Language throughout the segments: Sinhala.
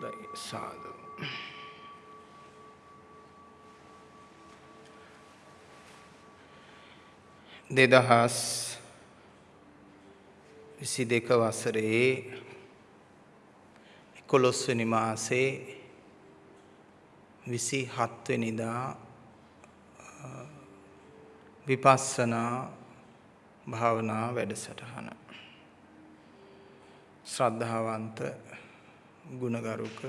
හොඳයි සාදු. දෙදහස් විසි දෙක වසරේ එකොළොස්වනි මාසේ විසි හත්වනිදා විපස්සනා භාවනා වැඩසටහන. ශ්‍රද්ධාවන්ත ගුණගරුක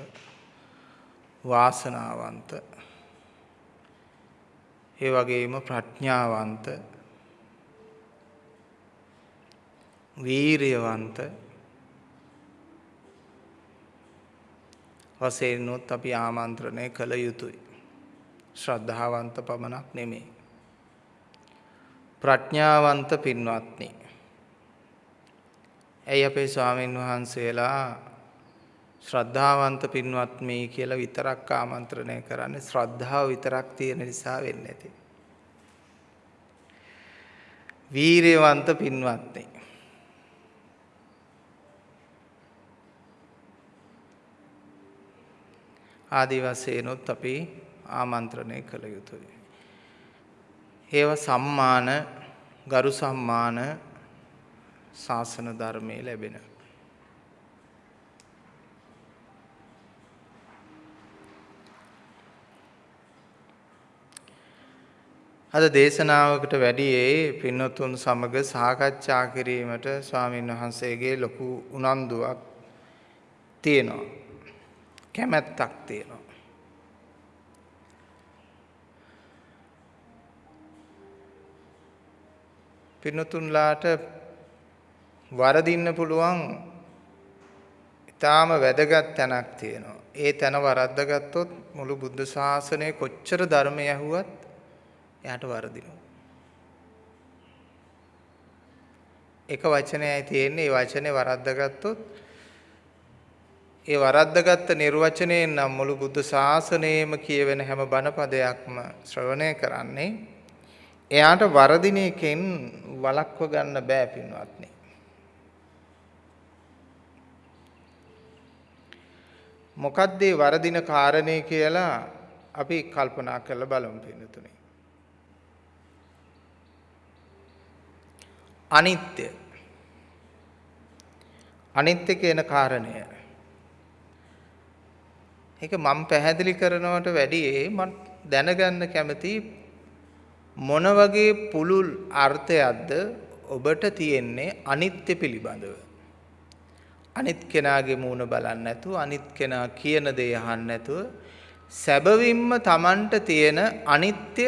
වාසනාවන්ත ඒ වගේම ප්‍රඥාවන්ත වීරයවන්ත වසයෙන්නුත් අපි ආමන්ත්‍රණය කළ යුතුයි. ශ්‍රද්ධාවන්ත පමණක් නෙමේ. ප්‍රඥාවන්ත පින්වත්නි. ඇයි අපේ ස්වාමීන් වහන්සේලා ශ්‍රද්ධාවන්ත පින්වත්මී කියලා විතරක් ආමන්ත්‍රණය කරන්නේ ශ්‍රද්ධාව විතරක් තියෙන නිසා වෙන්නේ නැති. වීරයවන්ත පින්වත්නි. ආදි වශයෙන්ොත් අපි ආමන්ත්‍රණය කළ යුතුයි. ඒව සම්මාන ගරු සම්මාන ශාසන ධර්මයේ ලැබෙන. අද දේශනාවකට වැඩියේ පින්නතුන් සමග සාකච්ඡා කිරීමට ස්වාමීන් වහන්සේගේ ලොකු උනන්දුවක් තියෙනවා. කැමැත්තක් තියෙනවා. පින්නතුන්ලාට වරදින්න පුළුවන් ඊටාම වැදගත් තැනක් තියෙනවා. ඒ තැන වරද්දාගත්තොත් මුළු බුද්ධ ශාසනය කොච්චර ධර්මය ඇහුවත් එයාට වරදිනවා. එක වචනයයි තියෙන්නේ ඒ වචනේ වරද්දාගත්තොත් ඒ වරද්දගත්ත නිර්වචනයෙන් නම් මුළු බුද්ධ ශාසනයම කියවෙන හැම බණපදයක්ම ශ්‍රවණය කරන්නේ එයාට වරදින එකෙන් වළක්ව ගන්න බෑ පින්වත්නි. මොකක්ද මේ වරදින කාරණේ කියලා අපි කල්පනා කරලා බලමු පින්නතුනේ. අනිත්‍ය අනිත්‍ය කියන කාරණය ඒක මම පැහැදිලි කරනවට වැඩියේ මම දැනගන්න කැමති මොන වගේ පුළුල් අර්ථයක්ද ඔබට තියෙන්නේ අනිත්‍ය පිළිබඳව. අනිත් කෙනාගේ මූණ බලන්නේ නැතුව අනිත් කෙනා කියන දේ අහන්නේ නැතුව සැබවින්ම Tamanට තියෙන අනිත්‍ය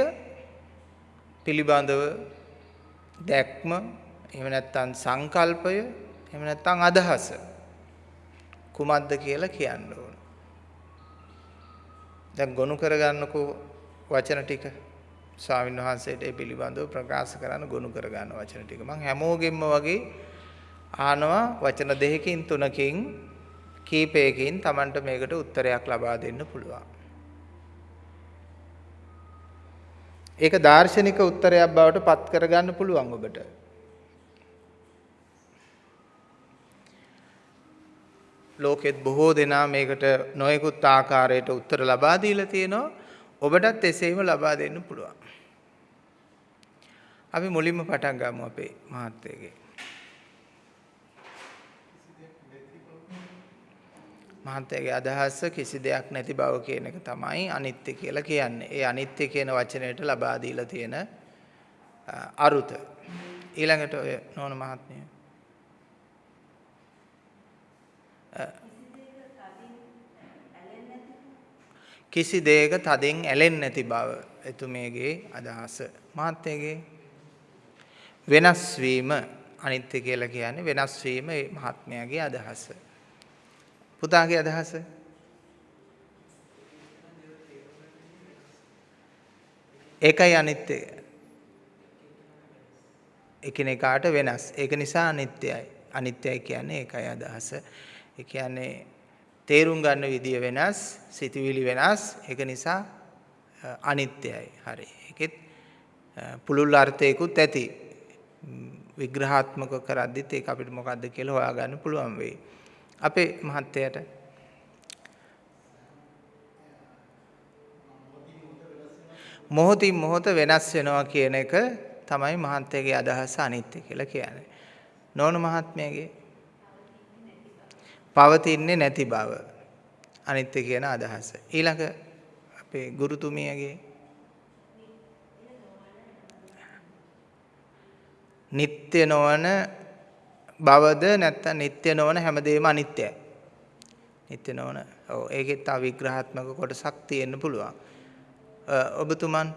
පිළිබඳව දැක්ම එහෙම නැත්නම් සංකල්පය එහෙම නැත්නම් අදහස කුමක්ද කියලා කියන්න ඕන. දැන් ගොනු කරගන්නකෝ වචන ටික ස්වාමීන් වහන්සේට ඒ පිළිබඳව ප්‍රකාශ කරන්න ගොනු කරගන්න වචන ටික. මම හැමෝගෙම වගේ අහනවා වචන දෙකකින් තුනකින් කීපයකින් Tamanට මේකට උත්තරයක් ලබා දෙන්න පුළුවන්. ඒක දාර්ශනික උත්තරයක් බවට පත් කරගන්න පුළුවන් ඔබට. ලෝකෙත් බොහෝ දෙනා මේකට නොයෙකුත් ආකාරයට උත්තර ලබා දීලා තියෙනවා. ඔබටත් එසේම ලබා දෙන්න පුළුවන්. අපි මුලින්ම පටන් ගමු අපේ මහත්තයගේ. මහත්තයාගේ අදහස කිසි දෙයක් නැති බව කියන එක තමයි අනිත්‍ය කියලා කියන්නේ. ඒ අනිත්‍ය කියන වචනයට ලබා දීලා තියෙන අරුත. ඊළඟට ඔය නෝන මහත්මිය. කිසි දෙයක තදින් ඇලෙන්නේ නැති බව එතුමියගේ අදහස. මහත්යගේ වෙනස් වීම අනිත්‍ය කියලා කියන්නේ වෙනස් වීම ඒ මහත්මයාගේ අදහස. පුතාගේ අදහස ඒකයි අනිත්‍ය. එකිනෙකාට වෙනස්. ඒක නිසා අනිත්‍යයි. අනිත්‍යයි කියන්නේ ඒකයි අදහස. ඒ කියන්නේ තේරුම් ගන්න විදිය වෙනස්, සිතුවිලි වෙනස්. ඒක නිසා අනිත්‍යයි. හරි. ඒකෙත් පුළුල් අර්ථයකුත් ඇති. විග්‍රහාත්මක කරද්දිත් ඒක අපිට මොකද්ද කියලා හොයාගන්න පුළුවන් වෙයි. අපේ මහත්තයාට මොහොතින් මොහොත වෙනස් වෙනවා කියන එක තමයි මහත්තයාගේ අදහස අනිත්‍ය කියලා කියන්නේ. නෝන මහත්මයාගේ පවතින්නේ නැති බව. අනිත්‍ය කියන අදහස. ඊළඟ අපේ ගුරුතුමියගේ නিত্য නොවන බවද නැත්නම් නিত্য නොවන හැමදේම අනිත්‍යයි. නিত্য නොවන. ඔව් ඒකේ තව විග්‍රහාත්මක කොටසක් තියෙන්න පුළුවන්. ඔබතුමන්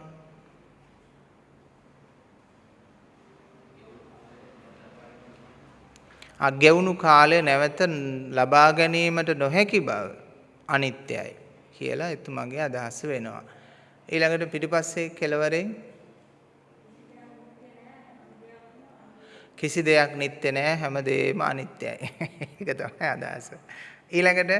අගෙවුණු කාලය නැවත ලබා ගැනීමට නොහැකි බව අනිත්‍යයි කියලා එතුමගේ අදහස වෙනවා. ඊළඟට පිටිපස්සේ කෙළවරෙන් කිසි දෙයක් නිත්‍ය නෑ හැමදේම අනිත්‍යයි. ඒක තමයි අදහස. ඊළඟට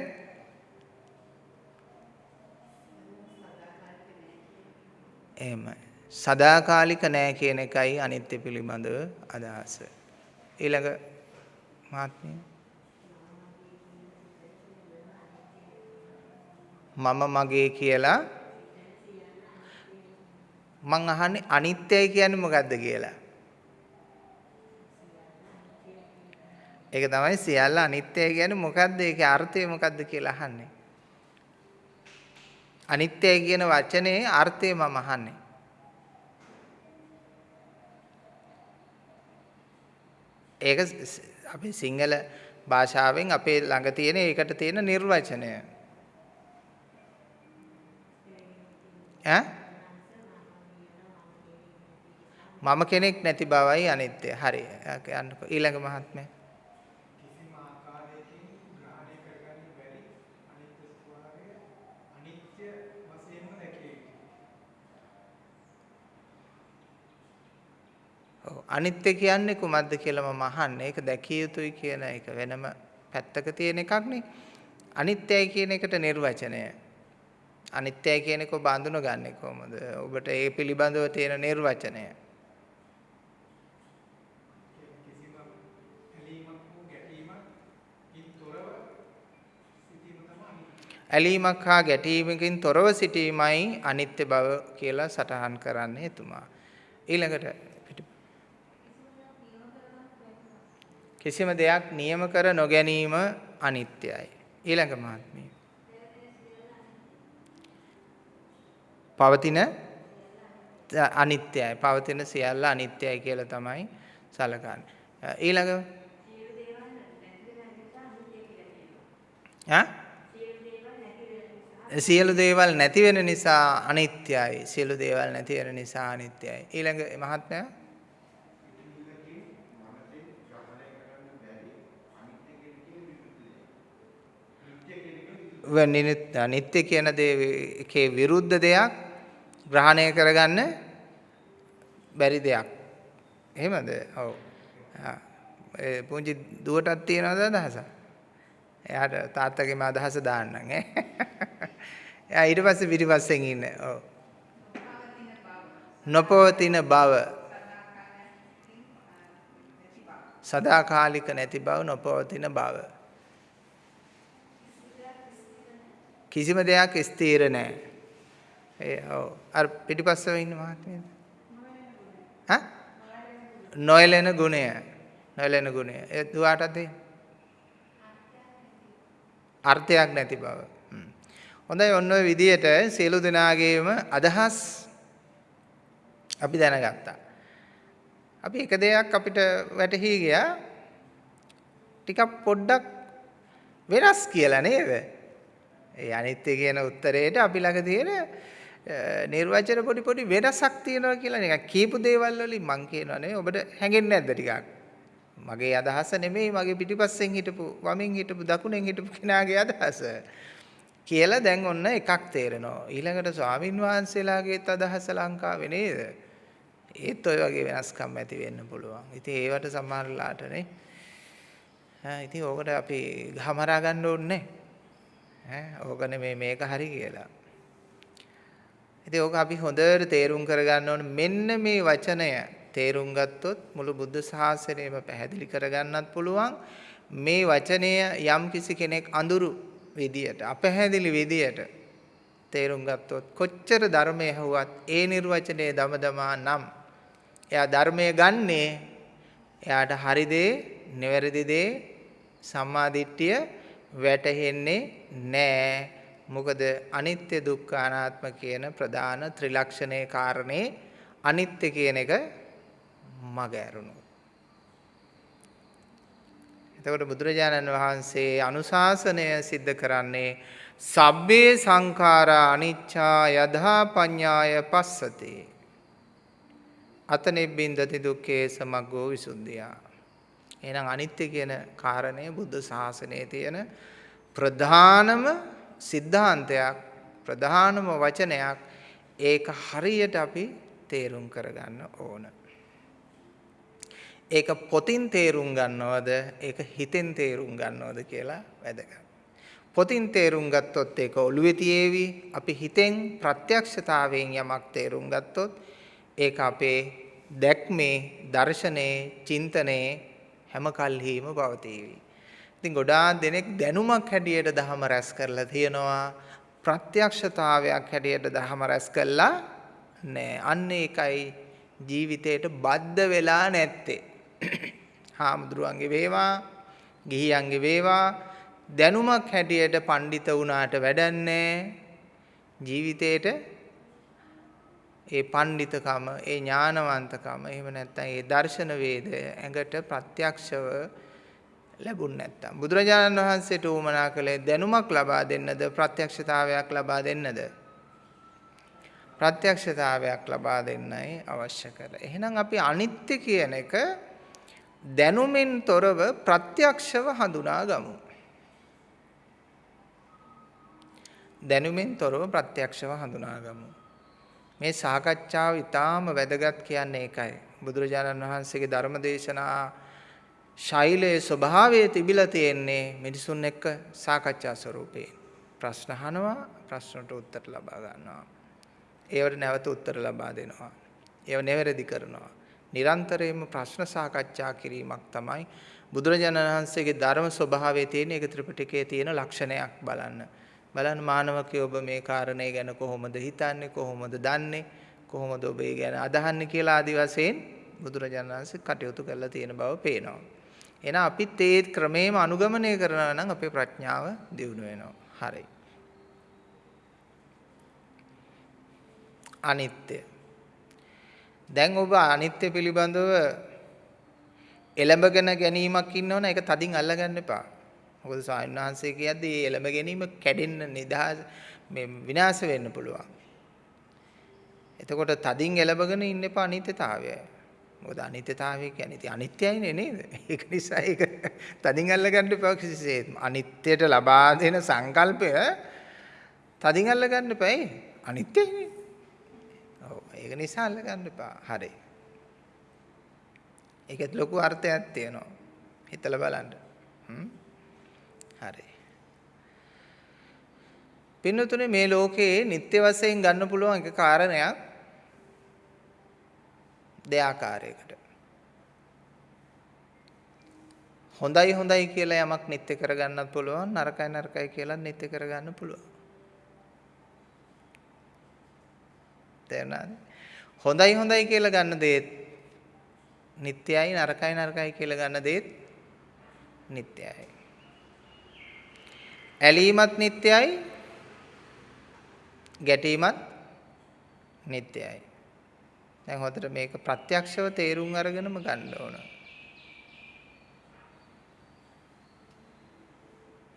එහෙමයි. සදාකාලික නෑ කියන එකයි අනිත්‍ය පිළිබඳව අදහස. ඊළඟ මහත්මිය මම මගේ කියලා මං අහන්නේ අනිත්‍යයි කියන්නේ මොකද්ද කියලා. ඒක තමයි සියල්ල අනිත්‍යයි කියන්නේ මොකද්ද ඒකේ අර්ථය මොකද්ද කියලා අහන්නේ. අනිත්‍යයි කියන වචනේ අර්ථය මම අහන්නේ. ඒක අපි සිංහල භාෂාවෙන් අපේ ළඟ තියෙන ඒකට තියෙන නිර්වචනය. ඈ මම කෙනෙක් නැති බවයි අනිත්‍ය. හරි. යන්නකෝ ඊළඟ මහත්මයා. කිසිම ආකාරයකින් ග්‍රහණය කරගන්න බැරි අනිත්‍ය ස්වභාවය අනිත්‍ය වශයෙන්ම දැකිය ඔව් අනිත්‍ය කියන්නේ කුමක්ද කියලා මම අහන්නේ. ඒක දැකිය යුතුයි කියන එක වෙනම පැත්තක තියෙන එකක් නේ. අනිත්‍යයි කියන එකට නිර්වචනය. අනිත්‍යයි කියන එක ඔබ අඳුනගන්නේ කොහොමද? ඔබට ඒ පිළිබඳව තියෙන නිර්වචනය. ඇලීමක් හා ගැටීමකින් තොරව සිටීමයි අනිත්‍ය බව කියලා සටහන් කරන්නේ එතුමා. ඊළඟට කිසිම දෙයක් නියම කර නොගැනීම අනිත්‍යයි. ඊළඟ මහත්මිය. පවතින අනිත්‍යයි. පවතින සියල්ල අනිත්‍යයි කියලා තමයි සලකන්නේ. ඊළඟ ඈ සියලු දේවල් නැති වෙන නිසා අනිත්‍යයි. සියලු දේවල් නැති වෙන නිසා අනිත්‍යයි. ඊළඟ මහත්මයා නිත්‍ය කියන දේ එකේ විරුද්ධ දෙයක් ග්‍රහණය කරගන්න බැරි දෙයක්. එහෙමද? ඔව්. ඒ පුංචි දුවටත් තියෙනවද අදහසක්? එයාට තාත්තගේම අදහස දාන්නම් ඈ. එයා ඊට පස්සේ පිටිපස්සෙන් ඉන්නේ. ඔව්. නොපවතින බව. සදාකාලික නැති බව නොපවතින බව. කිසිම දෙයක් ස්ථිර නැහැ. ඒ ඔව්. අර පිටිපස්සෙ ඉන්න මහත්මියද? හා? නොයලෙන ගුණය. නොයලෙන ගුණය. ඒ දුවාටද දෙන්නේ? අර්ථයක් නැති බව. හොඳයි ඔන්න ඔය විදියට සියලු දෙනාගේම අදහස් අපි දැනගත්තා. අපි එක දෙයක් අපිට වැටහි ගියා ටිකක් පොඩ්ඩක් වෙනස් කියලා නේද? ඒ අනිත්‍ය කියන උත්තරේට අපි ළඟ තියෙන නිර්වචන පොඩි පොඩි වෙනසක් තියෙනවා කියලා නිකන් කීපු දේවල් වලින් මං කියනවා නේ ඔබට හැඟෙන්නේ නැද්ද ටිකක්? මගේ අදහස නෙමෙයි මගේ පිටිපස්සෙන් හිටපු වමෙන් හිටපු දකුණෙන් හිටපු කෙනාගේ අදහස කියලා දැන් ඔන්න එකක් තේරෙනවා. ඊළඟට ස්වාමින් වහන්සේලාගේත් අදහස ලංකාවේ නේද? ඒත් ඔය වගේ වෙනස්කම් ඇති වෙන්න පුළුවන්. ඉතින් ඒවට සමහරලාටනේ ඈ ඉතින් ඕකට අපි ගහමරා ගන්න ඕනේ. ඈ ඕක නෙමේ මේක හරි කියලා. ඉතින් ඕක අපි හොඳට තේරුම් කරගන්න ඕනේ. මෙන්න මේ වචනය තේරුම් ගත්තොත් මුළු බුද්ධ ශාසනයම පැහැදිලි කරගන්නත් පුළුවන්. මේ වචනය යම් කිසි කෙනෙක් අඳුරු විදියට අපැහැදිලි විදියට තේරුම් ගත්තොත් කොච්චර ධර්මය ඇහුවත් ඒ නිර්වචනයේ දමදමා නම් එයා ධර්මය ගන්නේ එයාට හරි දේ, නිවැරදි දේ, සම්මාදිට්ඨිය වැටහෙන්නේ නැහැ. මොකද අනිත්‍ය දුක්ඛ අනාත්ම කියන ප්‍රධාන ත්‍රිලක්ෂණයේ කාරණේ අනිත්‍ය කියන එක මග ඇරුණු. එතකොට බුදුරජාණන් වහන්සේ අනුශාසනය සිද්ධ කරන්නේ සබ්බේ සංඛාරා අනිච්චා යදා පඤ්ඤාය පස්සතේ අතනෙබ්බින්දති දුක්ඛේ සමග්ගෝ විසුද්ධියා එහෙනම් අනිත්‍ය කියන කාරණය බුද්ධ ශාසනයේ තියෙන ප්‍රධානම සිද්ධාන්තයක් ප්‍රධානම වචනයක් ඒක හරියට අපි තේරුම් කරගන්න ඕන. ඒක පොතින් තේරුම් ගන්නවද ඒක හිතෙන් තේරුම් ගන්නවද කියලා වැදගත්. පොතින් තේරුම් ගත්තොත් ඒක ඔළුවේ තියේවි. අපි හිතෙන් ප්‍රත්‍යක්ෂතාවයෙන් යමක් තේරුම් ගත්තොත් ඒක අපේ දැක්මේ, දර්ශනයේ, චින්තනයේ හැම කල්හිම පවතිවි. ඉතින් ගොඩාක් දෙනෙක් දැනුමක් හැටියට දහම රැස් කරලා තියෙනවා. ප්‍රත්‍යක්ෂතාවයක් හැටියට දහම රැස් කළා නෑ. අන්න ඒකයි ජීවිතේට බද්ධ වෙලා නැත්තේ. හාමුදුරුවන්ගේ වේවා, ගිහියන්ගේ වේවා දැනුමක් හැටියට පඬිත වුණාට වැඩන්නේ ජීවිතේට ඒ පණ්ඩිතකම, ඒ ඥානවන්තකම, එහෙම නැත්නම් ඒ දර්ශන වේදය ඇඟට ප්‍රත්‍යක්ෂව ලැබුණ නැත්තම් බුදුරජාණන් වහන්සේට උවමනා කළේ දැනුමක් ලබා දෙන්නද ප්‍රත්‍යක්ෂතාවයක් ලබා දෙන්නද ප්‍රත්‍යක්ෂතාවයක් ලබා දෙන්නයි අවශ්‍ය කරලා. එහෙනම් අපි අනිත්‍ය කියන එක දැනුමින් තොරව ප්‍රත්‍යක්ෂව හඳුනා ගමු. දැනුමින් තොරව ප්‍රත්‍යක්ෂව හඳුනා ගමු. මේ සාකච්ඡාව ඊටාම වැදගත් කියන්නේ ඒකයි. බුදුරජාණන් වහන්සේගේ ධර්ම දේශනා ශෛලයේ ස්වභාවය තිබිලා තියෙන්නේ මිනිසුන් එක්ක සාකච්ඡා ස්වරූපේ. ප්‍රශ්න අහනවා, ප්‍රශ්නට උත්තර ලබා ගන්නවා. ඒවට නැවත උත්තර ලබා දෙනවා. ඒව නිවැරදි කරනවා. නිරන්තරයෙන්ම ප්‍රශ්න සාකච්ඡා කිරීමක් තමයි බුදුරජාණන් වහන්සේගේ ධර්ම ස්වභාවයේ තියෙන ඒක ත්‍රිපිටකයේ තියෙන ලක්ෂණයක් බලන්න. බලන්න මානවකේ ඔබ මේ කාරණේ ගැන කොහොමද හිතන්නේ කොහොමද දන්නේ කොහොමද ඔබ ඒ ගැන අදහන්නේ කියලා ආදි වශයෙන් බුදුරජාණන් වහන්සේ කටයුතු කරලා තියෙන බව පේනවා. එහෙනම් අපිත් ඒ ක්‍රමේම අනුගමනය කරනවා නම් අපේ ප්‍රඥාව දියුණු වෙනවා. හරි. අනිත්‍ය. දැන් ඔබ අනිත්‍ය පිළිබඳව එළඹගෙන ගැනීමක් ඉන්නවනේ ඒක තදින් අල්ලගන්න එපා. මොකද ස්වාමීන් වහන්සේ කියද්දී එළඹ ගැනීම කැඩෙන්න නිදහස් මේ විනාශ වෙන්න පුළුවන්. එතකොට තදින් එළඹගෙන ඉන්න එපා අනිත්‍යතාවය. මොකද අනිත්‍යතාවය කියන්නේ ඉතින් අනිත්‍යයිනේ නේද? ඒක නිසා ඒක තදින් අල්ලගන්න එපා කිසිසේත්ම. අනිත්‍යයට ලබා දෙන සංකල්පය තදින් අල්ලගන්න එපා. අනිත්‍යයිනේ. ඔව් ඒක නිසා අල්ලගන්න එපා. හරි. ඒකත් ලොකු අර්ථයක් තියෙනවා. හිතලා බලන්න. හ්ම් හරි. පින්නතුනේ මේ ලෝකේ නිත්‍ය වශයෙන් ගන්න පුළුවන් එක කාරණයක් දෙආකාරයකට. හොඳයි හොඳයි කියලා යමක් නිත්‍ය කරගන්නත් පුළුවන් නරකයි නරකයි කියලා නිත්‍ය කරගන්න පුළුවන්. තේරුණාද? හොඳයි හොඳයි කියලා ගන්න දේත් නිත්‍යයි නරකයි නරකයි කියලා ගන්න දේත් නිත්‍යයි. ඇලීමත් නිට්ටයයි ගැටීමත් නිට්ටයයි. දැන් හොඳට මේක ප්‍රත්‍යක්ෂව තේරුම් අරගෙනම ගන්න ඕන.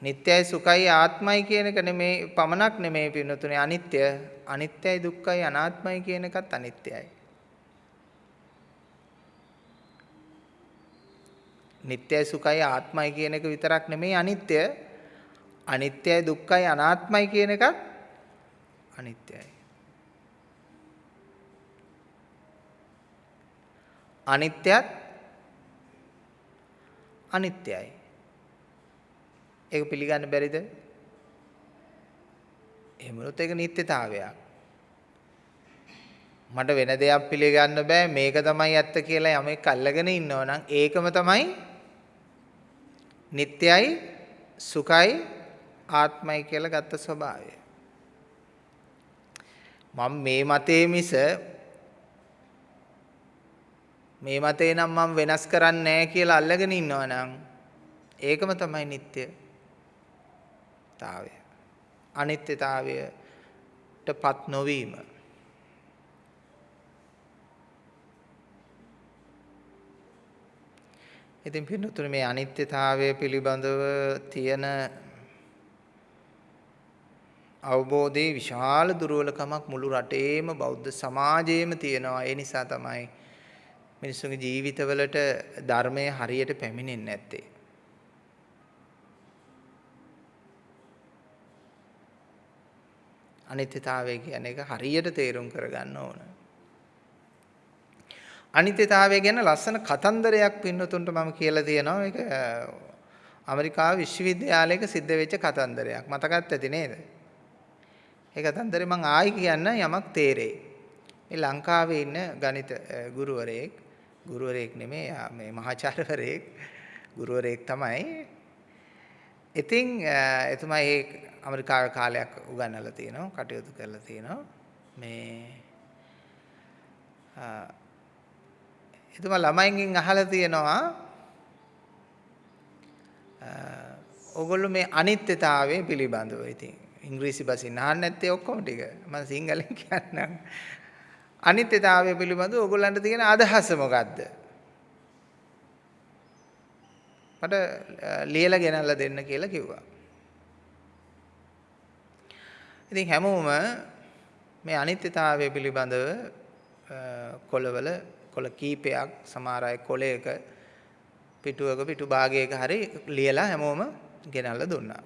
නිට්ටයයි සුඛයි ආත්මයි කියන එක නෙමේ පමණක් නෙමේ පින්නතුනේ අනිත්‍ය අනිත්‍යයි දුක්ඛයි අනාත්මයි කියන එකත් අනිත්‍යයි. නිට්ටයයි සුඛයි ආත්මයි කියන එක විතරක් නෙමේ අනිත්‍ය අනිත්‍යයි දුක්ඛයි අනාත්මයි කියන එකත් අනිත්‍යයි. අනිත්‍යත් අනිත්‍යයි. ඒක පිළිගන්න බැරිද? එහෙමනොත් ඒක නිත්‍යතාවයක්. මට වෙන දෙයක් පිළිගන්න බෑ මේක තමයි ඇත්ත කියලා යමෙක් අල්ලගෙන ඉන්නව නම් ඒකම තමයි නිත්‍යයි සුඛයි ආත්මයි කියලා ගත්ත ස්වභාවය. මම මේ මතේ මිස මේ මතේ නම් මම වෙනස් කරන්නේ නැහැ කියලා අල්ලගෙන ඉන්නවා නම් ඒකම තමයි නිට්ටයතාවය. අනිත්‍යතාවයටපත් නොවීම. ඉතින් පින්නතුනේ මේ අනිත්‍යතාවය පිළිබඳව තියෙන අවබෝධයේ විශාල දුර්වලකමක් මුළු රටේම බෞද්ධ සමාජයේම තියෙනවා. ඒ නිසා තමයි මිනිස්සුන්ගේ ජීවිතවලට ධර්මය හරියට පැමිණෙන්නේ නැත්තේ. අනිත්‍යතාවය කියන එක හරියට තේරුම් කරගන්න ඕන. අනිත්‍යතාවය ගැන ලස්සන කතන්දරයක් පින්නතුන්ට මම කියලා තියෙනවා. ඒක ඇමරිකාව විශ්වවිද්‍යාලයක සිද්ධ වෙච්ච කතන්දරයක්. මතකත් ඇති නේද? ඒ කතන්දරේ මම ආයි කියන්න යමක් තේරෙයි. මේ ලංකාවේ ඉන්න ගණිත ගුරුවරයෙක් ගුරුවරයෙක් නෙමෙයි මේ මහාචාර්යවරයෙක්. ගුරුවරයෙක් තමයි. ඉතින් එතුමා ඒ ඇමරිකාවේ කාලයක් උගන්වලා තිනවා කටයුතු කරලා තිනවා මේ එතුමා ළමයින්ගෙන් අහලා තියෙනවා ඔගොල්ලෝ මේ අනිත්‍යතාවය පිළිබඳව ඉතින් ඉංග්‍රීසි භාෂෙන් අහන්න නැත්තේ ඔක්කොම ටික. මම සිංහලෙන් කියන්නම්. අනිත්‍යතාවය පිළිබඳව ඔයගොල්ලන්ට තියෙන අදහස මොකද්ද? මට ලියලා ගෙනල්ලා දෙන්න කියලා කිව්වා. ඉතින් හැමෝම මේ අනිත්‍යතාවය පිළිබඳව කොළවල කොළ කීපයක් සමහර අය කොළයක පිටුවක පිටු භාගයක හරි ලියලා හැමෝම ගෙනල්ලා දුන්නා.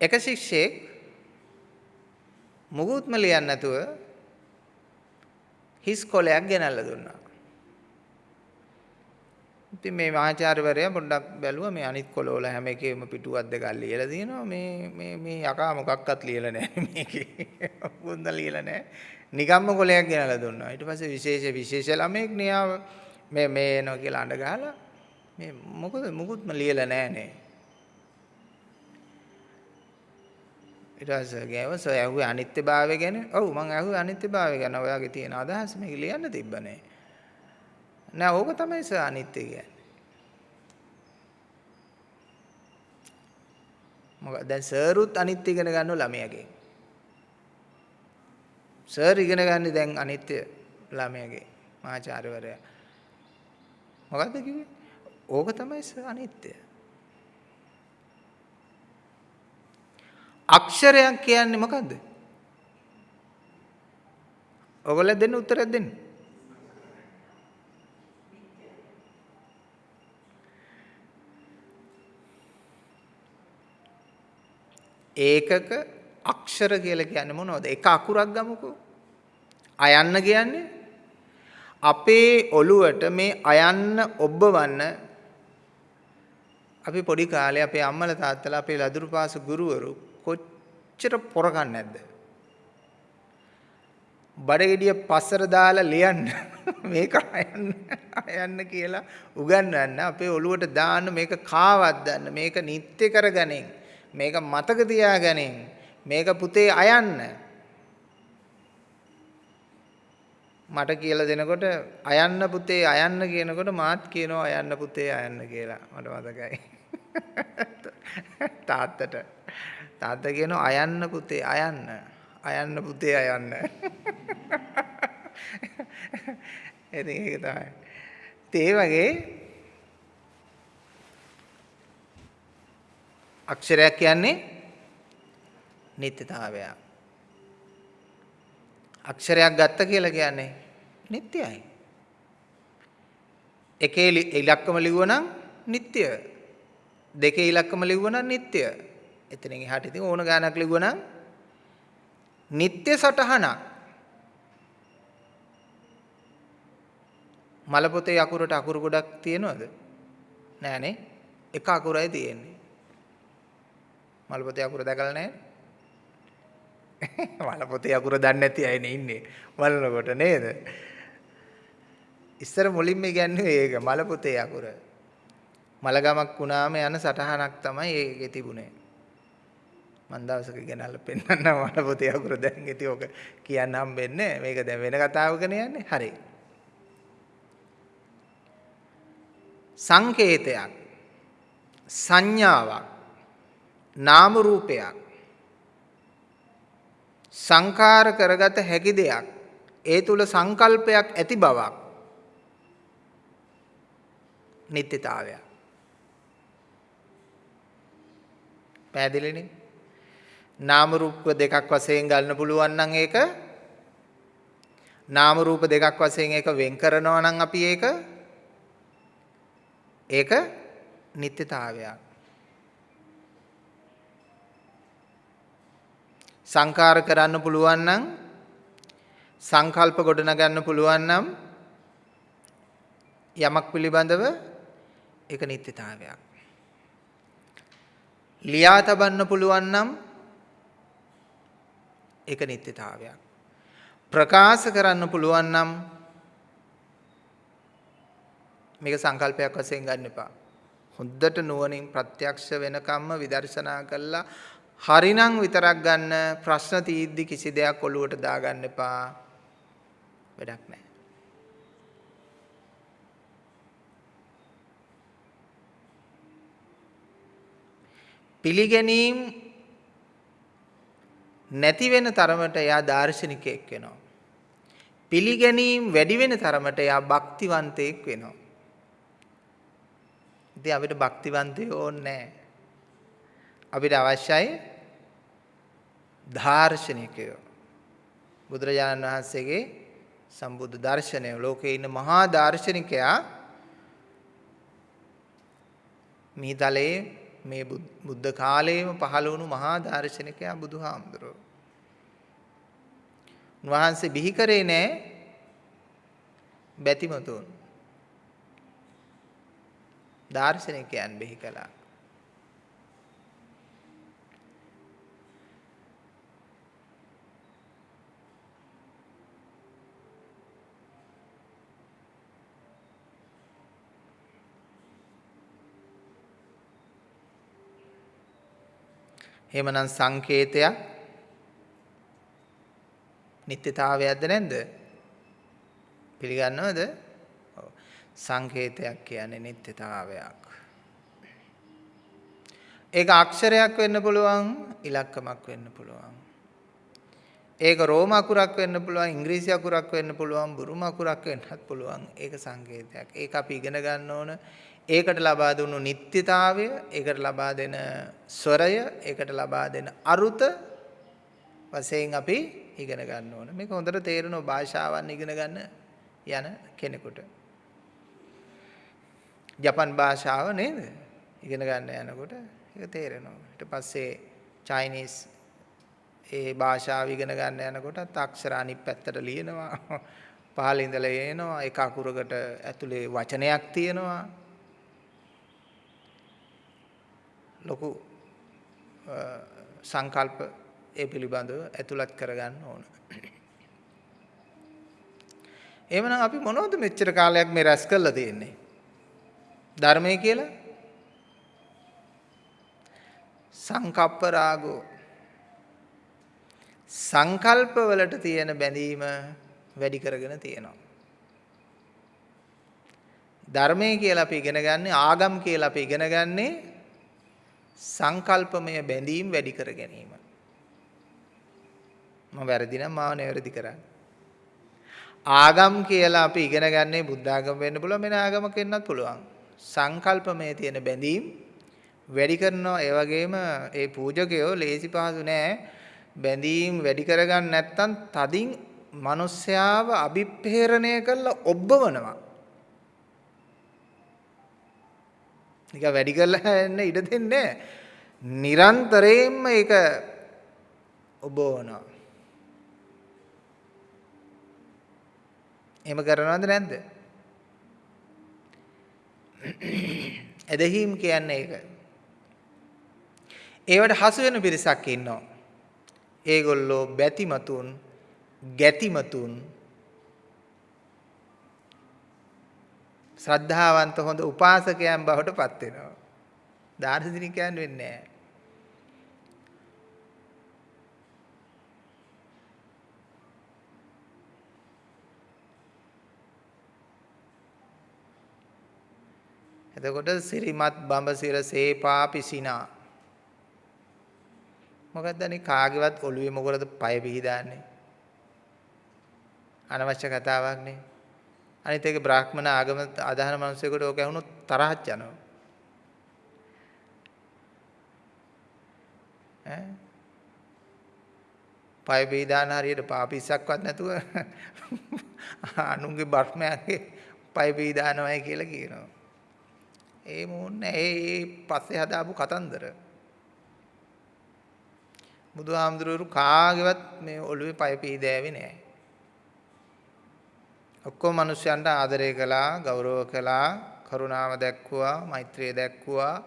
එක ශිෂ්‍යෙක් මුකුත්ම ලියන්නේ නැතුව හිස් කොලයක් ගෙනල්ලා දුන්නා. ඉතින් මේ මහාචාර්යවරයා පොඩ්ඩක් බැලුවා මේ අනිත් කොළවල හැම එකේම පිටුවක් දෙකක් ලියලා තියෙනවා මේ මේ මේ යකා මොකක්වත් ලියලා නැහැ මේකේ. මුකුත්ම ලියලා නැහැ. නිකම්ම කොලයක් ගෙනල්ලා දුන්නා. ඊට පස්සේ විශේෂ විශේෂ ළමෙක් නියාව මේ මේ එනවා කියලා අඬ ගහලා මේ මොකද මුකුත්ම ලියලා නැහැ නේ. ඊට පස්සේ ගෑව සෝ ඇහුවේ අනිත්‍යභාවය ගැන. ඔව් මං ඇහුවේ අනිත්‍යභාවය ගැන. ඔයාගේ තියෙන අදහස මේක ලියන්න තිබ්බනේ. නෑ ඕක තමයි සර් අනිත්‍ය කියන්නේ. මොකද දැන් සර්ුත් අනිත්‍ය ඉගෙන ගන්නව ළමයාගෙන්. සර් ඉගෙන ගන්නේ දැන් අනිත්‍ය ළමයාගෙන්. මහාචාර්යවරයා. මොකද්ද කිව්වේ? ඕක තමයි සර් අනිත්‍ය. අක්ෂරයක් කියන්නේ මොකද්ද? ඔයගොල්ලෝ දෙන්න උත්තරයක් දෙන්න. ඒකක අක්ෂර කියලා කියන්නේ මොනවද? එක අකුරක් ගමුකෝ. අයන්න කියන්නේ අපේ ඔළුවට මේ අයන්න ඔබවන්න අපි පොඩි කාලේ අපේ අම්මලා තාත්තලා අපේ ලදරු පාස ගුරුවරු කොච්චර පොරකන් නැද්ද? බඩගෙඩිය පස්සර දාලා ලියන්න. මේක අයන්න අයන්න කියලා උගන්වන්න. අපේ ඔළුවට දාන්න මේක කාවද්දන්න මේක නිත්‍ය කරගනින්. මේක මතක තියාගනින්. මේක පුතේ අයන්න. මට කියලා දෙනකොට අයන්න පුතේ අයන්න කියනකොට මාත් කියනවා අයන්න පුතේ අයන්න කියලා. මට මතකයි. තාත්තට. තාත්තා කියනවා අයන්න පුතේ අයන්න. අයන්න පුතේ අයන්න. ඉතින් ඒක තමයි. ඒ වගේ අක්ෂරයක් කියන්නේ නිත්‍යතාවය. අක්ෂරයක් ගත්ත කියලා කියන්නේ නිට්ටයයි. එකේ ඉලක්කම ලිව්වනම් නිට්ටය. දෙකේ ඉලක්කම ලිව්වනම් නිට්ටය. එතනින් එහාට ඉතින් ඕන ගානක් ලිව්වනම් නিত্য සටහනක්. මල පොතේ අකුරට අකුරු ගොඩක් තියෙනවද? නෑනේ එක අකුරයි තියෙන්නේ. මල පොතේ අකුර දැකලා නැහැ මල පොතේ අකුර දන්නේ නැති අයනේ ඉන්නේ. බලනකොට නේද? ඉස්සර මුලින්ම කියන්නේ ඒක මල පොතේ අකුර. මලගමක් වුණාම යන සටහනක් තමයි ඒකේ තිබුණේ. මම දවසක ගෙනල්ලා පෙන්නන්නම් මට පොතේ අකුර දැන් ඉතින් ඔක කියන්න හම්බෙන්නේ මේක දැන් වෙන කතාවකනේ යන්නේ. හරි. සංකේතයක් සංඥාවක් නාම රූපයක් සංකාර කරගත හැකි දෙයක් ඒ තුල සංකල්පයක් ඇති බවක් නිත්‍යතාවයක්. පැහැදිලිනේ? නාම රූප දෙකක් වශයෙන් ගන්න පුළුවන් නම් ඒක. නාම රූප දෙකක් වශයෙන් ඒක වෙන් කරනවා නම් අපි ඒක. ඒක නිත්‍යතාවයක්. සංකාර කරන්න පුළුවන් නම් සංකල්ප ගොඩනගන්න පුළුවන් නම් යමක් පිළිබඳව ඒක නිත්‍යතාවයක්. ලියා තබන්න පුළුවන් නම් ඒක නිත්‍යතාවයක්. ප්‍රකාශ කරන්න පුළුවන් නම් මේක සංකල්පයක් වශයෙන් ගන්න එපා. හොඳට නුවණින් ප්‍රත්‍යක්ෂ වෙනකම්ම විදර්ශනා කළා හරිනම් විතරක් ගන්න ප්‍රශ්න තීද්දි කිසි දෙයක් ඔලුවට දාගන්න එපා. වැඩක් නැහැ. පිළිගැනීම් නැති වෙන තරමට එයා දාර්ශනිකයෙක් වෙනවා. පිළිගැනීම් වැඩි වෙන තරමට එයා භක්තිවන්තයෙක් වෙනවා. ඉතින් අපිට භක්තිවන්තයෝ ඕනේ අපිට අවශ්‍යයි දාර්ශනිකයෝ. බුදුරජාණන් වහන්සේගේ සම්බුද්ධ දර්ශනය ලෝකේ ඉන්න මහා දාර්ශනිකයා මීතලේ මේ බුද්ධ කාලයේම පහළ වුණු මහා දාර්ශනිකයා බුදුහාමුදුරුවෝ. උන්වහන්සේ බිහි කරේ නෑ බැතිමතුන්. දාර්ශනිකයන් බිහි කළා. එහෙමනම් සංකේතයක් නිත්‍යතාවයක්ද නැද්ද? පිළිගන්නවද? ඔව්. සංකේතයක් කියන්නේ නිත්‍යතාවයක්. ඒක අක්ෂරයක් වෙන්න පුළුවන්, ඉලක්කමක් වෙන්න පුළුවන්. ඒක රෝම අකුරක් වෙන්න පුළුවන්, ඉංග්‍රීසි අකුරක් වෙන්න පුළුවන්, බුරුම අකුරක් වෙන්නත් පුළුවන්. ඒක සංකේතයක්. ඒක අපි ඉගෙන ගන්න ඕන. ඒකට ලබා දුන්නු නිත්‍යතාවය, ඒකට ලබා දෙන ස්වරය, ඒකට ලබා දෙන අරුත වශයෙන් අපි ඉගෙන ගන්න ඕන. මේක හොඳට තේරෙනවා භාෂාවන් ඉගෙන ගන්න යන කෙනෙකුට. ජපන් භාෂාව නේද? ඉගෙන ගන්න යනකොට ඒක තේරෙනවා. ඊට පස්සේ චයිනීස් ඒ භාෂාව ඉගෙන ගන්න යනකොට අක්ෂර අනිත් පැත්තට ලියනවා. පහළ ඉඳලා එනවා. එක අකුරකට ඇතුලේ වචනයක් තියෙනවා. ලොකු සංකල්ප ඒ පිළිබඳව ඇතුළත් කරගන්න ඕන. එහෙමනම් අපි මොනවද මෙච්චර කාලයක් මේ රැස් කරලා තියෙන්නේ? ධර්මය කියලා සංකප්ප රාගෝ සංකල්ප වලට තියෙන බැඳීම වැඩි කරගෙන තියෙනවා. ධර්මය කියලා අපි ඉගෙන ගන්නේ ආගම් කියලා අපි ඉගෙන ගන්නේ සංකල්පමය බැඳීම් වැඩි කර ගැනීම. මම වැරදි නම් මාව නිවැරදි කරන්න. ආගම් කියලා අපි ඉගෙන ගන්නේ බුද්ධ ආගම වෙන්න පුළුවන් වෙන ආගමක වෙන්නත් පුළුවන්. සංකල්පමය තියෙන බැඳීම් වැඩි කරනවා ඒ වගේම ඒ පූජකයෝ ලේසි පහසු නෑ බැඳීම් වැඩි කරගන්න නැත්තම් තදින් මිනිස්යාව අභිප්‍රේරණය කරලා ඔබවනවා. නිකන් වැඩි කරලා යන්න ඉඩ දෙන්නේ නිරන්තරයෙන්ම ඒක ඔබවනවා. එහෙම කරනවද නැද්ද? එදෙහිම් කියන්නේ ඒක. ඒවට හසු වෙන පිරිසක් ඉන්නවා. ඒගොල්ලෝ බැතිමතුන්, ගැතිමතුන් ශ්‍රද්ධාවන්ත හොඳ උපාසකයන් බවට පත් වෙනවා. දාර්ශනිකයන් වෙන්නේ නැහැ. එතකොට සිරිමත් බඹසිර සේපා පිසිනා මොකද්ද අනේ කාගේවත් ඔළුවේ මොකටද පය පිහදාන්නේ අනවශ්‍ය කතාවක් නේ අනිත් එක බ්‍රාහ්මණ ආගම අදහන මිනිස්සුෙකුට ඕක ඇහුනොත් තරහක් යනවා. ඈ පය පිහිදාන හරියට පාපිස්සක්වත් නැතුව අනුන්ගේ බර්මයාගේ පය පිහිදානවයි කියලා කියනවා. ඒ මොන්නේ ඒ පස්සේ හදාපු කතන්දර. බුදුහාමුදුරුවෝ කාගේවත් මේ ඔළුවේ පය පිහිදෑවේ නෑ. ඔක්කොම මිනිස්යන්ට ආදරය කළා, ගෞරව කළා, කරුණාව දැක්වුවා, මෛත්‍රිය දැක්වුවා.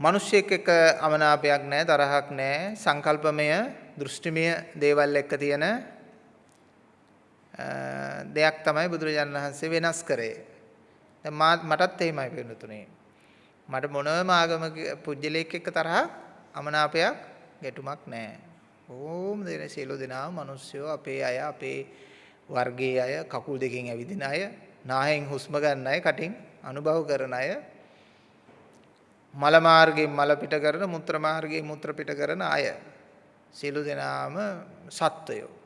මිනිස්සෙක් එක්ක අමනාපයක් නැහැ, තරහක් නැහැ, සංකල්පමය, දෘෂ්ටිමය දේවල් එක්ක තියෙන දෙයක් තමයි බුදුරජාණන් වහන්සේ වෙනස් කරේ. දැන් මටත් එහෙමයි වෙනුතුනේ. මට මොනම ආගමක පුජ්‍යලයක් එක්ක තරහ අමනාපයක් ගැටුමක් නැහැ. ඕම් දෙන සියලු දෙනා මිනිස්සුયો අපේ අය අපේ වර්ගයේ අය කකුල් දෙකෙන් ඇවිදින අය නාහෙන් හුස්ම ගන්න අය කටින් අනුභව කරන අය මල මාර්ගයෙන් මල පිට කරන මුත්‍ර මාර්ගයෙන් මුත්‍ර පිට කරන අය සියලු දෙනාම සත්වයෝ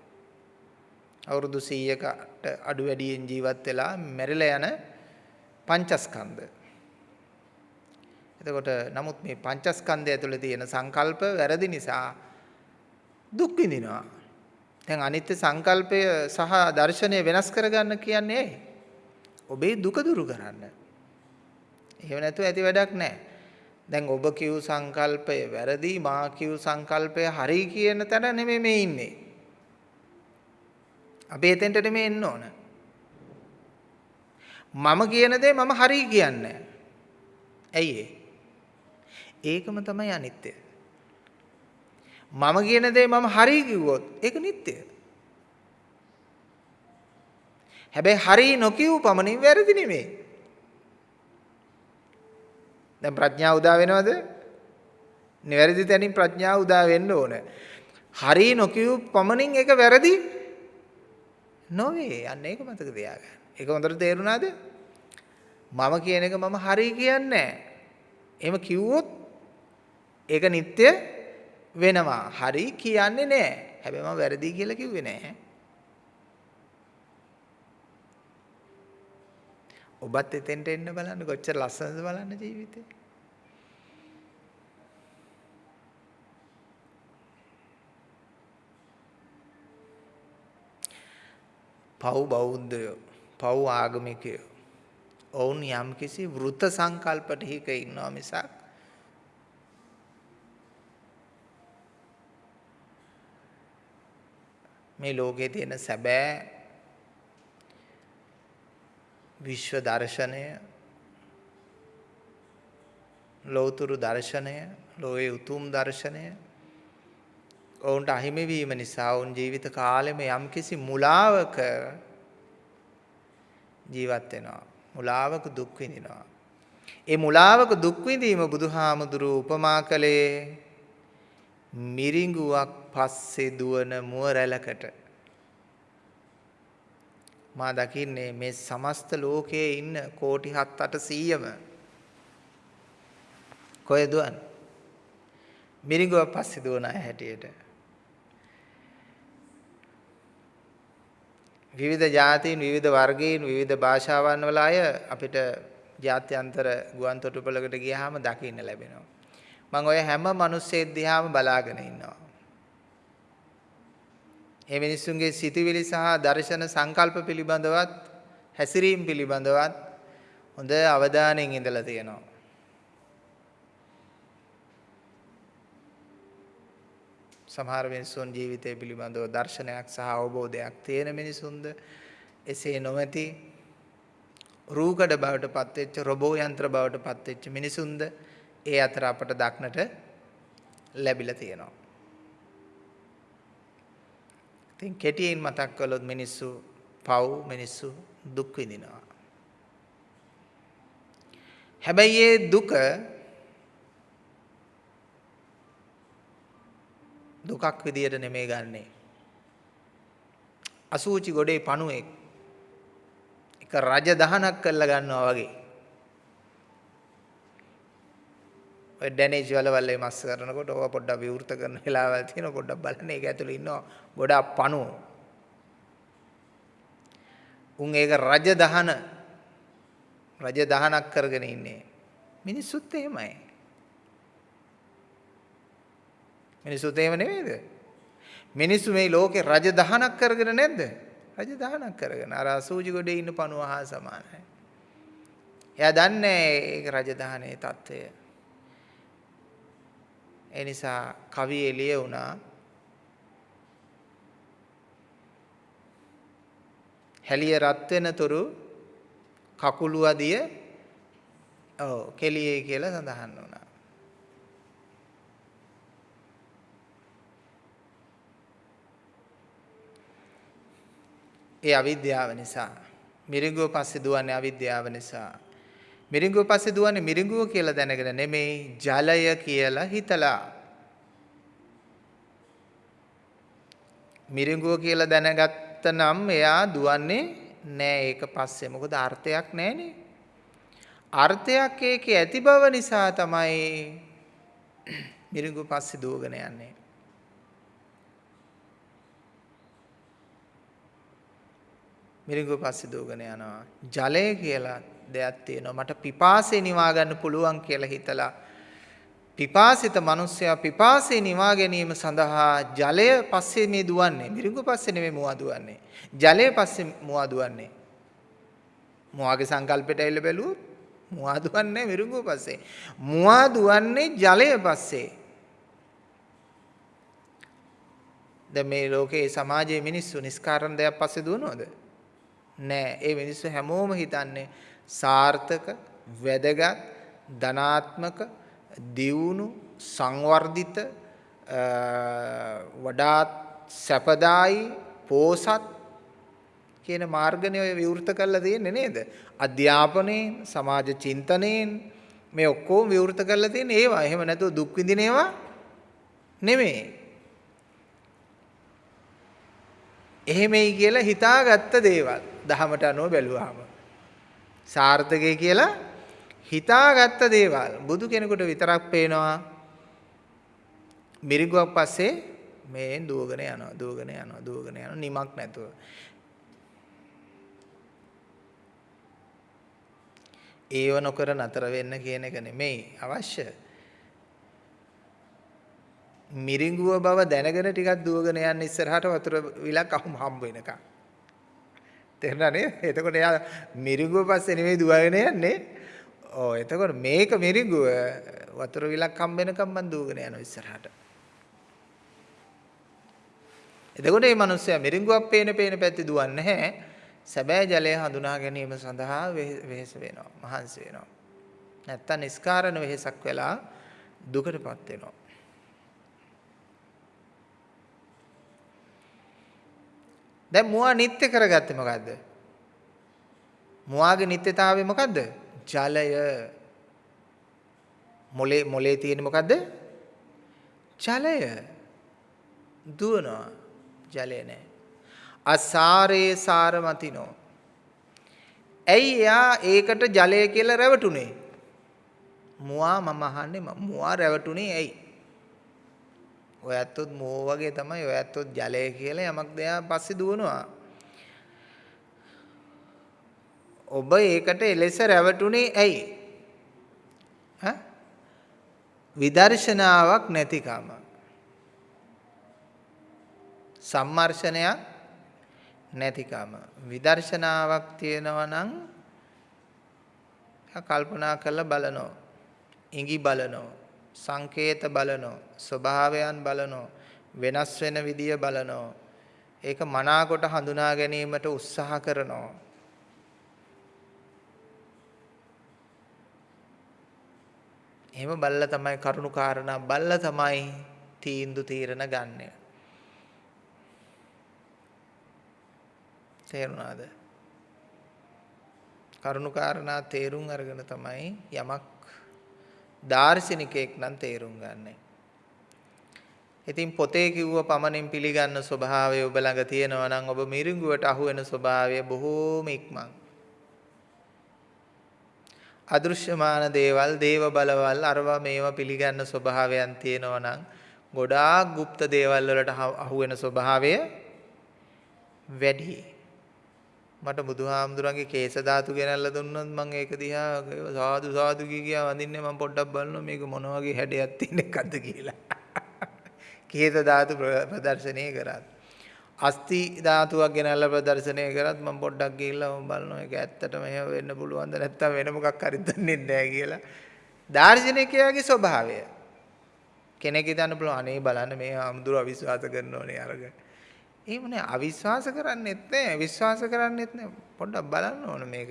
අවුරුදු 100කට අඩු වැඩියෙන් ජීවත් වෙලා මැරිලා යන පංචස්කන්ධ. එතකොට නමුත් මේ පංචස්කන්ධය ඇතුලේ තියෙන සංකල්ප වැරදි නිසා දුක් විඳිනවා. දැන් අනිත්‍ය සංකල්පය සහ දර්ශනය වෙනස් කරගන්න කියන්නේ ඇයි? ඔබේ දුක දුරු කරන්න. එහෙම නැතුව ඇති වැඩක් නැහැ. දැන් ඔබ කිව් සංකල්පය වැරදි මා කිව් සංකල්පය හරි කියන තැන නෙමෙයි මේ ඉන්නේ. අපි එතෙන්ට නෙමෙයි එන්න ඕන. මම කියන දේ මම හරි කියන්නේ. ඇයි ඒකම තමයි අනිත්‍ය. මම කියන දේ මම හරි කිව්වොත් ඒක නිට්ටය. හැබැයි හරි නොකියු පමණින් වැරදි නෙමෙයි. දැන් ප්‍රඥාව උදා වෙනවද? නිවැරදි තැනින් ප්‍රඥාව උදා වෙන්න ඕන. හරි නොකියු පමණින් ඒක වැරදි නොවේ. අන්න ඒක මතක තියාගන්න. ඒක හොඳට තේරුණාද? මම කියන එක මම හරි කියන්නේ නැහැ. එහෙම කිව්වොත් ඒක නිත්‍ය වෙනවා. හරි කියන්නේ නැහැ. හැබැයි මම වැරදි කියලා කිව්වේ නැහැ. ඔබත් එතෙන්ට එන්න බලන්න කොච්චර ලස්සනද බලන්න ජීවිතේ. පව් බෞද්ධයෝ පව් ආගමිකයෝ ඔවුන් යම්කිසි වෘත සංකල්ප ටික ඉන්නවා මිසක් මේ ලෝකයේ තියෙන සැබෑ විශ්ව දර්ශනය ලෞතුරු දර්ශනය ලෝයේ උතුම් දර්ශනය ඔවුන්ට අහිමි වීම නිසා ඔවුන් ජීවිත කාලෙම යම්කිසි මුලාවක ජීවත් වෙනවා. මුලාවක දුක් විඳිනවා. ඒ මුලාවක දුක් විඳීම බුදුහාමුදුරු උපමා කළේ මිරිඟුවක් පස්සේ දුවන මුව රැළකට මා දකින්නේ මේ සමස්ත ලෝකයේ ඉන්න කෝටි 7 800ම කොහෙද දුවන්නේ? මිරිඟුවක් පස්සේ දුවන අය හැටියට. විවිධ ජාතීන් විවිධ වර්ගීන් විවිධ භාෂාවන් වල අය අපිට ජාත්‍යන්තර ගුවන් තොටුපළකට ගියාම දකින්න ලැබෙනවා. මම ඔය හැම මිනිස්සෙක් දිහාම බලාගෙන ඉන්නවා. මේ මිනිස්සුන්ගේ සිතුවිලි සහ දර්ශන සංකල්ප පිළිබඳවත් හැසිරීම පිළිබඳවත් හොඳ අවධානයෙන් ඉඳලා තියෙනවා. සමහර මිනිසුන් ජීවිතය පිළිබඳව දර්ශනයක් සහ අවබෝධයක් තියෙන මිනිසුන්ද එසේ නොමැති රූකඩ බවට පත්වෙච්ච රොබෝ යන්ත්‍ර බවට පත්වෙච්ච මිනිසුන්ද ඒ අතර අපට දක්නට ලැබිලා තියෙනවා. ඉතින් කෙටියෙන් මතක් කළොත් මිනිස්සු පව් මිනිස්සු දුක් විඳිනවා. හැබැයි ඒ දුක දුකක් විදියට නෙමෙයි ගන්නෙ. අසූචි ගොඩේ පණුවෙක් එක රජ දහනක් කරලා ගන්නවා වගේ. ඔය ඩැමේජ් වලවල් මේ මස් කරනකොට ඕවා පොඩ්ඩක් විවෘත කරන වෙලාවල් තියෙනවා පොඩ්ඩක් බලන්න ඒක ඇතුලේ ඉන්නවා ගොඩාක් පණුව. උන් ඒක රජ දහන රජ දහනක් කරගෙන ඉන්නේ. මිනිස්සුත් එහෙමයි. මිනිස්සුත් එහෙම නෙමෙයිද? මිනිස්සු මේ ලෝකේ රජ දහනක් කරගෙන නැද්ද? රජ දහනක් කරගෙන අර අසූචි ගොඩේ ඉන්න පණුව හා සමානයි. එයා දන්නේ ඒක රජ දහනේ తত্ত্বය. ඒ නිසා කවි එළිය වුණා. හැලිය රත් වෙනතුරු කකුළු අදිය ඔව් කෙලියේ කියලා සඳහන් වුණා. ඒ අවිද්‍යාව නිසා මිරිඟුව පස්සේ දුවන්නේ අවිද්‍යාව නිසා මිරිඟුව පස්සේ දුවන්නේ මිරිඟුව කියලා දැනගෙන නෙමෙයි ජලය කියලා හිතලා. මිරිඟුව කියලා දැනගත්ත නම් එයා දුවන්නේ නෑ. ඒක පස්සේ මොකද අර්ථයක් නෑනේ. අර්ථයක් ඒකේ ඇති බව නිසා තමයි මිරිඟුව පස්සේ දුවගෙන යන්නේ. මිරිඟුව පස්සේ දුවගෙන යනවා. ජලය කියලා දෙයක් තියෙනවා. මට පිපාසය නිවා ගන්න පුළුවන් කියලා හිතලා පිපාසිත මිනිස්සයා පිපාසය නිවා ගැනීම සඳහා ජලය පස්සේ මේ දුවන්නේ. මිරිඟුව පස්සේ නෙමෙයි මුවා දුවන්නේ. ජලය පස්සේ මුවා දුවන්නේ. මුවාගේ සංකල්පයට ඇවිල්ලා බැලුවොත් මුවා දුවන්නේ මිරිඟුව පස්සේ. මුවා දුවන්නේ ජලය පස්සේ. දැන් මේ ලෝකේ සමාජයේ මිනිස්සු නිස්කාරණ දෙයක් පස්සේ දුවනවද? නෑ. ඒ මිනිස්සු හැමෝම හිතන්නේ සාර්ථක, වැදගත්, ධනාත්මක, දියුණු, සංවර්ධිත වඩාත් සැපදායි, පෝසත් කියන මාර්ගනේ ඔය විවෘත කරලා තියෙන්නේ නේද? අධ්‍යාපනයෙන්, සමාජ චින්තනයෙන් මේ ඔක්කොම විවෘත කරලා තියෙන්නේ ඒවා. එහෙම නැතුව දුක් විඳින ඒවා නෙමෙයි. එහෙමයි කියලා හිතාගත්ත දේවල්. දහමට අනුව බැලුවාම සාර්ථකයි කියලා හිතාගත්ත දේවල්. බුදු කෙනෙකුට විතරක් පේනවා. මිරිඟුවක් පස්සේ මේ දුවගෙන යනවා දුවගෙන යනවා දුවගෙන යනවා. නිමක් නැතුව. ඒව නොකර නතර වෙන්න කියන එක නෙමෙයි. අවශ්‍ය. මිරිඟුව බව දැනගෙන ටිකක් දුවගෙන යන්න ඉස්සරහට වතුර විලක් අහුම් හම්බ වෙනකම්. තේරුණා නේද? එතකොට එයා මිරිඟුව පස්සේ නෙමෙයි දුවගෙන යන්නේ. ඔව් එතකොට මේක මිරිඟුව වතුර විලක් හම්බෙනකම් මං දුවගෙන යනවා ඉස්සරහට. එතකොට මේ මිනිස්සයා මිරිඟුවක් පේන පේන පැත්තේ දුවන්නේ නැහැ. සැබෑ ජලය හඳුනා ගැනීම සඳහා වෙහෙස වෙනවා. මහන්සි වෙනවා. නැත්තම් නිස්කාරණ වෙහෙසක් වෙලා දුකටපත් වෙනවා. දැන් මුවා නිත්‍ය කරගත්තේ මොකද්ද? මුවාගේ නිත්‍යතාවය මොකද්ද? ජලය. මොලේ මොලේ තියෙන මොකද්ද? ජලය. දුවනවා. ජලය නැහැ. අසාරේ සාරමතිනෝ. ඇයි එයා ඒකට ජලය කියලා රැවටුනේ? මුවා මම අහන්නේ මුවා රැවටුනේ ඇයි? ඔය ඇත්තොත් මෝ වගේ තමයි ඔය ඇත්තොත් ජලය කියලා යමක් දෙයා පස්සේ දුවනවා. ඔබ ඒකට එලෙස රැවටුනේ ඇයි? ඈ? විදර්ශනාවක් නැතිකම. සම්මර්ෂණයක් නැතිකම. විදර්ශනාවක් තියෙනවා නම් කල්පනා කරලා බලනවා. ඉඟි බලනවා. සංකේත බලනෝ ස්වභාවයන් බලනෝ වෙනස් වෙන විදිය බලනෝ ඒක මනාකොට හඳුනා ගැනීමට උත්සාහ කරනෝ. එහෙම බල්ලා තමයි කරුණු කාරණා. බල්ලා තමයි තීන්දු තීරණ ගන්නෙ. තේරුණාද? කරුණු කාරණා තේරුම් අරගෙන තමයි යමක් දාර්ශනිකයෙක් නම් තේරුම් ගන්න. ඉතින් පොතේ කිව්ව පමණින් පිළිගන්න ස්වභාවය ඔබ ළඟ තියෙනවා නම් ඔබ මිරිඟුවට අහු වෙන ස්වභාවය බොහෝම ඉක්මන්. අදෘශ්‍යමාන දේවල්, දේව බලවල්, අරවා මේවා පිළිගන්න ස්වභාවයන් තියෙනවා නම් ගොඩාක් গুপ্ত දේවල් වලට අහු වෙන ස්වභාවය වැඩි. මට බුදුහාමුදුරන්ගේ කේස ධාතු ගෙනල්ලා දුන්නොත් මම ඒක දිහා සාදු සාදු කියා වඳින්නේ මම පොඩ්ඩක් බලනවා මේක මොන වගේ හැඩයක් තියෙන එකක්ද කියලා. කේස ධාතු ප්‍රදර්ශනය කරා. අස්ති ධාතුවක් ගෙනල්ලා ප්‍රදර්ශනය කරත් මම පොඩ්ඩක් ගිහිල්ලා මම බලනවා ඒක ඇත්තටම එහෙම වෙන්න පුළුවන්ද නැත්නම් වෙන මොකක් හරි දන්නේ නැහැ කියලා. දාර්ශනිකයාගේ ස්වභාවය. කෙනෙක් හිතන්න පුළුවන් අනේ බලන්න මේ ආමුදුර අවිශ්වාස කරනෝනේ අරග. එහෙම නෑ අවිශ්වාස කරන්නෙත් නෑ විශ්වාස කරන්නෙත් නෑ. පොඩ්ඩක් බලන්න ඕන මේක.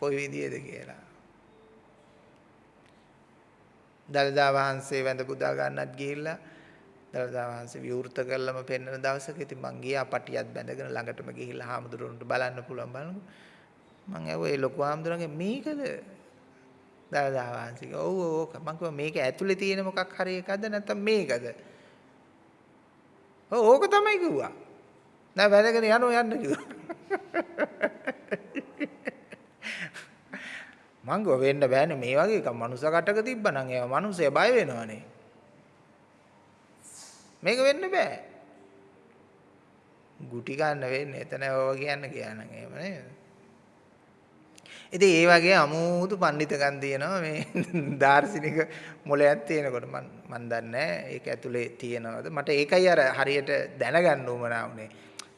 කොයි විදියේද කියලා. දලදා වහන්සේ වැඳ පුදා ගන්නත් ගිහිල්ලා දලදා වහන්සේ විවෘත කරලම පෙන්වන දවසක ඉතින් මං ගියා පටියක් බැඳගෙන ළඟටම ගිහිල්ලා හාමුදුරුවන්ට බලන්න පුළුවන් බලනකො මං ඇහුවා ඒ ලොකු හාමුදුරන්ගේ මේකද? දලදා වහන්සේ ඔව් ඔව් මං කිව්වා මේක ඇතුලේ තියෙන මොකක් හරි එකක්ද? නැත්නම් මේකද? ඔව් ඕක තමයි කිව්වා නෑ වැදගෙන යනවා යන්න කිව්වා මං ගෝ වෙන්න බෑනේ මේ වගේ එකක් මනුස්ස කටක තිබ්බනම් ඒවා මනුස්සය බය වෙනවනේ මේක වෙන්න බෑ. ගුටි ගන්න වෙන්නේ. එතන ඔය කියන්න කියනනම් එහෙම නේද? ඉතින් ඒ වගේ අමුතු පඬිතකම් තියෙනවා මේ දාර්ශනික මොලයක් තියෙනකොට මම මන් දන්නේ ඒක ඇතුලේ තියෙනවද මට ඒකයි අර හරියට දැනගන්න උවමනා වුනේ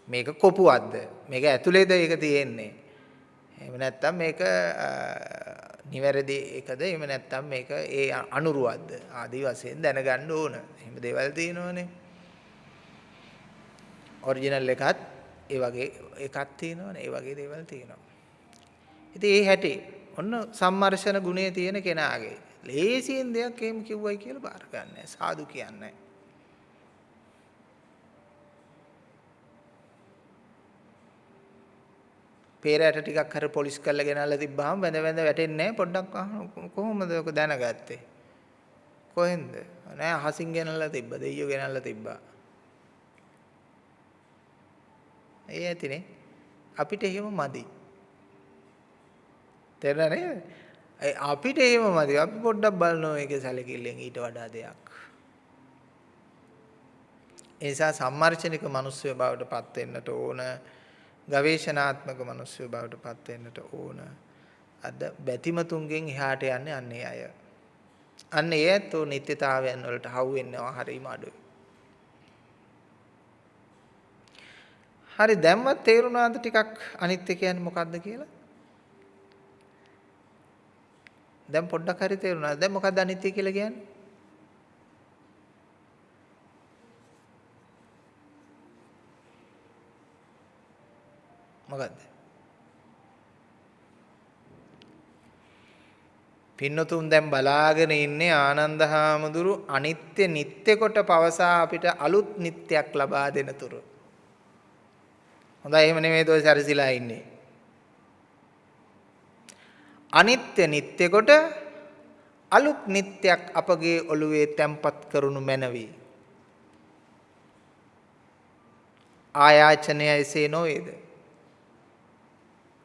මේක කොපුවක්ද මේක ඇතුලේද ඒක තියෙන්නේ එහෙම නැත්නම් මේක නිවැරදි එකද එහෙම නැත්නම් මේක ඒ අනුරුවක්ද ආදි වශයෙන් දැනගන්න ඕන. එහෙම දේවල් තියෙනවනේ. ඔරිජිනල් එකත් ඒ වගේ එකක් තියෙනවනේ. ඒ වගේ දේවල් තියෙනවා. ඉතින් ඒ හැටි ඔන්න සම්මර්ෂණ ගුණය තියෙන කෙනාගේ. ලේසියෙන් දෙයක් එහෙම කිව්වයි කියලා බාර ගන්නෑ. සාදු කියන්නේ පේරයට ටිකක් හරි පොලිස් කරලා ගෙනල්ලා තිබ්බහම වැඳ වැඳ වැටෙන්නේ නැහැ පොඩ්ඩක් කොහොමද ඔක දැනගත්තේ? කොහෙන්ද? නෑ අහසින් ගෙනල්ලා තිබ්බ දෙයියෝ ගෙනල්ලා තිබ්බා. ඒ ඇතිනේ. අපිට එහෙම මදි. තේරෙනව නේද අපිට එහෙම මදි අපි පොඩ්ඩක් බලනවා ඒකේ සැලකිල්ලෙන් ඊට වඩා දෙයක් ඒ නිසා සම්මර්ෂණික මිනිස්සු බවට පත් වෙන්නට ඕන ගවේෂණාත්මක මිනිස්සු බවට පත් වෙන්නට ඕන. අද බැතිමතුන්ගෙන් එහාට යන්නේ අන්නේ අය. අන්න ඒ ඇත්තෝ නිත්‍යතාවයන් වලට හවු වෙනවා හරිම අඩුයි. හරි දැම්මත් තේරුණාද ටිකක් අනිත්‍ය කියන්නේ මොකක්ද කියලා? දැන් පොඩ්ඩක් හරි තේරුණාද? දැන් මොකක්ද අනිත්‍ය කියලා කියන්නේ? මොකද්ද? පින්නතුන් දැන් බලාගෙන ඉන්නේ ආනන්ද හාමුදුරු අනිත්‍ය නිත්‍ය කොට පවසා අපිට අලුත් නිත්‍යයක් ලබා දෙන තුරු. හොඳයි එහෙම නෙමෙයි ඔය සැරසිලා ඉන්නේ. අනිත්‍ය නිත්‍ය කොට අලුත් නිත්‍යයක් අපගේ ඔළුවේ තැම්පත් කරනු මැනවි. ආයාචනය එසේ නොවේද?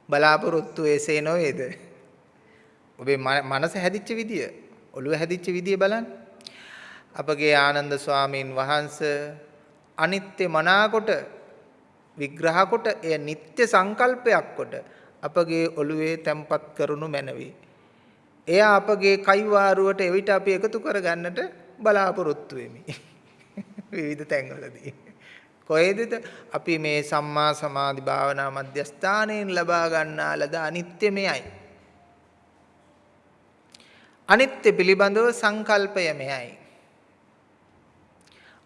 බලාපොරොත්තු එසේ නොවේද? ඔබේ මනස හැදිච්ච විදිය, ඔළුව හැදිච්ච විදිය බලන්න. අපගේ ආනන්ද ස්වාමීන් වහන්සේ අනිත්‍ය මනාකොට විග්‍රහ කොට එය නিত্য සංකල්පයක් කොට අපගේ ඔළුවේ තැම්පත් කරනු මැනවි. එය අපගේ කයිවාරුවට එවිට අපි එකතු කරගන්නට බලාපොරොත්තු වෙමි. විවිධ තැන්වලදී. කොහෙදද අපි මේ සම්මා සමාධි භාවනා මධ්‍යස්ථානයෙන් ලබා ගන්නා ලද අනිත්‍ය මෙයයි. අනිත්‍ය පිළිබඳව සංකල්පය මෙයයි.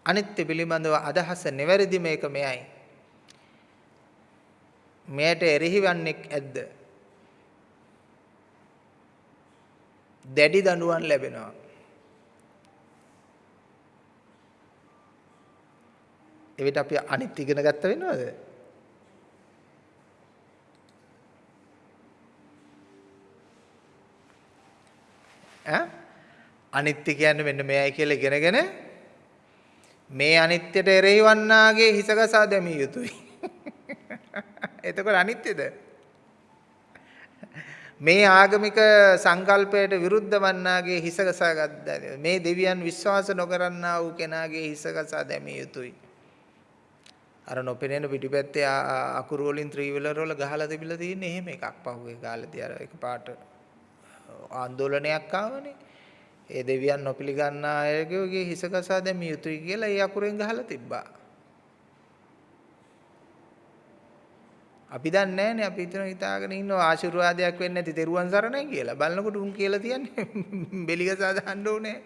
අනිත්‍ය පිළිබඳව අදහස නිවැරදි මේක මෙයයි. මෙයට එරෙහිවන්නේක් ඇද්ද? දැඩි දඬුවම් ලැබෙනවා. එවිට අපි අනිත් ඉගෙන ගත්ත වෙනවද? ඈ අනිත්‍ය කියන්නේ මෙන්න මෙයයි කියලා ඉගෙනගෙන මේ අනිත්‍යට එරෙහි වන්නාගේ හිසගසා දැමිය යුතුයි. එතකොට අනිත්‍යද? මේ ආගමික සංකල්පයට විරුද්ධ වන්නාගේ හිස ගසා ගත්තා. මේ දෙවියන් විශ්වාස නොකරන්නා වූ කෙනාගේ හිස ගසා දැමිය යුතුයි. අර නොපෙනෙන පිටිපැත්තේ අකුරු වලින් ත්‍රිවිලර වල ගහලා තිබිලා තියෙන්නේ එහෙම එකක් පහුවේ කාලේදී අර එකපාරට ආందోලනයක් ආවනේ. ඒ දෙවියන් නොපිළගන්න අයගේ හිස ගසා දැමිය යුතුයි කියලා ඒ අකුරෙන් ගහලා තිබ්බා. අපි දන්නේ නැහනේ අපි හිතන හිතාගෙන ඉන්නවා ආශිර්වාදයක් වෙන්නේ නැති තෙරුවන් සරණයි කියලා. බලනකොට උන් කියලා තියන්නේ බෙලිගසා දාන්න ඕනේ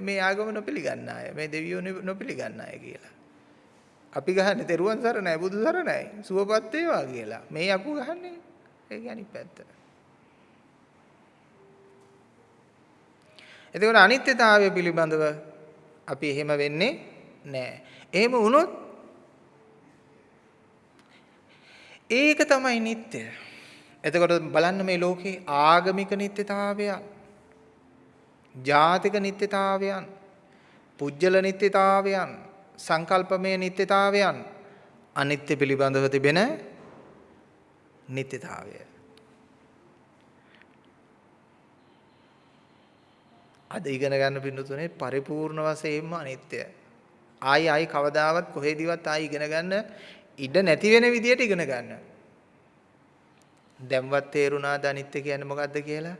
මේ ආගම නොපිළගන්න අය. මේ දෙවියෝ නොපිළගන්න අය කියලා. අපි ගහන්නේ තෙරුවන් සරණයි බුදු සරණයි සුවපත් වේවා කියලා. මේ යකු ගහන්නේ ඒක අනිත් පැත්ත. එතකොට අනිත්‍යතාවය පිළිබඳව අපි එහෙම වෙන්නේ නැහැ. එහෙම වුණොත් ඒක තමයි නිත්‍ය. එතකොට බලන්න මේ ලෝකේ ආගමික නිත්‍යතාවයන්, ජාතික නිත්‍යතාවයන්, පුජ්‍යල නිත්‍යතාවයන්, සංකල්පමය නිත්‍යතාවයන් අනිත්‍ය පිළිබඳව තිබෙන නිත්‍යතාවය. අද ඉගෙන ගන්න පින්නතුනේ පරිපූර්ණ වශයෙන්ම අනිත්‍ය. ආයි ආයි කවදාවත් කොහෙදිවත් ආයි ඉගෙන ගන්න ඉඩ නැති වෙන විදියට ඉගෙන ගන්න. දැන්වත් තේරුණාද අනිත්‍ය කියන්නේ මොකද්ද කියලා?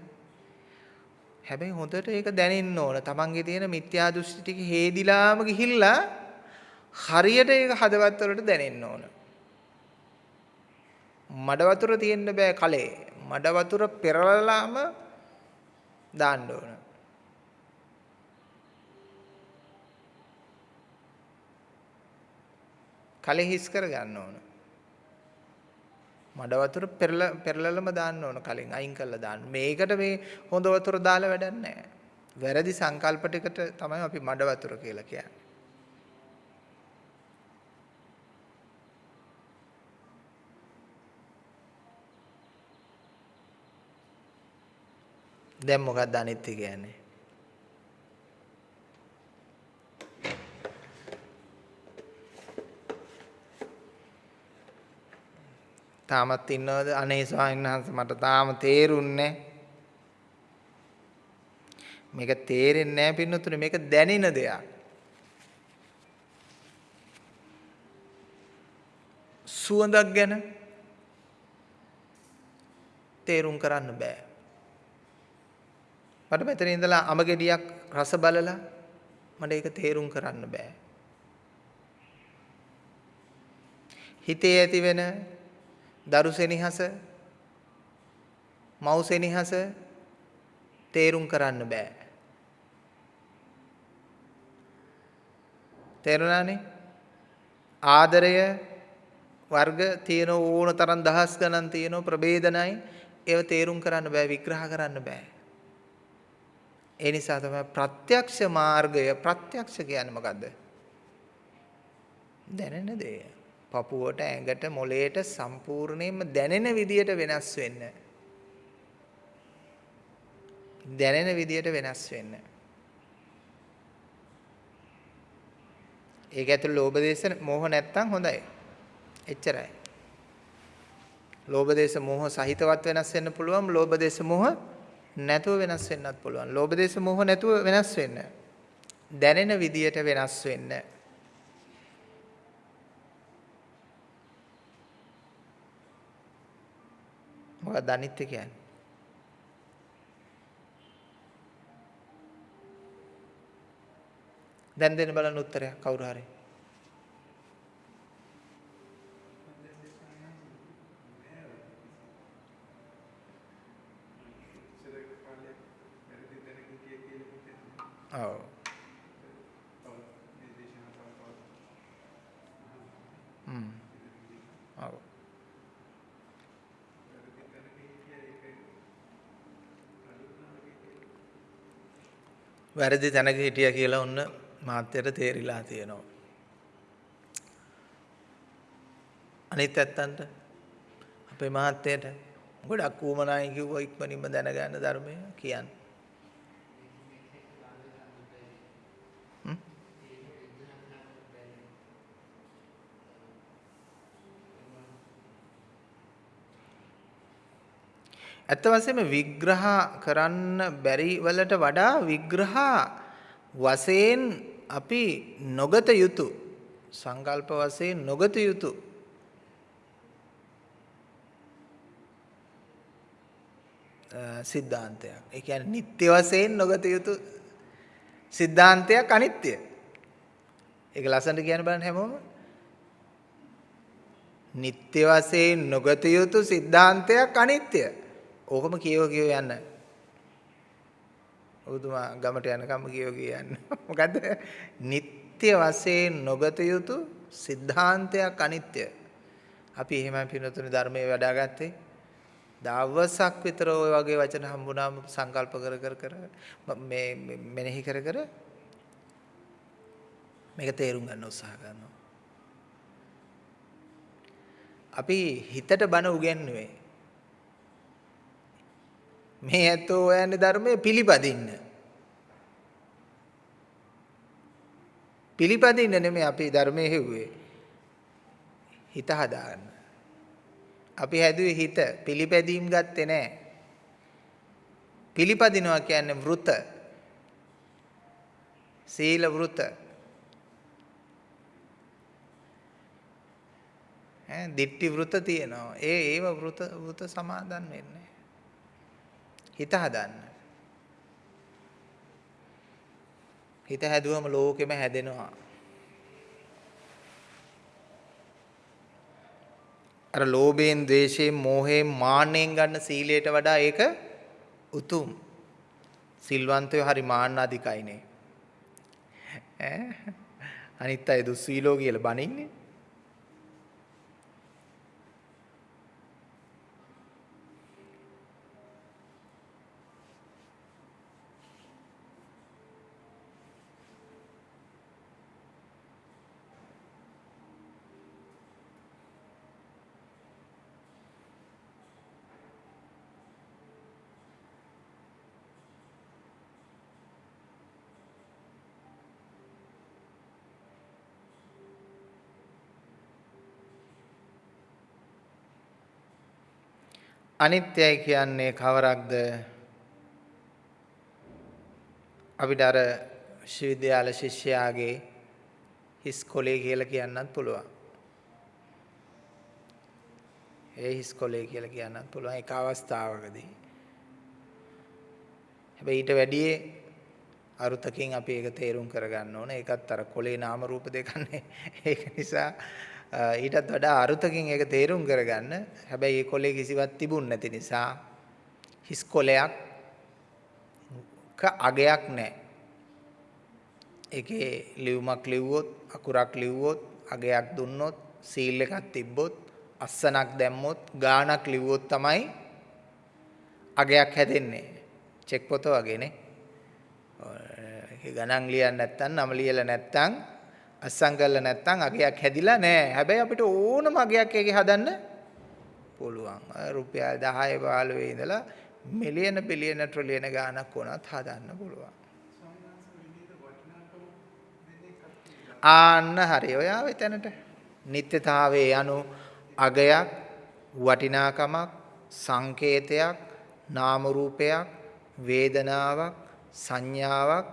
හැබැයි හොඳට ඒක දැනෙන්න ඕන. Tamange තියෙන මිත්‍යා දෘෂ්ටි ටික හේදිලාම ගිහිල්ලා හරියට ඒක හදවත් වලට දැනෙන්න ඕන. මඩ වතුර තියෙන්න බෑ කලේ. මඩ වතුර පෙරලලාම දාන්න ඕන. කලෙ හිස් කර ගන්න ඕන. මඩ වතුර පෙරල පෙරලලම දාන්න ඕන කලින් අයින් කරලා දාන්න. මේකට මේ හොඳ වතුර දාලා වැඩක් නැහැ. වැරදි සංකල්ප ටිකට තමයි අපි මඩ වතුර කියලා කියන්නේ. දැන් මොකක්ද අනිත්‍ය කියන්නේ? තාමත් ඉන්නවද? අනේ ස්වාමීන් වහන්සේ මට තාම තේරුන්නේ මේක තේරෙන්නේ නැහැ පින්නතුනේ මේක දැනෙන දෙයක්. සුවඳක් ගැන තේරුම් කරන්න බෑ. මට මෙතන ඉඳලා අම ගෙඩියක් රස බලලා මට ඒක තේරුම් කරන්න බෑ. හිතේ ඇති වෙන දරු සෙනෙහස මව් සෙනෙහස තේරුම් කරන්න බෑ. තේරුණානේ? ආදරය වර්ග තියෙන ඕන තරම් දහස් ගණන් තියෙන ප්‍රභේදනයි ඒව තේරුම් කරන්න බෑ විග්‍රහ කරන්න බෑ. ඒ නිසා තමයි ප්‍රත්‍යක්ෂ මාර්ගය ප්‍රත්‍යක්ෂ කියන්නේ මොකද්ද? දැනෙන දේ. පපුවට ඇඟට මොළයට සම්පූර්ණයෙන්ම දැනෙන විදියට වෙනස් වෙන්න. දැනෙන විදියට වෙනස් වෙන්න. ඒක ඇතුළේ ලෝභ දේශ මොහ නැත්තම් හොඳයි. එච්චරයි. ලෝභ දේශ මොහ සහිතවත් වෙනස් වෙන්න පුළුවන්. ලෝභ දේශ මොහ නැතුව වෙනස් වෙන්නත් පුළුවන්. ලෝභ දේශ මොහ නැතුව වෙනස් වෙන්න. දැනෙන විදියට වෙනස් වෙන්න. මොකක්ද අනිත්‍ය කියන්නේ? දැන් දෙන්න බලන්න උත්තරයක් කවුරු හරි. ඔව්. හ්ම්. ඔව්. වැරදි තැනක හිටියා කියලා ඔන්න මාත්‍යට තේරිලා තියෙනවා. අනිත් ඇත්තන්ට අපේ මහත්තයට ගොඩක් ඌමනායි කිව්වා ඉක්මනින්ම දැනගන්න ධර්මය කියන්නේ. ඇත්ත වශයෙන්ම විග්‍රහ කරන්න බැරි වලට වඩා විග්‍රහ වශයෙන් අපි නොගත යුතු සංකල්ප වශයෙන් නොගත යුතු සිද්ධාන්තයක්. ඒ කියන්නේ නිත්‍ය වශයෙන් නොගත යුතු සිද්ධාන්තයක් අනිත්‍ය. ඒක ලස්සනට කියන්න බලන්න හැමෝම. නිත්‍ය වශයෙන් නොගත යුතු සිද්ධාන්තයක් අනිත්‍ය. ඕකම කියව කියව යන්න. ඔබතුමා ගමට යනකම් කියව කිය යන්න. මොකද්ද? නිත්‍ය වශයෙන් නොගත යුතු සිද්ධාන්තයක් අනිත්‍ය. අපි එහෙමයි පිනතුනේ ධර්මයේ වඩාගත්තේ. දවසක් විතර ওই වගේ වචන හම්බුනාම සංකල්ප කර කර කර මේ මෙනෙහි කර කර මේක තේරුම් ගන්න උත්සාහ කරනවා. අපි හිතට බන උගන්වන්නේ මේ ඇත්තෝ හොයන්නේ ධර්මයේ පිළිපදින්න. පිළිපදින්න නෙමෙයි අපි ධර්මයේ හෙව්වේ. හිත හදාගන්න. අපි හැදුවේ හිත පිළිපැදීම් ගත්තේ නැහැ. පිළිපදිනවා කියන්නේ වෘත. සීල වෘත. ඈ දිට්ටි වෘත තියෙනවා. ඒ ඒව වෘත වෘත සමාදන් වෙන්නේ. හිත හදන්න. හිත හැදුවම ලෝකෙම හැදෙනවා. අර ලෝභයෙන්, ද්වේෂයෙන්, මෝහයෙන්, මාන්නෙන් ගන්න සීලයට වඩා ඒක උතුම්. සිල්වන්තයෝ හරි මාන්නාධිකයිනේ. ඈ අනිත් අය දුස්සීලෝ කියලා බනින්නේ. අනිත්‍යයි කියන්නේ කවරක්ද? අපිට අර විශ්වවිද්‍යාල ශිෂ්‍යයාගේ හිස් කොලේ කියලා කියන්නත් පුළුවන්. ඒ හිස් කොලේ කියලා කියන්නත් පුළුවන් එක අවස්ථාවකදී. හැබැයි ඊට වැඩියේ අරුතකින් අපි ඒක තේරුම් කරගන්න ඕන. ඒකත් අර කොලේ නාම රූප දෙකන්නේ. ඒක නිසා ඊටත් වඩා අරුතකින් ඒක තේරුම් කරගන්න. හැබැයි මේ කොලේ කිසිවක් තිබුණ නැති නිසා හිස් කොලයක් ක අගයක් නැහැ. ඒකේ ලියුමක් ලිව්වොත් අකුරක් ලිව්වොත් අගයක් දුන්නොත් සීල් එකක් තිබ්බොත් අස්සනක් දැම්මොත් ගානක් ලිව්වොත් තමයි අගයක් හැදෙන්නේ. චෙක් පොත වගේනේ. ඒක ගණන් ලියන්න නැත්නම් නම ලියලා නැත්නම් අස්සම් කරලා නැත්නම් අගයක් හැදිලා නැහැ. හැබැයි අපිට ඕනම අගයක් එකේ හදන්න පුළුවන්. රුපියල් 10 15 ඉඳලා මිලියන බිලියන ට්‍රිලියන ගාණක් වුණත් හදන්න පුළුවන්. ආන්න හරි. ඔය ආවේ තැනට. නිත්‍යතාවයේ යනු අගයක් වටිනාකමක් සංකේතයක් නාම රූපයක් වේදනාවක් සංඥාවක්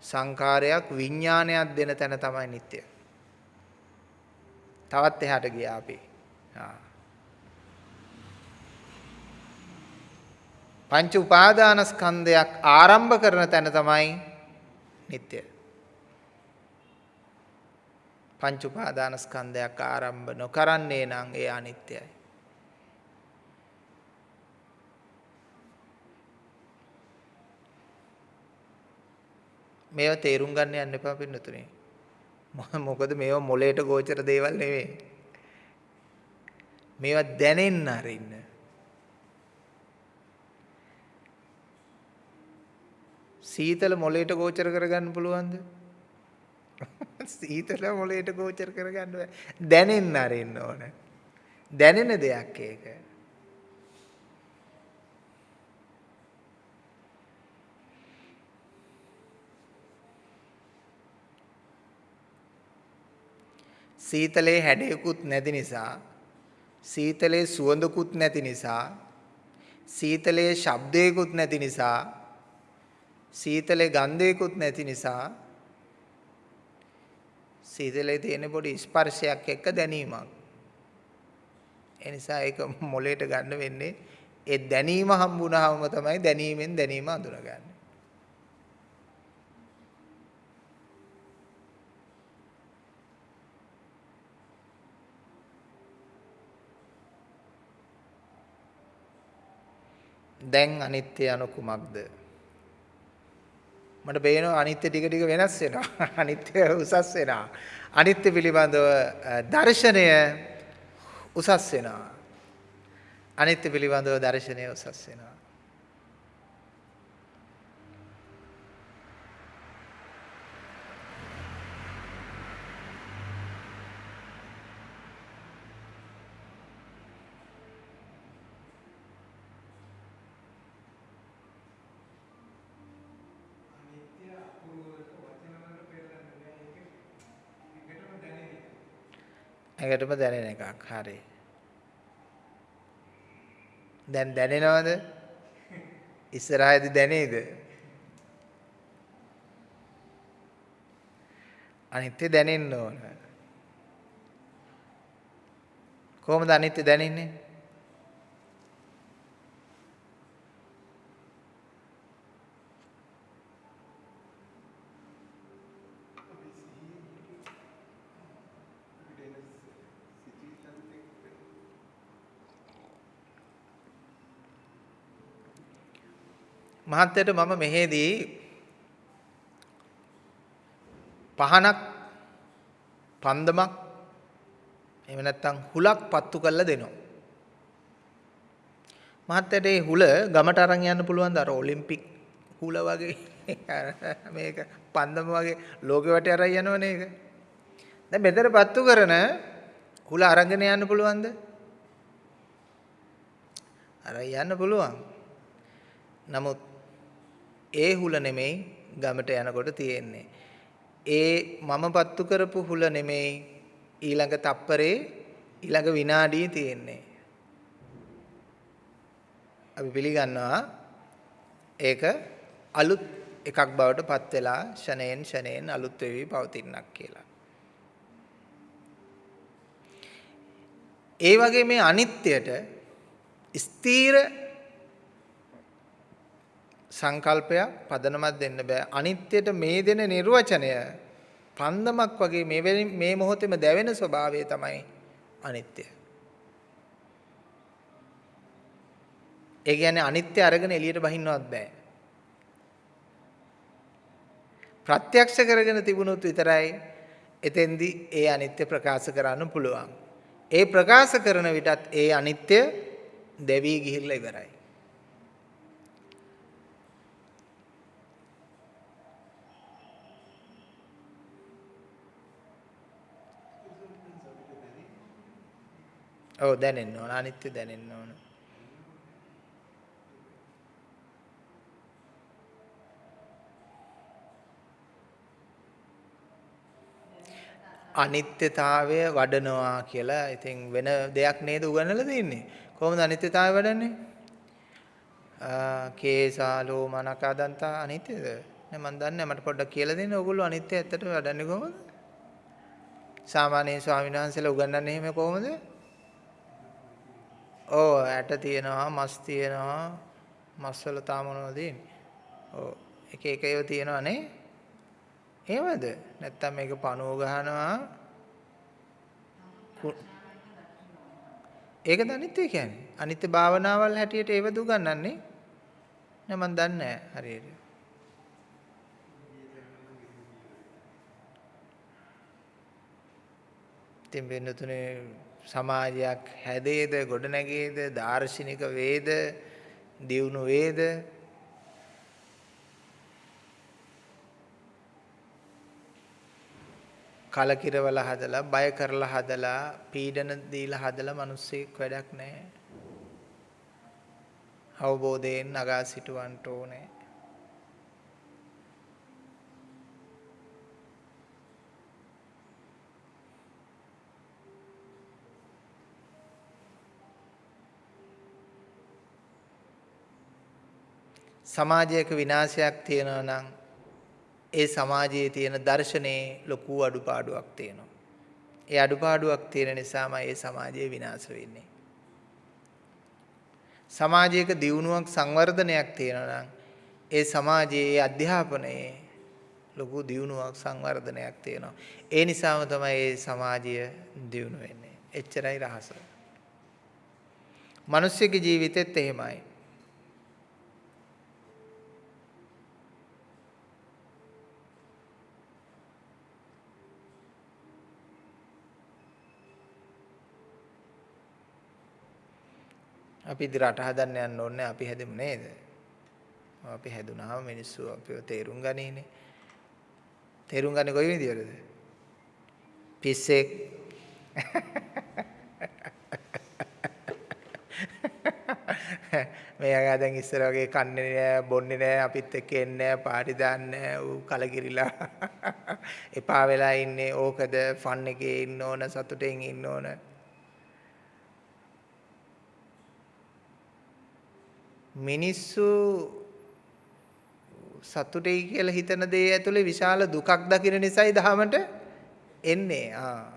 සංකාරයක් විඥානයක් දෙන තැන තමයි නිට්ටය. තවත් එහාට ගියා අපි. පංච උපාදානස්කන්ධයක් ආරම්භ කරන තැන තමයි නිට්ටය. පංච උපාදානස්කන්ධයක් ආරම්භ නොකරන්නේ නම් ඒ අනිත්‍යයි. මේවා තේරුම් ගන්න යන්න එපා පින්නතුනේ. මොකද මේවා මොලේට ගෝචර දේවල් නෙවෙයි. මේවා දැනෙන්න අරින්න. සීතල මොලේට ගෝචර කරගන්න පුළුවන්ද? සීතල මොලේට ගෝචර කරගන්න බෑ. දැනෙන්න අරින්න ඕන. දැනෙන දෙයක් ඒක. සීතලේ හැඩයකුත් නැති නිසා සීතලේ සුවඳකුත් නැති නිසා සීතලයේ ශබ්දයකුත් නැති නිසා සීතලේ ගන්ධයකුත් නැති නිසා සීතලේ තියෙන පොඩි ස්පර්ශයක් එක්ක දැනීමක්. ඒ නිසා ඒක මොලේට ගන්න වෙන්නේ ඒ දැනීම හම්බුනහම තමයි දැනීමෙන් දැනීම අඳුනගන්නේ. දැන් අනිත්‍ය anu කුමක්ද? මට පේනවා අනිත්‍ය ටික ටික වෙනස් වෙනවා. අනිත්‍ය උසස් වෙනවා. අනිත්‍ය පිළිබඳව දර්ශනය උසස් වෙනවා. අනිත්‍ය පිළිබඳව දර්ශනය උසස් වෙනවා. ඇඟටම දැනෙන එකක්. හරි. දැන් දැනෙනවද? ඉස්සරහදී දැනේද? අනිත්‍ය දැනෙන්න ඕන. කොහොමද අනිත්‍ය දැනෙන්නේ? මහත්තයට මම මෙහෙදී පහනක් පන්දමක් එහෙම නැත්නම් හුලක් පත්තු කරලා දෙනවා. මහත්තයට ඒ හුල ගමට අරන් යන්න පුළුවන්ද අර ඔලිම්පික් හුල වගේ මේක පන්දම වගේ ලෝකෙ වටේ අරන් යනවනේ ඒක. දැන් මෙතන පත්තු කරන හුල අරගෙන යන්න පුළුවන්ද? අරන් යන්න පුළුවන්. නමුත් ඒ හුල නෙමෙයි ගමට යනකොට තියෙන්නේ. ඒ මම පත්තු කරපු හුල නෙමෙයි ඊළඟ තප්පරේ ඊළඟ විනාඩියේ තියෙන්නේ. අපි පිළිගන්නවා ඒක අලුත් එකක් බවට පත් වෙලා ෂණයෙන් ෂණයෙන් අලුත් වෙවි පවතිනක් කියලා. ඒ වගේ මේ අනිත්‍යයට ස්ථීර සංකල්පයක් පදනමක් දෙන්න බෑ. අනිත්‍යයට මේ දෙන නිර්වචනය පන්දමක් වගේ මේ මේ මොහොතේම දැවෙන ස්වභාවය තමයි අනිත්‍ය. ඒ කියන්නේ අනිත්‍ය අරගෙන එළියට බහින්නවත් බෑ. ප්‍රත්‍යක්ෂ කරගෙන තිබුණොත් විතරයි එතෙන්දී ඒ අනිත්‍ය ප්‍රකාශ කරන්න පුළුවන්. ඒ ප්‍රකාශ කරන විටත් ඒ අනිත්‍ය දෙවි ගිහිල්ලා ඉවරයි. ඔව් දැනෙන්න ඕන අනිත්‍ය දැනෙන්න ඕන. අනිත්‍යතාවය වඩනවා කියලා ඉතින් වෙන දෙයක් නේද උගන්වලා තින්නේ. කොහොමද අනිත්‍යතාවය වඩන්නේ? කේසාලෝ මනකදන්තා අනිත්‍යද? නෑ මන් දන්නේ මට පොඩ්ඩක් කියලා දෙන්න. ඕගොල්ලෝ අනිත්‍ය ඇත්තට වඩන්නේ කොහොමද? සාමාන්‍ය ස්වාමීන් වහන්සේලා උගන්වන්නේ එහෙම කොහොමද? ඔව් ඇට තියෙනවා මස් තියෙනවා මස් වල තාම මොනවද තියෙන්නේ? ඔව් එක එක ඒවා තියෙනවා නේ? එහෙමද? නැත්තම් මේක පණුව ගහනවා ඒකද අනිත්‍ය කියන්නේ. අනිත්‍ය භාවනාවල් හැටියට ඒව දුගන්නන්නේ. නෑ මන් දන්නේ නෑ හරියට. ඉතින් වෙන තුනේ සමාජයක් හැදේද ගොඩනැගේද දාර්ශනික වේද දියුණු වේද? කලකිරවල හදලා බය කරලා හදලා පීඩන දීලා හදලා මිනිස්සෙක් වැඩක් නැහැ. අවබෝධයෙන් නගා සිටවන්න ඕනේ. සමාජයක විනාශයක් තියෙනවා නම් ඒ සමාජයේ තියෙන දර්ශනයේ ලොකු අඩුපාඩුවක් තියෙනවා. ඒ අඩුපාඩුවක් තියෙන නිසාම ඒ සමාජය විනාශ වෙන්නේ. සමාජයක දියුණුවක් සංවර්ධනයක් තියෙනවා නම් ඒ සමාජයේ අධ්‍යාපනයේ ලොකු දියුණුවක් සංවර්ධනයක් තියෙනවා. ඒ නිසාම තමයි ඒ සමාජය දියුණු වෙන්නේ. එච්චරයි රහස. මිනිස්සුගේ ජීවිතෙත් එහෙමයි. අපි ඉදි රට හදන්න යන්න ඕනේ අපි හැදෙමු නේද? අපි හැදුනාම මිනිස්සු අපිව තේරුම් ගනීනේ. තේරුම් ගන්නේ කොයි විදියටද? පිස්සෙක් මෙයාගේ දැන් ඉස්සර වගේ කන්නේ නෑ බොන්නේ නෑ අපිත් එක්ක එන්නේ නෑ පාටි දාන්නේ නෑ ඌ කලකිරිලා එපා වෙලා ඉන්නේ ඕකද ෆන් එකේ ඉන්න ඕන සතුටෙන් ඉන්න ඕන මිනිස්සු සතුටයි කියලා හිතන දේ ඇතුලේ විශාල දුකක් දකින නිසායි දහමට එන්නේ. ආ.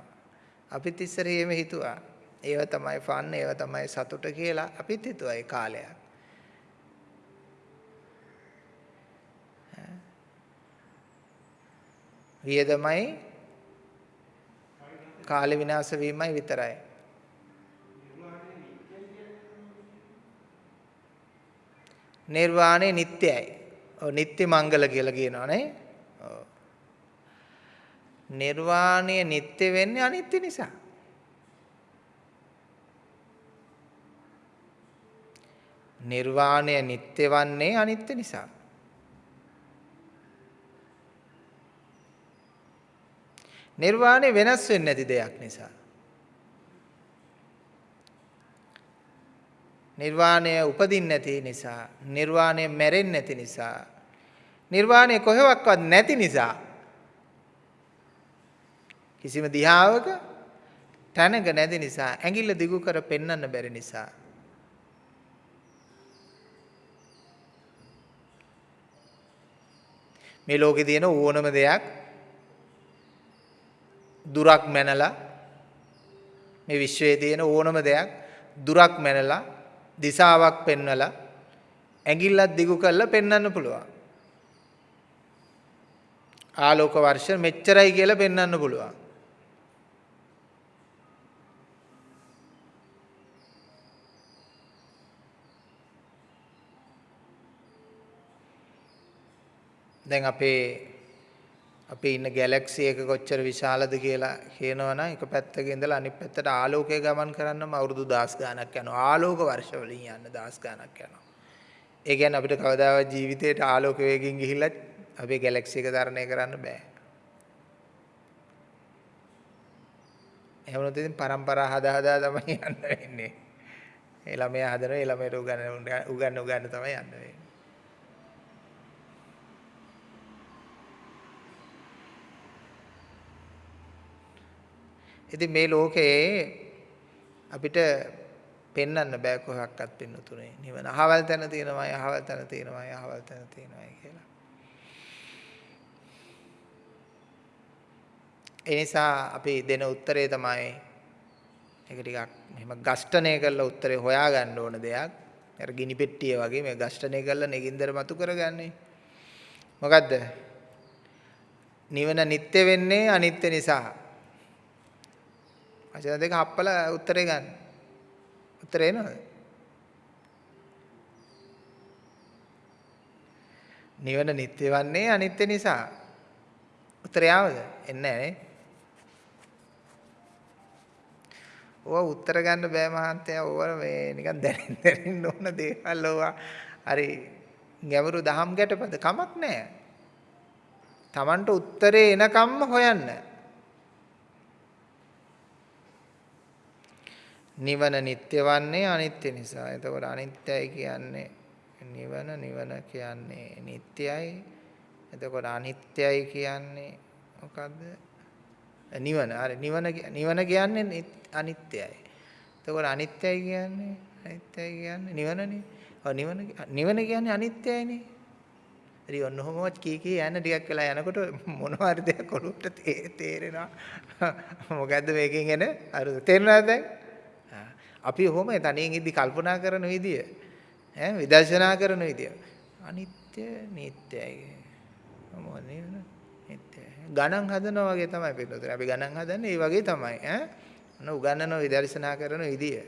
අපිත් ඉස්සර එහෙම හිතුවා. ඒව තමයි ෆන්, ඒව තමයි සතුට කියලා අපිත් හිතුවා ඒ කාලයක්. වියදමයි කාල විනාශ වීමයි විතරයි. නිර්වාණය නිට්ටයයි. ඔව් නිට්ටි මංගල කියලා කියනවනේ. ඔව්. නිර්වාණය නිට්ටය වෙන්නේ අනිත්‍ය නිසා. නිර්වාණය නිට්ටය වන්නේ අනිත්‍ය නිසා. නිර්වාණය වෙනස් වෙන්නේ නැති දෙයක් නිසා. නිර්වාණය උපදින්නේ නැති නිසා නිර්වාණය මැරෙන්නේ නැති නිසා නිර්වාණය කොහෙවත් නැති නිසා කිසිම දිහාවක තැනක නැති නිසා ඇඟිල්ල දිගු කර පෙන්වන්න බැරි නිසා. මේ ලෝකේ තියෙන ඕනම දෙයක් දුරක් මැනලා මේ විශ්වයේ තියෙන ඕනම දෙයක් දුරක් මැනලා දිසාවක් පෙන්වලා ඇඟිල්ලක් දිගු කරලා පෙන්වන්න පුළුවන්. ආලෝක වර්ෂ මෙච්චරයි කියලා පෙන්වන්න පුළුවන්. දැන් අපේ අපේ ඉන්න ගැලැක්සි එක කොච්චර විශාලද කියලා කියනවනම් එක පැත්තක ඉඳලා අනිත් පැත්තට ආලෝකය ගමන් කරන්නම අවුරුදු 10 ගාණක් යනවා. ආලෝක වර්ෂ වලින් යන්න 10 ගාණක් යනවා. ඒ කියන්නේ අපිට කවදාවත් ජීවිතේට ආලෝක වේගයෙන් ගිහිල්ලා අපේ ගැලැක්සි එක තරණය කරන්න බෑ. එහෙම නැත්නම් ඉතින් પરම්පරා හදා හදා තමයි යන්න වෙන්නේ. ඒ ළමයා හදන ඒ ළමයට උගන්න උගන්න උගන්න තමයි යන්න වෙන්නේ. ඉතින් මේ ලෝකයේ අපිට පෙන්වන්න බෑ කොහොක්වත් පින්නතුනේ නිවන. අහවල් තැන තියෙනවායි අහවල් තැන තියෙනවායි අහවල් තැන තියෙනවායි කියලා. ඒ නිසා අපි දෙන උත්තරේ තමයි ඒක ටිකක් මෙහෙම ගස්ඨණය කරලා උත්තරේ හොයාගන්න ඕන දෙයක්. අර ගිනි පෙට්ටිය වගේ මේ ගස්ඨණය කරලා නෙගින්දර මතු කරගන්නේ. මොකද්ද? නිවන නිත්‍ය වෙන්නේ අනිත්‍ය නිසා. වචන දෙක හප්පලා උත්තරේ ගන්න. උත්තරේ එනවද? නිවන නිත්‍ය වන්නේ අනිත්‍ය නිසා. උත්තරය ආවද? එන්නේ නැහැ ඕවා උත්තර ගන්න බෑ මහන්තයා ඕවා මේ නිකන් දැනෙන්න දැනෙන්න ඕන දේවල් ඕවා හරි ගැඹුරු දහම් ගැටපද කමක් නැහැ. Tamanට උත්තරේ එනකම්ම හොයන්න. නිවන නිට්ටය වන්නේ අනිත්‍ය නිසා. එතකොට අනිත්‍යයි කියන්නේ නිවන නිවන කියන්නේ නිට්ටයයි. එතකොට අනිත්‍යයි කියන්නේ මොකද්ද? නිවන. හරි නිවන නිවන කියන්නේ අනිත්‍යයි. එතකොට අනිත්‍යයි කියන්නේ අනිත්‍යයි කියන්නේ නිවනනේ. ඔව් නිවන නිවන කියන්නේ අනිත්‍යයිනේ. ඉතින් ඔන්න ඔහොමවත් කී කී යන ටිකක් වෙලා යනකොට මොනවා හරි දෙයක් ඔළුවට තේරෙනවා. මොකද්ද මේකෙන් එන අර තේරුණාද දැන්? අපි ඔහොම තනියෙන් ඉදි කල්පනා කරන විදිය. ඈ විදර්ශනා කරන විදිය. අනිත්‍ය නිට්ටයයි. මොකද නිට්ටයයි. ගණන් හදනවා වගේ තමයි පිටුතර අපි ගණන් හදන්නේ ඒ වගේ තමයි. ඈ? ඔන්න උගන්නන විදර්ශනා කරන විදිය.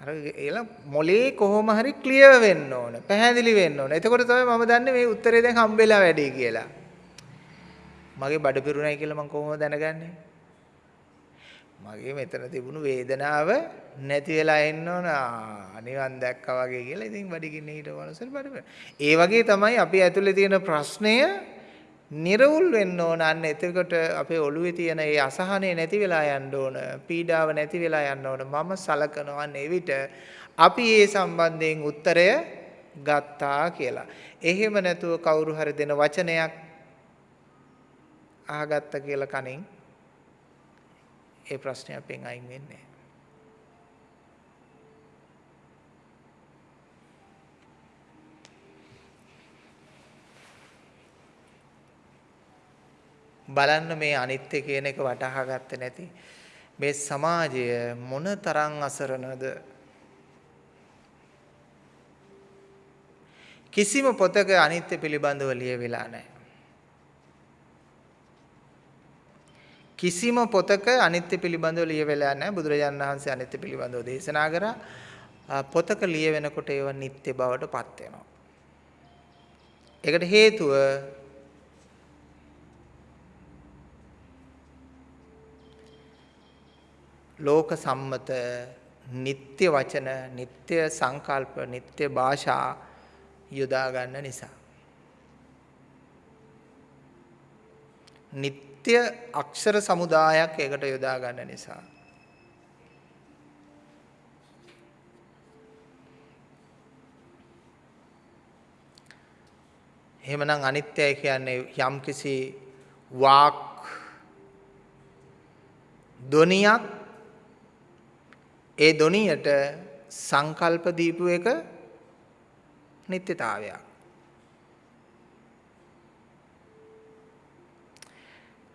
අර ඒලා මොලේ කොහොම හරි ක්ලියර් වෙන්න ඕන. පැහැදිලි වෙන්න ඕන. එතකොට තමයි මම දන්නේ මේ උත්තරේ දැන් හම්බෙලා වැඩි කියලා. මගේ බඩ පිරුණයි කියලා මම කොහොමද දැනගන්නේ? මගේ මෙතන තිබුණු වේදනාව නැති වෙලා එන්න ඕන. නිවන් දැක්කා වගේ කියලා ඉතින් බඩගින්න හිටව මනසට බඩ ඒ වගේ තමයි අපි ඇතුලේ තියෙන ප්‍රශ්නය නිර්වුල් වෙන්න ඕන. අන්න එතකොට අපේ ඔළුවේ තියෙන ඒ අසහනේ නැති වෙලා යන්න ඕන පීඩාව නැති වෙලා යන්න ඕන. මම සලකනවා එවිට අපි ඒ සම්බන්ධයෙන් උත්තරය ගත්තා කියලා. එහෙම නැතුව කවුරු හරි දෙන වචනයක් අහගත්ත කියලා කනින් ඒ ප්‍රශ්නේ අපෙන් අයින් වෙන්නේ බලන්න මේ අනිත්‍ය කියන එක වටහා ගත්තේ නැති. මේ සමාජය මොන තරම් අසරණද? කිසිම පොතක අනිත්‍ය පිළිබඳව ලියවිලා නැහැ. කිසිම පොතක අනිත්‍ය පිළිබඳව ලියවිලා නැහැ. බුදුරජාණන් වහන්සේ අනිත්‍ය පිළිබඳව දේශනා කරා. පොතක ලියවෙනකොට ඒව නිත්‍ය බවට පත් වෙනවා. ඒකට හේතුව ලෝක සම්මත නিত্য වචන, නিত্য සංකල්ප, නিত্য භාෂා යොදා ගන්න නිසා. නিত্য නිත්‍ය අක්ෂර සමුදායක් ඒකට යොදා ගන්න නිසා. එහෙමනම් අනිත්‍යයි කියන්නේ යම්කිසි වාක් ධොනියක් ඒ ධොනියට සංකල්ප දීපු එක නිත්‍යතාවයක්.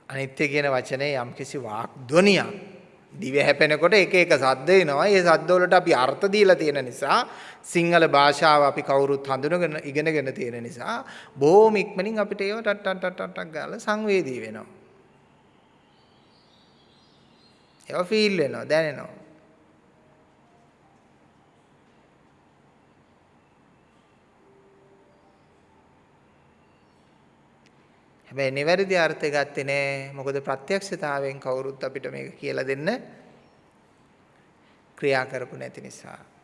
අනිත්‍ය කියන වචනේ යම්කිසි වාක් ධ්වනියක් දිව හැපෙනකොට එක එක සද්ද එනවා. ඒ සද්ද වලට අපි අර්ථ දීලා තියෙන නිසා සිංහල භාෂාව අපි කවුරුත් හඳුනගෙන ඉගෙනගෙන තියෙන නිසා බොහොම ඉක්මනින් අපිට ඒව ටක් ටක් ටක් ටක් ගාලා සංවේදී වෙනවා. ඒවා ෆීල් වෙනවා දැනෙනවා. හැබැයි නිවැරදි අර්ථය ගත්තේ නෑ. මොකද ප්‍රත්‍යක්ෂතාවයෙන් කවුරුත් අපිට මේක කියලා දෙන්න ක්‍රියා කරපු නැති නිසා.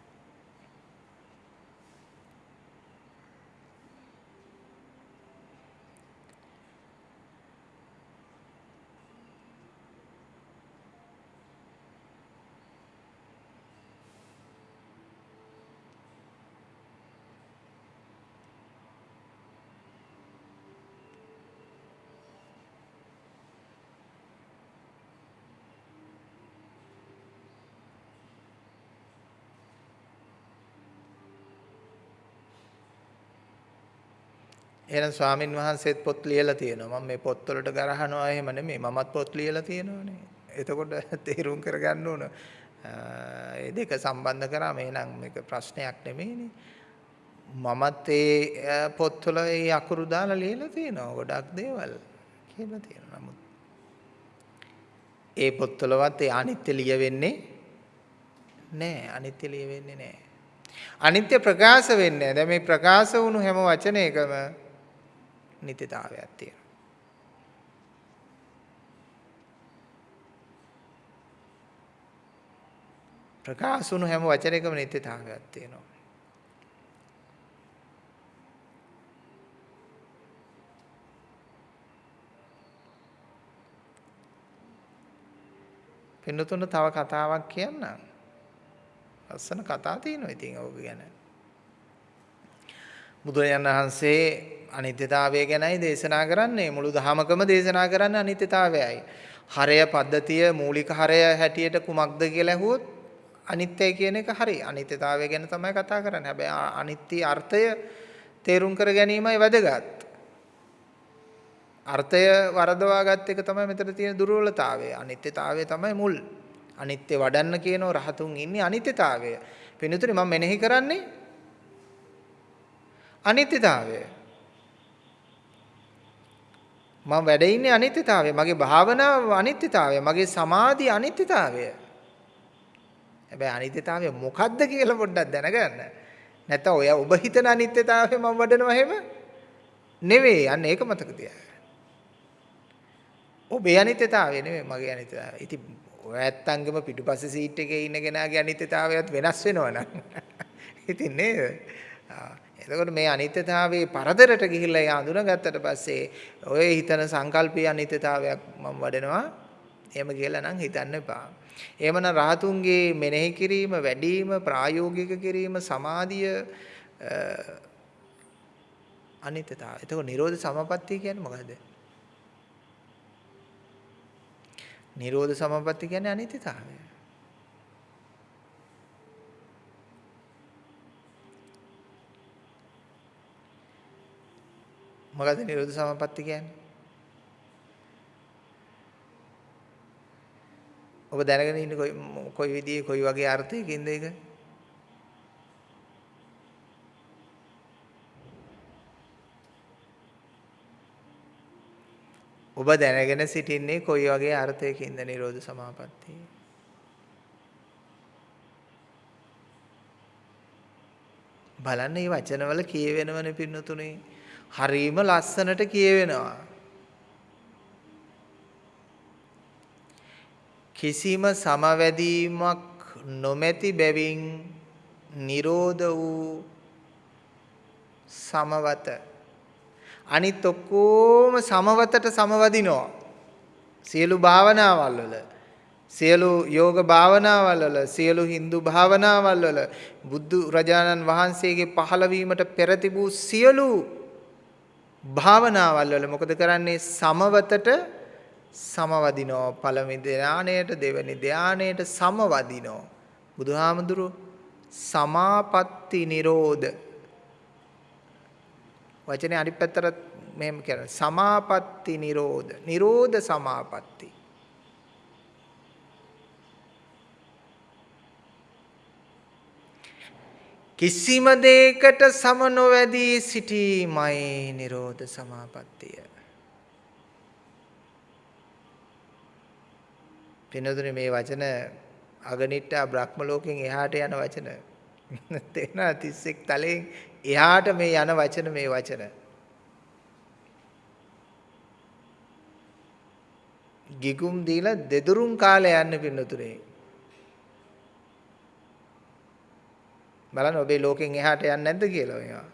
එහෙනම් ස්වාමින් වහන්සේත් පොත් ලියලා තියෙනවා. මම මේ පොත්වලට ගරහනවා එහෙම නෙමෙයි. මමත් පොත් ලියලා තියෙනවානේ. එතකොට තේරුම් කරගන්න ඕන. ඒ දෙක සම්බන්ධ කරාම එහෙනම් මේක ප්‍රශ්නයක් නෙමෙයිනේ. මමත් ඒ පොත්වල ඒ අකුරු දාලා ලියලා තියෙනවා. ගොඩක් දේවල් කියලා තියෙනවා. නමුත් ඒ පොත්වලවත් ඒ අනිත්‍ය ලියවෙන්නේ නෑ. අනිත්‍ය ලියවෙන්නේ නෑ. අනිත්‍ය ප්‍රකාශ වෙන්නේ. දැන් මේ ප්‍රකාශ වුණු හැම වචනයකම නිතිතාවයක් තියෙනවා. ප්‍රකාශ වුණු හැම වචනයකම නිත්‍යතාවයක් තියෙනවා. පින්නතුන තව කතාවක් කියන්නම්. ලස්සන කතා තියෙනවා ඉතින් ඕක ගැන. බුදුරජාණන් වහන්සේ අනිත්‍යතාවය ගැනයි දේශනා කරන්නේ මුළු දහමකම දේශනා කරන්නේ අනිත්‍යතාවයයි. හරය පද්ධතිය මූලික හරය හැටියට කුමක්ද කියලා ඇහුවොත් අනිත්‍යයි කියන එක හරි. අනිත්‍යතාවය ගැන තමයි කතා කරන්නේ. හැබැයි අනිත්‍ය අර්ථය තේරුම් කර ගැනීමයි වැදගත්. අර්ථය වරදවා ගත් එක තමයි මෙතන තියෙන දුර්වලතාවය. අනිත්‍යතාවය තමයි මුල්. අනිත්‍ය වඩන්න කියනෝ රහතුන් ඉන්නේ අනිත්‍යතාවය. පින්තුනි මම මෙනෙහි කරන්නේ අනිත්‍යතාවය. මම වැඩ ඉන්නේ අනිත්‍යතාවය. මගේ භාවනාව අනිත්‍යතාවය. මගේ සමාධිය අනිත්‍යතාවය. හැබැයි අනිත්‍යතාවය මොකද්ද කියලා පොඩ්ඩක් දැනගන්න. නැත්නම් ඔය ඔබ හිතන අනිත්‍යතාවය මම වඩනවා එහෙම නෙවෙයි. අන්න ඒක මතක තියාගන්න. ඔබේ අනිත්‍යතාවය නෙවෙයි මගේ අනිත්‍යතාවය. ඉතින් ඔය ඇත්තංගෙම පිටුපස්සේ සීට් එකේ ඉන්න කෙනාගේ අනිත්‍යතාවයත් වෙනස් වෙනවනම්. ඉතින් නේද? එතකොට මේ අනිත්‍යතාවයේ පරදරට ගිහිල්ලා ඒ අඳුනගත්තට පස්සේ ඔය හිතන සංකල්පීය අනිත්‍යතාවයක් මම වඩනවා. එහෙම කියලා නම් හිතන්න එපා. එහෙමනම් රහතුන්ගේ මෙනෙහි කිරීම, වැඩිම ප්‍රායෝගික කිරීම, සමාධිය අනිත්‍යතාවය. එතකොට නිරෝධ සමපත්තිය කියන්නේ මොකද්ද? නිරෝධ සමපatti කියන්නේ අනිත්‍යතාවය. මොකද නිරෝධ සමපatti කියන්නේ? ඔබ දැනගෙන ඉන්නේ කොයි කොයි විදිහේ කොයි වගේ අර්ථයකින්ද ඒක? ඔබ දැනගෙන සිටින්නේ කොයි වගේ අර්ථයකින්ද නිරෝධ සමාපත්තිය? බලන්න මේ වචනවල කියවෙනවනේ පින්නතුනේ. හරීම ලස්සනට කියවෙනවා. කිසිම සමවැදීමක් නොමැති බැවින් නිරෝධ වූ සමවත අනිත් ඔක්කොම සමවතට සමවදිනවා. සියලු භාවනාවල් වල සියලු යෝග භාවනාවල් වල සියලු Hindu භාවනාවල් වල බුදු රජාණන් වහන්සේගේ පහළවීමට පෙර තිබූ සියලු භාවනාවල් වල මොකද කරන්නේ? සමවතට සමවදිනෝ. පළවෙනි ධානයට දෙවෙනි ධානයට සමවදිනෝ. බුදුහාමුදුරු සමාපatti නිරෝධ. වචනේ අනිත් පැත්තට මෙහෙම කියන සමාපatti නිරෝධ. නිරෝධ සමාපatti. කිසිම දෙයකට සම නොවැදී සිටීමයි නිරෝධ සමාපත්තිය. පිනදුනේ මේ වචන අගනිට්ටා බ්‍රහ්ම ලෝකෙන් එහාට යන වචන. තේනා 31 තලයෙන් එහාට මේ යන වචන මේ වචන. ගිගුම් දීලා දෙදුරුම් කාලේ යන්න පින්නතුනේ. බලන්න ඔබේ ලෝකෙන් එහාට යන්නේ නැද්ද කියලා මේවා.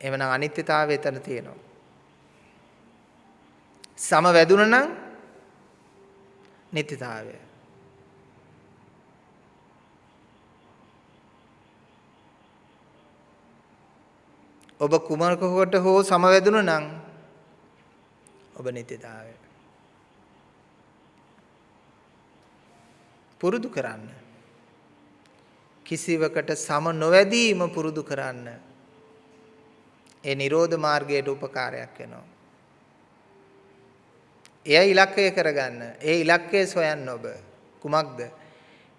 එවනම් අනිත්‍යතාවය එතන තියෙනවා. සම වැදුන නම් නිත්‍යතාවය. ඔබ කුමරකකට හෝ සමවැදුන නම් ඔබ නිත්‍යතාවය. පුරුදු කරන්න. කිසිවකට සම නොවැදීම පුරුදු කරන්න. ඒ නිරෝධ මාර්ගයට උපකාරයක් වෙනවා. එය ඉලක්කය කරගන්න. ඒ ඉලක්කය සොයන්න ඔබ. කුමක්ද?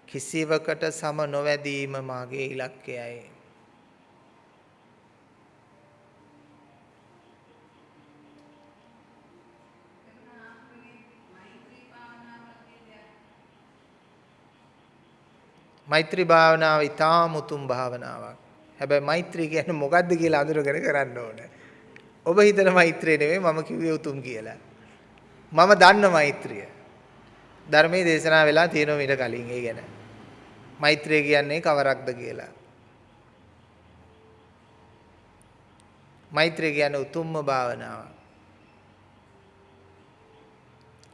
කිසිවකට සම නොවැදීම මාගේ ඉලක්කයයි. මෛත්‍රී භාවනාව ඊටාම උතුම් භාවනාවක්. හැබැයි මෛත්‍රී කියන්නේ මොකද්ද කියලා අඳුරගෙන කරන්න ඕනේ. ඔබ හිතන මෛත්‍රිය නෙමෙයි මම කිව්වේ උතුම් කියලා. මම දන්න මෛත්‍රිය. ධර්මයේ දේශනා වෙලා තියෙනවා ඊට කලින් ඒ ගැන. මෛත්‍රිය කියන්නේ කවරක්ද කියලා. මෛත්‍රිය කියන්නේ උතුම්ම භාවනාව.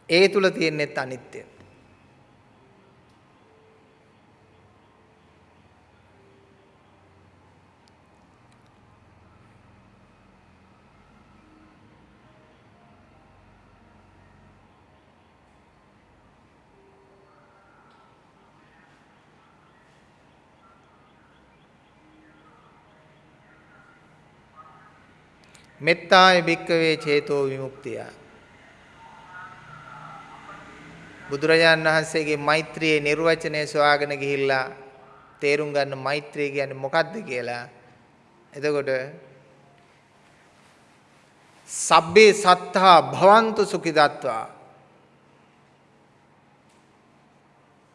ඒ තුල තියෙනෙත් අනිත්‍ය. මෙත්තාය භික්කවේ චේතෝ විමුක්තිය. බුදුරජාණන් වහන්සේගේ මෛත්‍රියේ නිර්වචනය සොයාගෙන ගිහිල්ලා තේරුම් ගන්න මෛත්‍රිය කියන්නේ මොකක්ද කියලා. එතකොට සබ්බේ සත්තා භවන්තු සුඛිතත්වා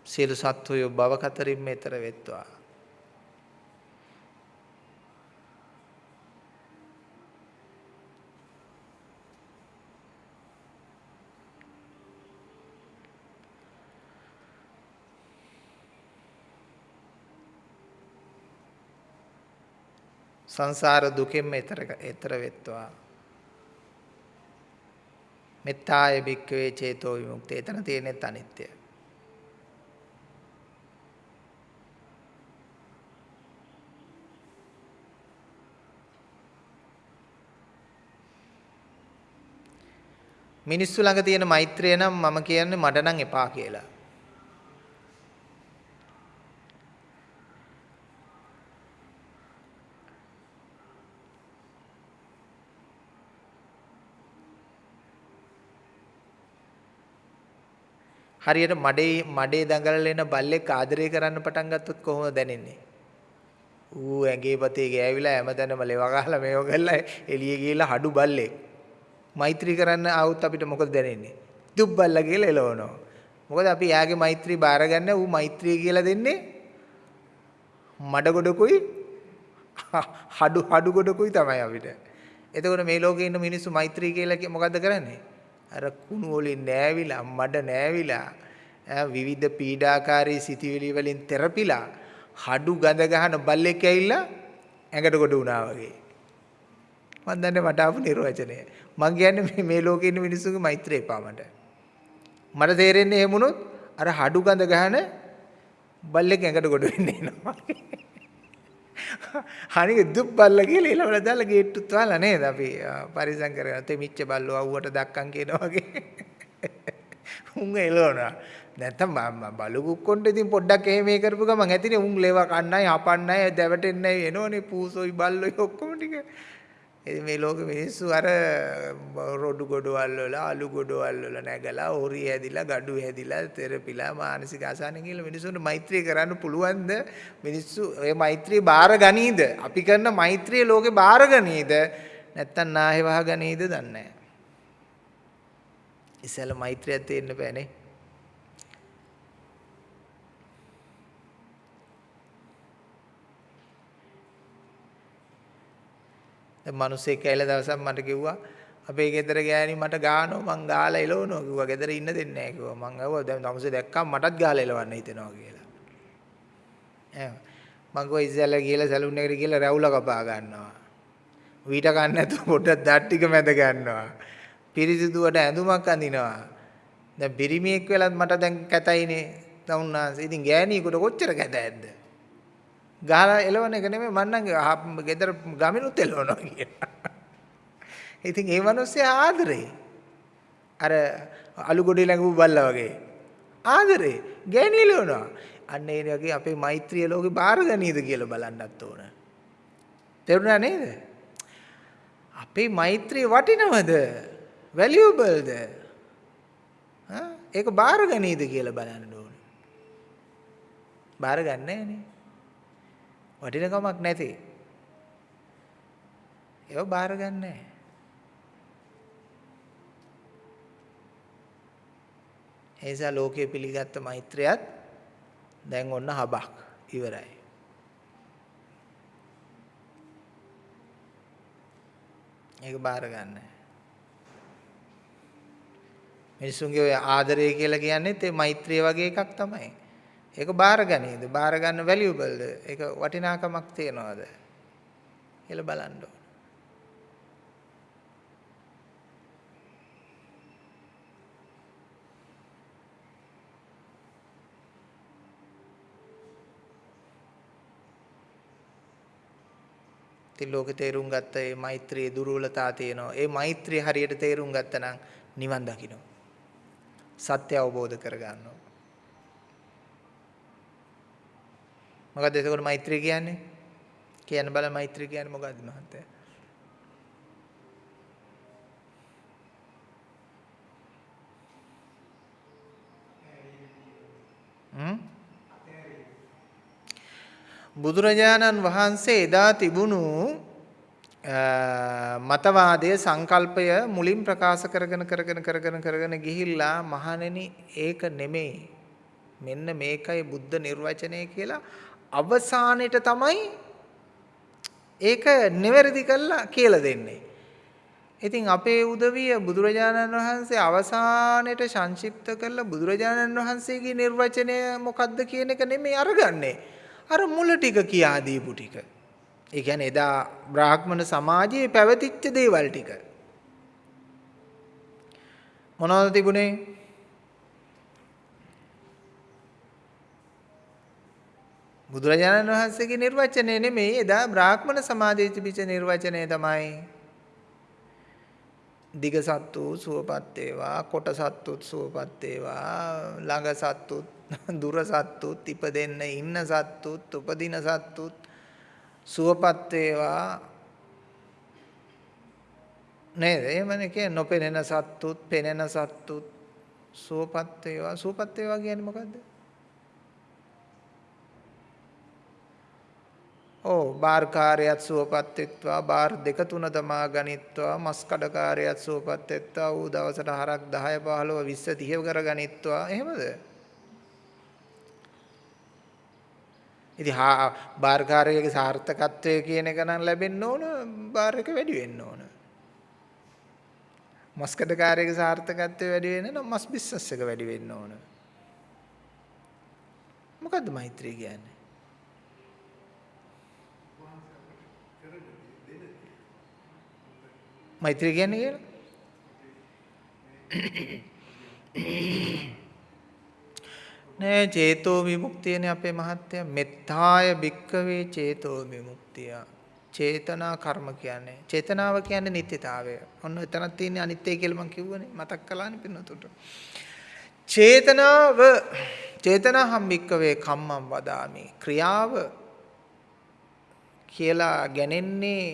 සියලු සත්වයෝ භව කතරින් මෙතර වෙත්වා සංසාර දුකෙන්ම එතර එතර වෙත්වා මෙත්තාය භික්කවේ චේතෝ විමුක්තිය. එතන තියෙනෙත් අනිත්‍යය. මිනිස්සු ළඟ තියෙන මෛත්‍රිය නම් මම කියන්නේ මට නම් එපා කියලා. හරියට මඩේ මඩේ දඟලලා එන බල්ලෙක් ආදරය කරන්න පටන් ගත්තොත් කොහොමද දැනෙන්නේ? ඌ ඇඟේ පතේ ගෑවිලා හැමදැනම ලෙව ගහලා මේව කරලා එළියේ ගිහලා හඩු බල්ලෙක්. මෛත්‍රී කරන්න ආවොත් අපිට මොකද දැනෙන්නේ? දුක් බල්ලා කියලා එලවනවා. මොකද අපි යාගේ මෛත්‍රී බාරගන්න ඌ මෛත්‍රී කියලා දෙන්නේ මඩ ගොඩකුයි හඩු හඩු ගොඩකුයි තමයි අපිට. එතකොට මේ ලෝකේ ඉන්න මිනිස්සු මෛත්‍රී කියලා මොකද්ද කරන්නේ? අර කුණු වලින් නෑවිලා මඩ නෑවිලා විවිධ පීඩාකාරී සිතිවිලි වලින් තෙරපිලා හඩු ගඳ ගහන බල්ලෙක් ඇවිල්ලා ඇඟට කොට වුණා වගේ. මම දන්නේ මට ආපු නිර්වචනය. මං කියන්නේ මේ ලෝකේ ඉන්න මිනිස්සුන්ගේ මෛත්‍රිය එපා මට. මට තේරෙන්නේ එහෙම වුණොත් අර හඩු ගඳ ගහන බල්ලෙක් ඇඟට කොට වෙන්නේ එනවා. හනික දුක් බල්ල කියලා ඊළඟට දාලා ගේට්ටුත් වහලා නේද අපි? පරිසම් කරගෙන තෙමිච්ච බල්ලෝ අවුවට දක්කන් කියනවා වගේ. උන් එළවනවා. නැත්තම් බලු කුක්කොන්ට ඉතින් පොඩ්ඩක් එහෙම මේ කරපු ගමන් ඇතිනේ උන් ලේව කන්නයි හපන්නයි දැවටෙන්නයි එනෝනේ පූසොයි බල්ලොයි ඔක්කොම ටික. මේ ලෝක මිනිස්සු අර රොඩු ගොඩවල් වල අලු ගොඩවල් වල නැගලා හොරි හැදිලා ගඩු හැදිලා තෙරපිලා මානසික අසහන කියලා මිනිස්සුන්ට මෛත්‍රිය කරන්න පුළුවන්ද? මිනිස්සු ඔය මෛත්‍රිය බාර ගනීද? අපි කරන මෛත්‍රිය ලෝකේ බාර ගනීද? නැත්තම් නාහෙ වහ ගනීද දන්නේ නැහැ. ඉස්සෙල්ල මෛත්‍රියක් තියෙන්න බෑනේ. දැන් මිනිස්සෙක් ඇවිල්ලා දවසක් මට කිව්වා අපේ ගෙදර ගෑණි මට ගානවා මං ගාලා එලවනවා කිව්වා. ගෙදර ඉන්න දෙන්නේ නැහැ කිව්වා. මං අහුවා දැන් තමසේ දැක්කම මටත් ගාලා එලවන්න හිතෙනවා කියලා. එහෙම. මං ගෝ ඉස්සෙල්ලා ගිහලා සැලුන් එකට ගිහලා රැවුල කපා ගන්නවා. වීට ගන්න නැතුව පොඩ්ඩක් දත් ටික මැද ගන්නවා. පිරිසිදුවට ඇඳුමක් අඳිනවා. දැන් පිරිමියෙක් වෙලත් මට දැන් කැතයිනේ. තවුන්නාන්සේ ඉතින් ගෑණියෙකුට කොච්චර කැතයිද ගහලා එලවන එක නෙමෙයි මන්නම් ගෙදර ගමිනුත් එලවනවා කියලා. ඉතින් ඒ මිනිස්සේ ආදරේ. අර අලු ගොඩේ ළඟපු බල්ලා වගේ. ආදරේ ගෑණි එලවනවා. අන්න ඒ වගේ අපේ මෛත්‍රිය ලෝකේ බාර ගනීද කියලා බලන්නත් ඕන. තේරුණා නේද? අපේ මෛත්‍රිය වටිනවද? වැලියබල්ද? හා ඒක බාර ගනීද කියලා බලන්න ඕන. බාර ගන්නෑ නේ. වටිනකමක් නැති. ඒව බාර ගන්නෑ. ඒ නිසා ලෝකයේ පිළිගත්ත මෛත්‍රියත් දැන් ඔන්න හබක් ඉවරයි. ඒක බාර ගන්න. මිනිසුන්ගේ ඔය ආදරය කියලා කියන්නේත් ඒ මෛත්‍රිය වගේ එකක් තමයි. ඒක බාරගනීද? බාර ගන්න වැලියබල්ද? ඒක වටිනාකමක් තියනවාද? කියලා බලන්න ඕන. ඉතින් ලෝකේ තේරුම් ගත්ත මේ මෛත්‍රියේ දුර්වලතා තියෙනවා. ඒ මෛත්‍රිය හරියට තේරුම් ගත්තනම් නිවන් දකින්න. සත්‍ය අවබෝධ කරගන්නවා. මොකද්ද එතකොට මෛත්‍රිය කියන්නේ? කියන්න බල මෛත්‍රිය කියන්නේ මොකද්ද මහත්තයා? බුදුරජාණන් වහන්සේ එදා තිබුණු මතවාදය සංකල්පය මුලින් ප්‍රකාශ කරගෙන කරගෙන කරගෙන කරගෙන ගිහිල්ලා මහණෙනි ඒක නෙමෙයි මෙන්න මේකයි බුද්ධ නිර්වචනය කියලා අවසානෙට තමයි ඒක නිවැරදි කළා කියලා දෙන්නේ. ඉතින් අපේ උදවිය බුදුරජාණන් වහන්සේ අවසානයේ සංක්ෂිප්ත කරලා බුදුරජාණන් වහන්සේගේ නිර්වචනය මොකක්ද කියන එක නෙමෙයි අරගන්නේ. අර මුල ටික කියා දීපු ටික. ඒ කියන්නේ එදා බ්‍රාහ්මණ සමාජයේ පැවතිච්ච දේවල් ටික. මොනවද තිබුණේ? බුදුරජාණන් වහන්සේගේ නිර්වචනය නෙමෙයි එදා බ්‍රාහ්මණ සමාජයේ තිබිච්ච නිර්වචනය තමයි. දිග සත්තු සුවපත් වේවා කොට සත්තුත් සුවපත් වේවා ළඟ සත්තුත් දුර සත්තුත් ඉපදෙන්න ඉන්න සත්තුත් උපදින සත්තුත් සුවපත් වේවා. නේද? එහෙමනේ කියන්නේ නොපෙනෙන සත්තුත් පෙනෙන සත්තුත් සුවපත් වේවා. සුවපත් වේවා කියන්නේ මොකද්ද? ඕ බාර්කාරයත් සුවපත් වෙත්වා බාර් දෙක තුන තමා ගනිත්වා මස් කඩකාරයත් සුවපත් වෙත්වා ඌ දවසට හරක් 10 15 20 30 කර ගනිත්වා. එහෙමද? ඉතින් හා බාර්කාරයේ සාර්ථකත්වය කියන එක නම් ලැබෙන්න ඕන බාර් එක වැඩි වෙන්න ඕන. මස් කඩකාරයේ සාර්ථකත්වය වැඩි වෙන්න නම් මස් බිස්නස් එක වැඩි වෙන්න ඕන. මොකද්ද මෛත්‍රී කියන්නේ? මෛත්‍රිය කියන්නේ කියලා? නෑ චේතෝ විමුක්තියනේ අපේ මහත්තයා මෙත්තාය භික්කවේ චේතෝ විමුක්තිය. චේතනා කර්ම කියන්නේ චේතනාව කියන්නේ නිත්‍යතාවය. ඔන්න එතනක් තියෙන්නේ අනිත්‍ය කියලා මම කිව්වනේ මතක් කළානේ පින්නතුට. චේතනාව චේතනාහම් භික්කවේ කම්මං වදාමි. ක්‍රියාව කියලා ගැනෙන්නේ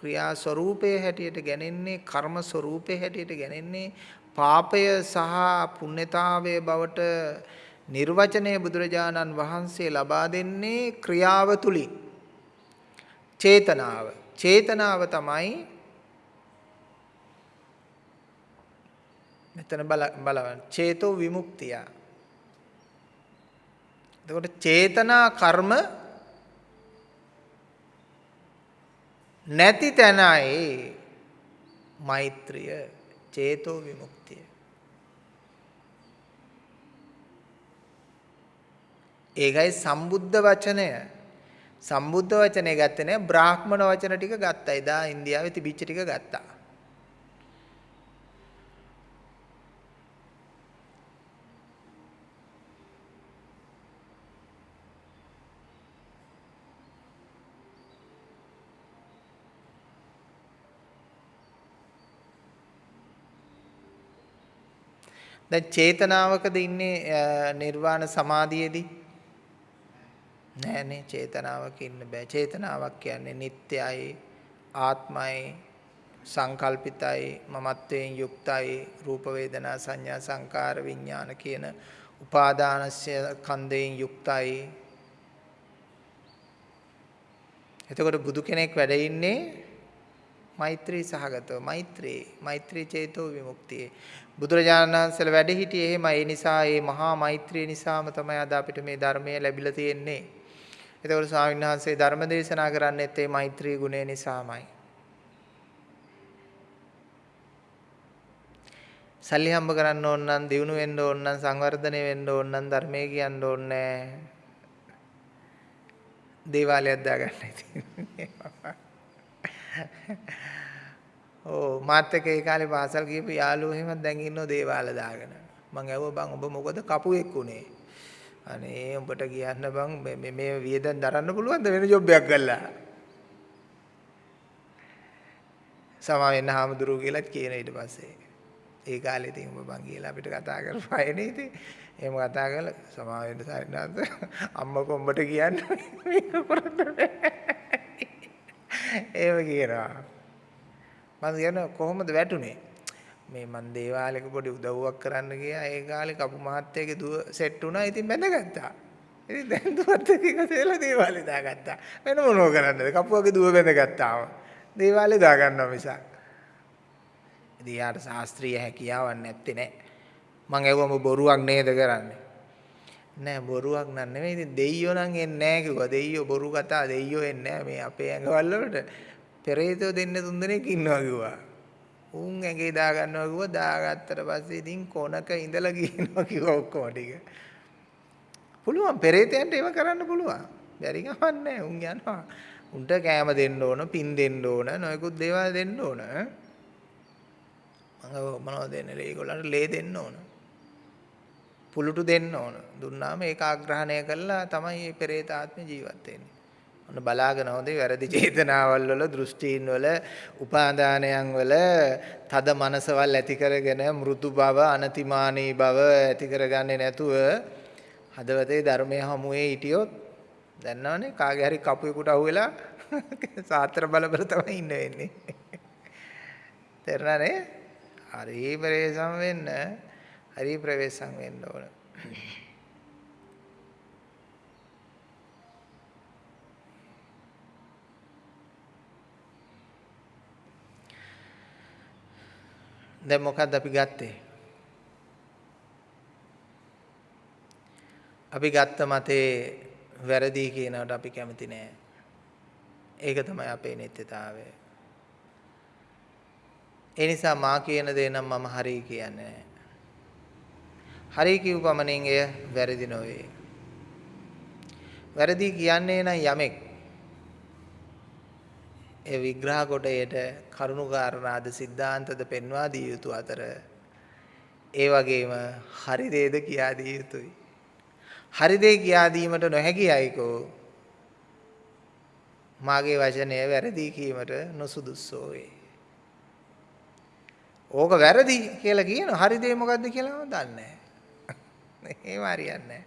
ක්‍රියා ස්වરૂපයේ හැටියට ගැනෙන්නේ කර්ම ස්වરૂපයේ හැටියට ගැනෙන්නේ පාපය සහ පුණ්‍යතාවයේ බවට නිර්වචනය බුදුරජාණන් වහන්සේ ලබා දෙන්නේ ක්‍රියාව තුලින්. චේතනාව. චේතනාව තමයි මෙතන බල බලන්න. චේතෝ විමුක්තිය. එතකොට චේතනා කර්ම නැති තැනයි මෛත්‍රිය චේතෝ විමුක්තිය. ඒකයි සම්බුද්ධ වචනය. සම්බුද්ධ වචනේ ගත්තේ නෑ බ්‍රාහ්මණ වචන ටික ගත්තා. එදා ඉන්දියාවේ තිබිච්ච ටික ගත්තා. දැන් චේතනාවකද ඉන්නේ නිර්වාණ සමාධියේදී? නෑනේ චේතනාවක ඉන්න බෑ. චේතනාවක් කියන්නේ නිට්ටයයි ආත්මයි සංකල්පිතයි මමත්වයෙන් යුක්තයි රූප වේදනා සංඥා සංකාර විඥාන කියන උපාදානස්ය කන්දයෙන් යුක්තයි. එතකොට බුදු කෙනෙක් වැඩ ඉන්නේ මෛත්‍රී සහගතව. මෛත්‍රී මෛත්‍රී චේතෝ විමුක්තිය. බුදුරජාණන් වහන්සේලා වැඩ හිටියේ එහෙම ඒ නිසා ඒ මහා මෛත්‍රිය නිසාම තමයි අද අපිට මේ ධර්මය ලැබිලා තියෙන්නේ. ඒතකොට ස්වාමීන් වහන්සේ ධර්ම දේශනා කරන්නේත් ඒ මෛත්‍රී ගුණය නිසාමයි. සල්ලි හම්බ කරන්න ඕන නම් දිනු වෙන්න ඕන නම් සංවර්ධනය වෙන්න ඕන නම් ධර්මයේ කියන්න ඕනේ දේවාලයක් දාගන්නයි තියෙන්නේ. ඕ මාත් එක්ක ඒ කාලේ පාසල් ගිහපු යාළුවෝ එහෙම දැන් ඉන්නෝ දේවාල දාගෙන. මං ඇහුවා බං ඔබ මොකද කපුවෙක් උනේ? අනේ උඹට කියන්න බං මේ මේ වියදම් දරන්න පුළුවන්ද වෙන ජොබ් එකක් ගල්ලා? සමා වෙන්න හාමුදුරුවෝ කියලාත් කියන ඊට පස්සේ. ඒ කාලේ ඉතින් ඔබ බං කියලා අපිට කතා කරපුවානේ ඉතින්. එහෙම කතා කරලා සමා වෙන්න සාරිනාත් අම්මා කොම්බට කියන්න මේක කරන්න බෑ. ඒව කියනවා. මම කියන කොහොමද වැටුනේ? මේ මන් දේවාලයක පොඩි උදව්වක් කරන්න ගියා. ඒ කාලේ කපු මහත්තයාගේ දුව සෙට් වුණා. ඉතින් බැඳගත්තා. ඉතින් දැන් දුවත් එක්ක එකතු වෙලා දේවාලේ දාගත්තා. වෙන මොනව කරන්නද? කපුවගේ දුව බැඳගත්තාම. දේවාලේ දාගන්නවා මිසක්. ඉතින් යාට ශාස්ත්‍රීය හැකියාවක් නැත්තේ නෑ. මං ඇහුවම බොරුවක් නේද කරන්නේ? නෑ බොරුවක් නන් නෙමෙයි. ඉතින් දෙයියෝ නම් එන්නේ නෑ කිව්වා. දෙයියෝ බොරු කතා දෙයියෝ එන්නේ නෑ මේ අපේ ඇඟවල් වලට. පෙරේතෝ දෙන්න තුන් දෙනෙක් ඉන්නවා කිව්වා. උන් ඇඟේ දා ගන්නවා කිව්වා දාගත්තට පස්සේ ඉතින් කොනක ඉඳලා ගියනවා කිව්වා ඔක්කොම ටික. පුළුවන් පෙරේතයන්ට ඒව කරන්න පුළුවන්. බැරි ගමන් නැහැ. උන් යනවා. උන්ට කෑම දෙන්න ඕන, පින් දෙන්න ඕන, නොයෙකුත් දේවල් දෙන්න ඕන. මම මොනවද දෙන්නේ? ඒගොල්ලන්ට ලේ දෙන්න ඕන. පුලුටු දෙන්න ඕන. දුන්නාම ඒක ආග්‍රහණය කළා තමයි මේ පෙරේත ආත්ම ජීවත් වෙන්නේ. ඔන්න බලාගෙන හොඳේ වැරදි චේතනාවල් වල දෘෂ්ටීන් වල උපාදානයන් වල තද මනසවල් ඇති කරගෙන මෘදු බව අනතිමානී බව ඇති කරගන්නේ නැතුව හදවතේ ධර්මයේ හමුවේ හිටියොත් දන්නවනේ කාගේ හරි කපුවෙකුට අහුවෙලා සාත්‍ර බල බල තමයි ඉන්න වෙන්නේ. තේරුණානේ? හරි ප්‍රවේශම් වෙන්න හරි ප්‍රවේශම් වෙන්න ඕන. දැන් මොකද්ද අපි ගත්තේ? අපි ගත්ත මතේ වැරදි කියනකට අපි කැමති නෑ. ඒක තමයි අපේ නිත්‍යතාවය. ඒ නිසා මා කියන දේ නම් මම හරි කියන්නේ නෑ. හරි කියව පමණින් එය වැරදි නොවේ. වැරදි කියන්නේ නම් යමෙක් ඒ විග්‍රහ කොටයට කරුණු කාරණාද සිද්ධාන්තද පෙන්වා දිය යුතු අතර ඒ වගේම හරි දේද කියා දිය යුතුයි. හරි දේ කියා දීමට නොහැකි අයකෝ මාගේ වචනය වැරදි කීමට නොසුදුස්සෝ වේ. ඕක වැරදි කියලා කියන හරි දේ මොකද්ද කියලා මම දන්නේ නැහැ. එහෙම හරියන්නේ නැහැ.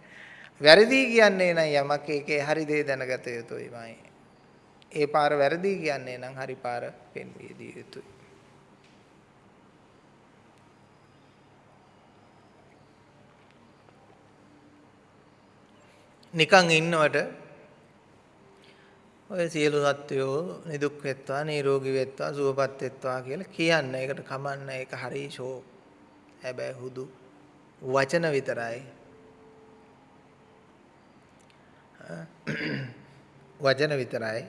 වැරදි කියන්නේ නම් යමක් ඒකේ හරි දේ දැනගත යුතුයිමයි. ඒ පාර වැරදි කියන්නේ නම් හරි පාර පෙන්විය දිය යුතුයි. නිකන් ඉන්නවට ඔය සියලු සත්වයෝ නිදුක් වෙත්වා නිරෝගී වෙත්වා සුවපත් වෙත්වා කියලා කියන්න. ඒකට කමන්න ඒක හරි ෂෝ. හැබැයි හුදු වචන විතරයි. වචන විතරයි.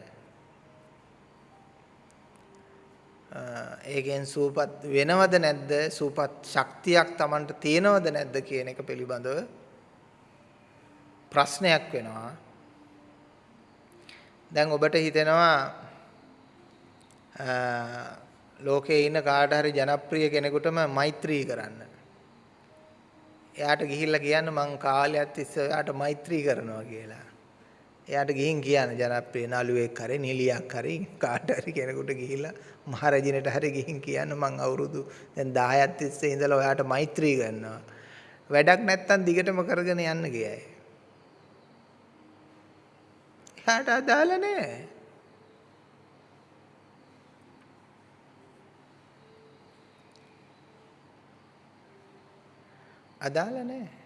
ඒකෙන් සූපත් වෙනවද නැද්ද සූපත් ශක්තියක් Tamanට තියෙනවද නැද්ද කියන එක පිළිබඳව ප්‍රශ්නයක් වෙනවා දැන් ඔබට හිතෙනවා ලෝකේ ඉන්න කාට හරි ජනප්‍රිය කෙනෙකුටම මෛත්‍රී කරන්න. එයාට ගිහිල්ලා කියන්න මං කාලයක් තිස්සේ එයාට මෛත්‍රී කරනවා කියලා. එයාට ගිහින් කියන්න ජනප්‍රිය නළුවෙක් හරි නිලියක් හරි කාට හරි කෙනෙකුට ගිහිල්ලා මහරජිනට හරි ගිහින් කියන්න මං අවුරුදු දැන් 10ක් තිස්සේ ඉඳලා ඔයාට මෛත්‍රී කරනවා. වැඩක් නැත්තම් දිගටම කරගෙන යන්න ගියයි. එයාට අදාළ නැහැ. අදාළ නැහැ.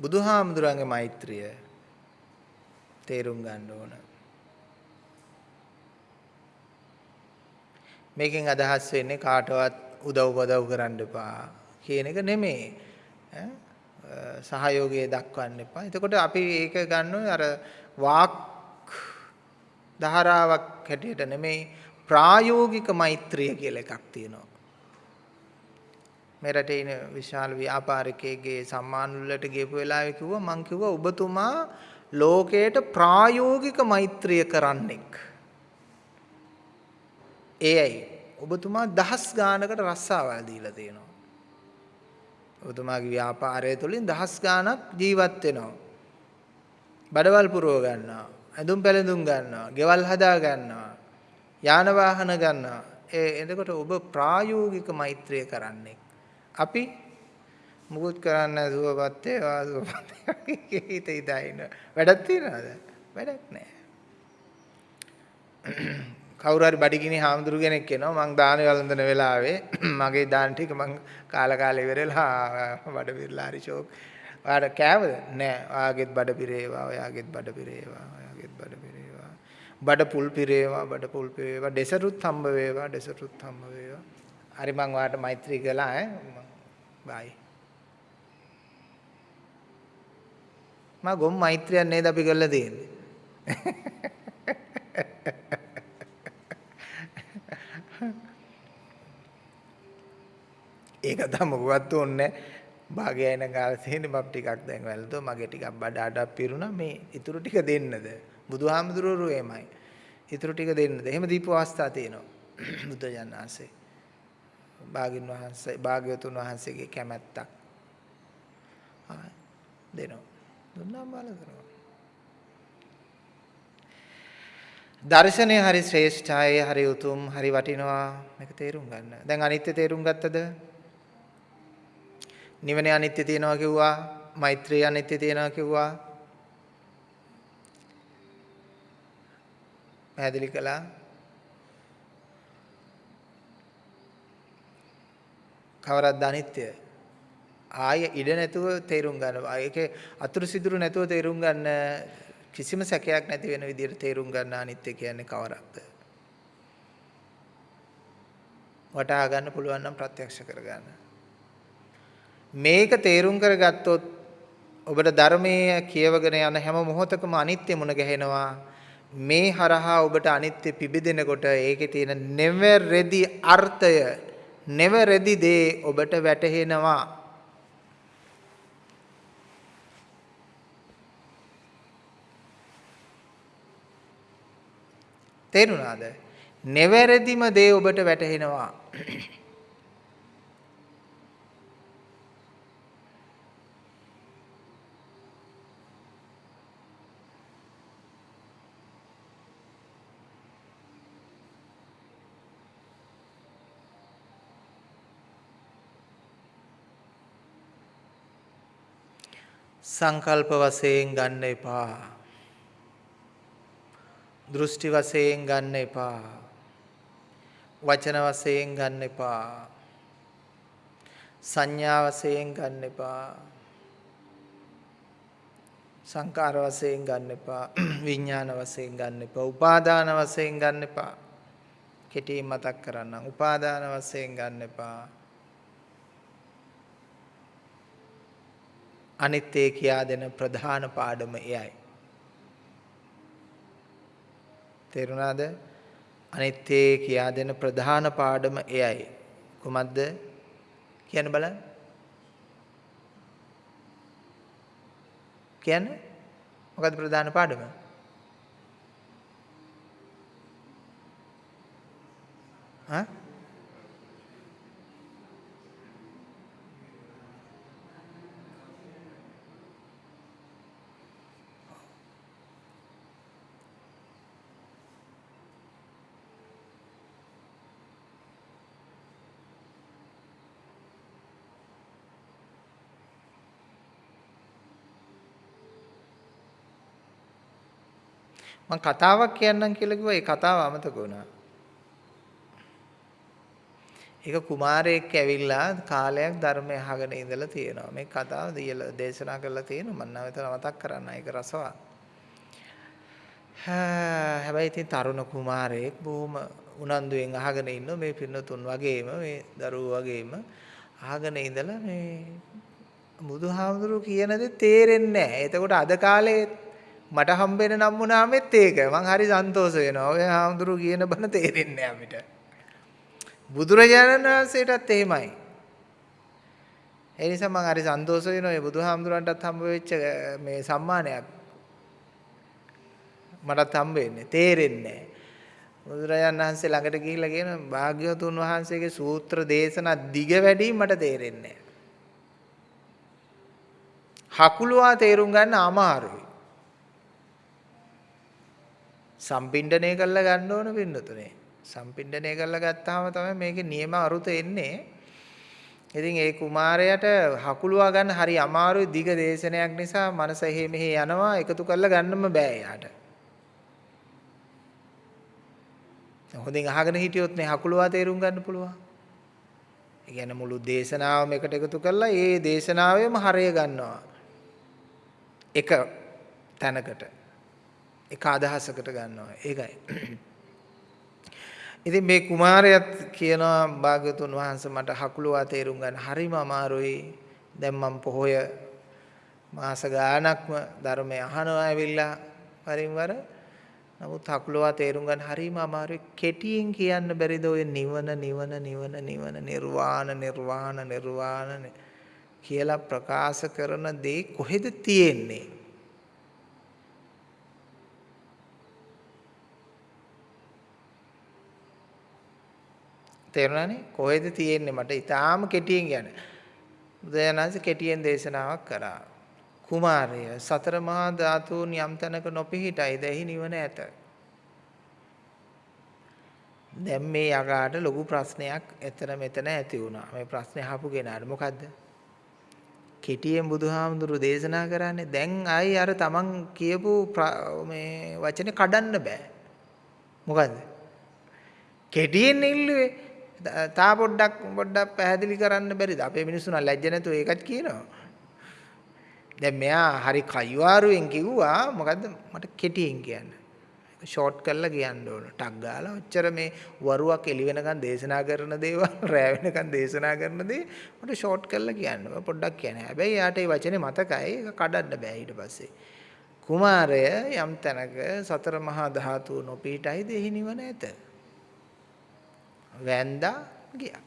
බුදුහාමුදුරන්ගේ මෛත්‍රිය තේරුම් ගන්න ඕන. මේකෙන් අදහස් වෙන්නේ කාටවත් උදව් උපදව් කරන්න එපා කියන එක නෙමෙයි. සහයෝගය දක්වන්න එපා. එතකොට අපි ඒක ගන්නවා අර වාක් ධාරාවක් හැටියට නෙමෙයි ප්‍රායෝගික මෛත්‍රිය කියලා එකක් තියෙනවා. මේ රටේ ඉන විශාල ව්‍යාපාරිකයෙක්ගේ සම්මාන වලට ගියපු වෙලාවේ කිව්වා මං කිව්වා ඔබතුමා ලෝකයට ප්‍රායෝගික මෛත්‍රිය කරන්නෙක්. ඒ ඇයි? ඔබතුමා දහස් ගානකට රස්සාවල් දීලා තියෙනවා. ඔබතුමාගේ ව්‍යාපාරය තුළින් දහස් ගානක් ජීවත් වෙනවා. බඩවල් පුරව ගන්නවා. ඇඳුම් පැළඳුම් ගන්නවා. ගෙවල් හදා ගන්නවා. යාන වාහන ගන්නවා. ඒ එතකොට ඔබ ප්‍රායෝගික මෛත්‍රිය කරන්නේ. අපි මුකුත් කරන්න සුවපත් වේවා සුවපත් හිත ඉදින වැඩක් තියනවද වැඩක් නැහැ කවුරු හරි බඩගිනි හාමුදුරු කෙනෙක් එනවා මං දාන වළඳන වෙලාවේ මගේ දාන ටික මං කාලා කාලා ඉවරලා බඩ පිරලා හරි ෂෝක්. ඔයාට කෑවද? නෑ. ඔයාගෙත් බඩ පිරේවා. ඔයාගෙත් බඩ පිරේවා. ඔයාගෙත් බඩ පිරේවා. බඩ පුල් පිරේවා. බඩ පුල් පිරේවා. ඩෙසර්ට්ුත් හම්බ වේවා. ඩෙසර්ට්ුත් හම්බ වේවා. හරි මං ඔයාට මෛත්‍රී කළා ඈ. බයි. මා ගොම් මෛත්‍රියක් නේද අපි කරලා තියෙන්නේ. ඒක තමයි මොකවත් ඕනේ භාගය එන කාලේ තියෙන බබ් ටිකක් දැන් වැළඳෝ මගේ ටිකක් බඩ අඩක් පිරුණා. මේ ඉතුරු ටික දෙන්නද? බුදුහාමුදුරුවෝ එමය ඉතුරු ටික දෙන්නද? එහෙම දීපු අවස්ථා තියෙනවා. බුද්ධ ජානනාසේ භාගින් වහන්සේ භාග්‍යවතුන් වහන්සේගේ කැමැත්තක් දෙනවා දුන්නාම බලනවා දර්ශනය හරි ශ්‍රේෂ්ඨයි හරි උතුම් හරි වටිනවා මේක තේරුම් ගන්න. දැන් අනිත්‍ය තේරුම් ගත්තද? නිවනේ අනිත්‍ය තියෙනවා කිව්වා, මෛත්‍රිය අනිත්‍ය තියෙනවා කිව්වා. පැහැදිලි කළා. කවරක්ද අනිත්‍ය? ආය ඉඩ නැතුව තේරුම් ගන්න. ඒකේ අතුරු සිදුරු නැතුව තේරුම් ගන්න කිසිම සැකයක් නැති වෙන විදිහට තේරුම් ගන්න අනිත්‍ය කියන්නේ කවරක්ද? වටහා ගන්න පුළුවන් නම් ප්‍රත්‍යක්ෂ කරගන්න. මේක තේරුම් කරගත්තොත් ඔබට ධර්මයේ කියවගෙන යන හැම මොහොතකම අනිත්‍ය මුණ ගැහෙනවා. මේ හරහා ඔබට අනිත්‍ය පිබිදෙනකොට ඒකේ තියෙන never ready අර්ථය never ready දේ ඔබට වැටහෙනවා. තේරුණාද? neverදිම දේ ඔබට වැටහෙනවා. සංකල්ප වශයෙන් ගන්න එපා. දෘෂ්ටි වශයෙන් ගන්න එපා. වචන වශයෙන් ගන්න එපා. සංඥා වශයෙන් ගන්න එපා. සංකාර වශයෙන් ගන්න එපා. විඥාන වශයෙන් ගන්න එපා. උපාදාන වශයෙන් ගන්න එපා. කෙටියෙන් මතක් කරන්නම්. උපාදාන වශයෙන් ගන්න එපා. අනිත්‍ය කියා දෙන ප්‍රධාන පාඩම එයයි. තේරුණාද? අනිත්‍ය කියා දෙන ප්‍රධාන පාඩම එයයි. කොහොමද? කියන්න බලන්න. කියන්නේ මොකද්ද ප්‍රධාන පාඩම? හා මම කතාවක් කියන්නම් කියලා කිව්වා ඒ කතාව අමතක වුණා. ඒක කුමාරයෙක් ඇවිල්ලා කාලයක් ධර්මය අහගෙන ඉඳලා තියෙනවා. මේ කතාව දීලා දේශනා කරලා තියෙනවා. මම නැවත මතක් කරන්න. ඒක රසවත්. හැබැයි ඉතින් තරුණ කුමාරයෙක් බොහොම උනන්දුවෙන් අහගෙන ඉන්න මේ පින්නතුන් වගේම මේ දරුවෝ වගේම අහගෙන ඉඳලා මේ බුදුහාමුදුරුවෝ කියන දේ තේරෙන්නේ නැහැ. එතකොට අද කාලේ මට හම්බෙන නම් වුණාමෙත් ඒක. මං හරි සන්තෝෂ වෙනවා. ඔය හාමුදුරු කියන බණ තේරෙන්නේ අපිට. බුදුරජාණන් වහන්සේටත් එහෙමයි. ඒ නිසා මං හරි සන්තෝෂ වෙනවා මේ බුදුහාමුදුරන්ටත් හම්බ වෙච්ච මේ සම්මානයක්. මටත් හම්බ වෙන්නේ. තේරෙන්නේ බුදුරජාණන් වහන්සේ ළඟට ගිහිල්ලා කියන භාග්‍යවතුන් වහන්සේගේ සූත්‍ර දේශනා දිග වැඩි මට තේරෙන්නේ හකුලුවා තේරුම් ගන්න අමාරුයි. සම්පින්ඩණය කරලා ගන්න ඕන පින්නතුනේ. සම්පින්ඩණය කරලා ගත්තාම තමයි මේකේ නියම අරුත එන්නේ. ඉතින් ඒ කුමාරයාට හකුලුවා ගන්න හරි අමාරුයි දිග දේශනයක් නිසා මනස එහෙ මෙහෙ යනවා එකතු කරලා ගන්නම බෑ යාට. හොඳින් අහගෙන හිටියොත් නේ හකුලවා තේරුම් ගන්න පුළුවන්. ඒ කියන්නේ මුළු දේශනාවම එකට එකතු කරලා ඒ දේශනාවෙම හරය ගන්නවා. එක තැනකට එක අදහසකට ගන්නවා. ඒකයි. ඉතින් මේ කුමාරයාත් කියනවා භාග්‍යතුන් වහන්සේ මට හකුලවා තේරුම් ගන්න හරිම අමාරුයි. දැන් මම පොහොය මාස ගාණක්ම ධර්මය අහනවා ඇවිල්ලා වරින් වර නමුත් හකුලවා තේරුම් ගන්න හරිම අමාරුයි කෙටියෙන් කියන්න බැරිද ඔය නිවන නිවන නිවන නිවන නිර්වාණ නිර්වාණ නිර්වාණ කියලා ප්‍රකාශ කරන දේ කොහෙද තියෙන්නේ තේරුණානේ කොහෙද තියෙන්නේ මට ඊටාම කෙටියෙන් කියන්න බුදුරජාණන්සේ කෙටියෙන් දේශනාවක් කරා කුමාරය සතර මහා ධාතුන් යම් තැනක නොපිහිටයිද එහි නිවන ඇත. දැන් මේ යකාට ලොකු ප්‍රශ්නයක් එතන මෙතන ඇති වුණා. මේ ප්‍රශ්නේ අහපු කෙනාට මොකද්ද? කෙටියෙන් බුදුහාමුදුරු දේශනා කරන්නේ දැන් ආයි අර තමන් කියපු මේ වචනේ කඩන්න බෑ. මොකද්ද? කෙටියෙන් ඉල්ලුවේ තා පොඩ්ඩක් පොඩ්ඩක් පැහැදිලි කරන්න බැරිද? අපේ මිනිස්සුන ලැජ්ජ නැතුව ඒකත් කියනවා. දැන් මෙයා හරි කයිවාරුවෙන් කිව්වා මොකද්ද මට කෙටියෙන් කියන්න. ෂෝට් කරලා කියන්න ඕන. ටක් ගාලා ඔච්චර මේ වරුවක් එළි වෙනකන් දේශනා කරන දේවල් රෑ වෙනකන් දේශනා කරන දේ මට ෂෝට් කරලා කියන්න. පොඩ්ඩක් කියන්න. හැබැයි යාට ඒ වචනේ මතකයි. ඒක කඩන්න බෑ ඊට පස්සේ. කුමාරය යම් තැනක සතර මහා ධාතු නොපීටයිද එහි නිවන ඇත. වැන්දා ගියා.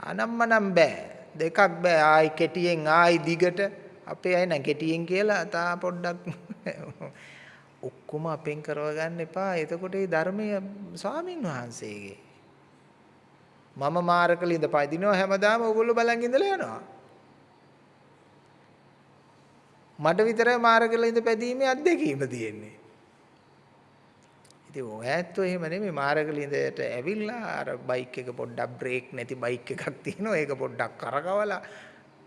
අනම්මනම් බෑ. දෙකක් බෑ ආයි කෙටියෙන් ආයි දිගට අපේ අය නම් කෙටියෙන් කියලා තා පොඩ්ඩක් ඔක්කොම අපෙන් කරව ගන්න එපා. එතකොට මේ ධර්මයේ ස්වාමින් වහන්සේගේ මම මාරකලින්ද පදිනවා හැමදාම ඕගොල්ලෝ බලන් ඉඳලා යනවා. මට විතරයි මාරකලින්ද පැදීමේ අත්දැකීම තියෙන්නේ. ඉතින් ඔයත් එහෙම නෙමෙයි මාර්ගලින්දයට ඇවිල්ලා අර බයික් එක පොඩ්ඩක් බ්‍රේක් නැති බයික් එකක් තියෙනවා. ඒක පොඩ්ඩක් කරකවලා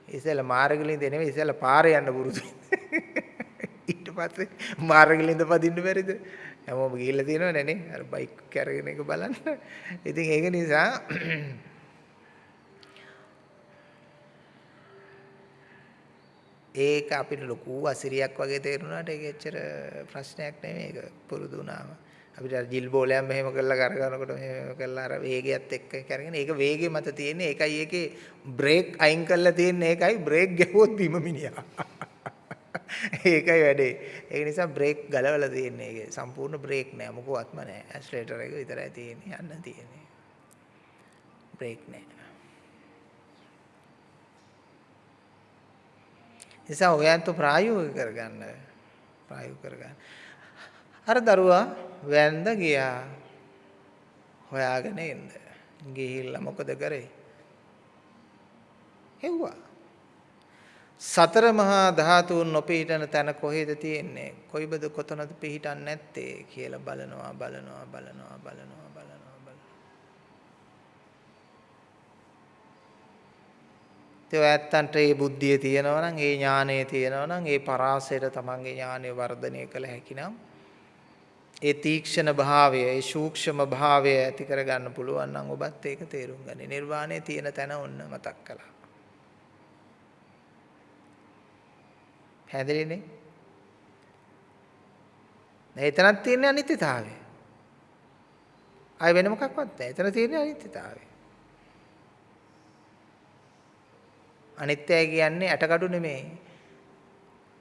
ඉතින් මාර්ගලින්ද නෙමෙයි ඉතින් පාරේ යන්න පුරුදු ඊට පස්සේ මාර්ගලින්ද පදින්න බැරිද? හැමෝම ගිහිල්ලා තියෙනවනේ නේ. අර බයික් කරගෙන එක බලන්න. ඉතින් ඒක නිසා ඒක අපිට ලොකු අසිරියක් වගේ තේරුණාට ඒක එච්චර ප්‍රශ්නයක් නෙමෙයි ඒක පුරුදු වුණාම. අපිට ජිල් බෝලයක් මෙහෙම කරලා කරගනකොට මෙහෙම කරලා අර වේගයත් එක්ක කරගෙන ඒක වේගෙ මත තියෙන්නේ. ඒකයි ඒකේ බ්‍රේක් අයින් කරලා තියෙන්නේ. ඒකයි බ්‍රේක් ගැහුවොත් බිම මිනිහා. ඒකයි වැඩේ. ඒක නිසා බ්‍රේක් ගලවලා තියෙන්නේ. ඒකේ සම්පූර්ණ බ්‍රේක් නෑ. මොකවත්ම නෑ. ඇක්සලරේටර් එක විතරයි තියෙන්නේ. යන්න තියෙන්නේ. බ්‍රේක් නෑ. නිසා ඔයන්ට ප්‍රායෝගික කරගන්න. ප්‍රායෝගික කරගන්න. අර දරුවා වැන්ද ගියා. හොයාගෙන එන්න. ගිහිල්ලා මොකද කරේ? හෙව්වා. සතර මහා ධාතුන් නොපීඨන තැන කොහෙද තියෙන්නේ? කොයිබද කොතනද පිහිටන්නේ නැත්තේ කියලා බලනවා බලනවා බලනවා බලනවා බලනවා බලනවා. ඒ ඇත්තන්ට ඒ බුද්ධිය තියෙනවා නම් ඒ ඥානය තියෙනවා නම් ඒ පරාසයට තමන්ගේ ඥානය වර්ධනය කළ හැකි නම් ඒ තීක්ෂණ භාවය, ඒ සූක්ෂම භාවය ඇති කරගන්න පුළුවන් නම් ඔබත් ඒක තේරුම් ගන්න. නිර්වාණය තියෙන තැන ඔන්න මතක් කළා. හැදෙන්නේ එතනක් තියෙන අනිත්‍යතාවය. ආය වෙන මොකක්වත් නැහැ. එතන තියෙන අනිත්‍යතාවය. අනිත්‍යය කියන්නේ ඇටකඩු නෙමෙයි.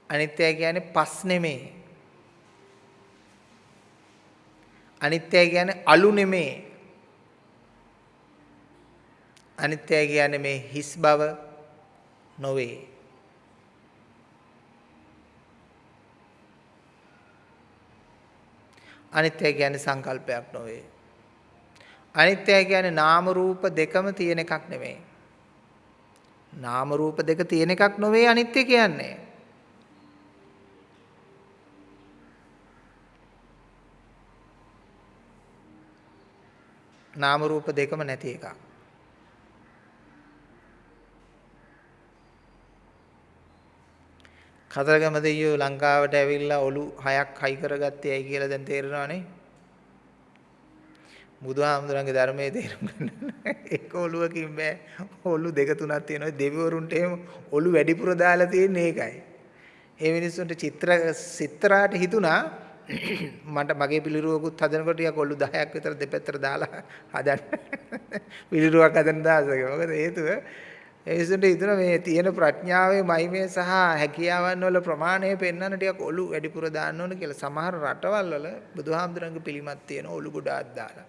අනිත්‍යය කියන්නේ පස් නෙමෙයි. අනිත්‍යයි කියන්නේ අලු නෙමේ. අනිත්‍යයි කියන්නේ මේ හිස් බව නොවේ. අනිත්‍යයි කියන්නේ සංකල්පයක් නොවේ. අනිත්‍යයි කියන්නේ නාම රූප දෙකම තියෙන එකක් නෙමෙයි. නාම රූප දෙක තියෙන එකක් නොවේ අනිත්‍ය කියන්නේ. නාම රූප දෙකම නැති එකක්. කතරගම දෙයියෝ ලංකාවට ඇවිල්ලා ඔලු හයක් හයි කරගත්තේ ඇයි කියලා දැන් තේරෙනවනේ. බුදුහාමුදුරන්ගේ ධර්මයේ තේරුම් ගන්න එක ඔළුවකින් බෑ. ඔළු දෙක තුනක් තියෙනවා. දෙවිවරුන්ට එහෙම ඔළු වැඩිපුර දාලා තියෙන්නේ ඒකයි. ඒ මිනිස්සුන්ට චිත්‍ර සිත්‍රාට හිතුණා මට මගේ පිළිරුවකුත් හදනකොට ටිකක් ඔළු 10ක් විතර දෙපැත්තට දාලා හදන්න. පිළිරුවක් හදන්න දාසක. මොකද හේතුව ඒ විසුන්ට හිතුණා මේ තියෙන ප්‍රඥාවේ මහිමය සහ හැකියාවන් වල ප්‍රමාණය පෙන්වන්න ටිකක් ඔළු වැඩිපුර දාන්න ඕන කියලා. සමහර රටවල් වල බුදුහාමුදුරන්ගේ පිළිමත් තියෙන ඔළු ගොඩාක් දාලා.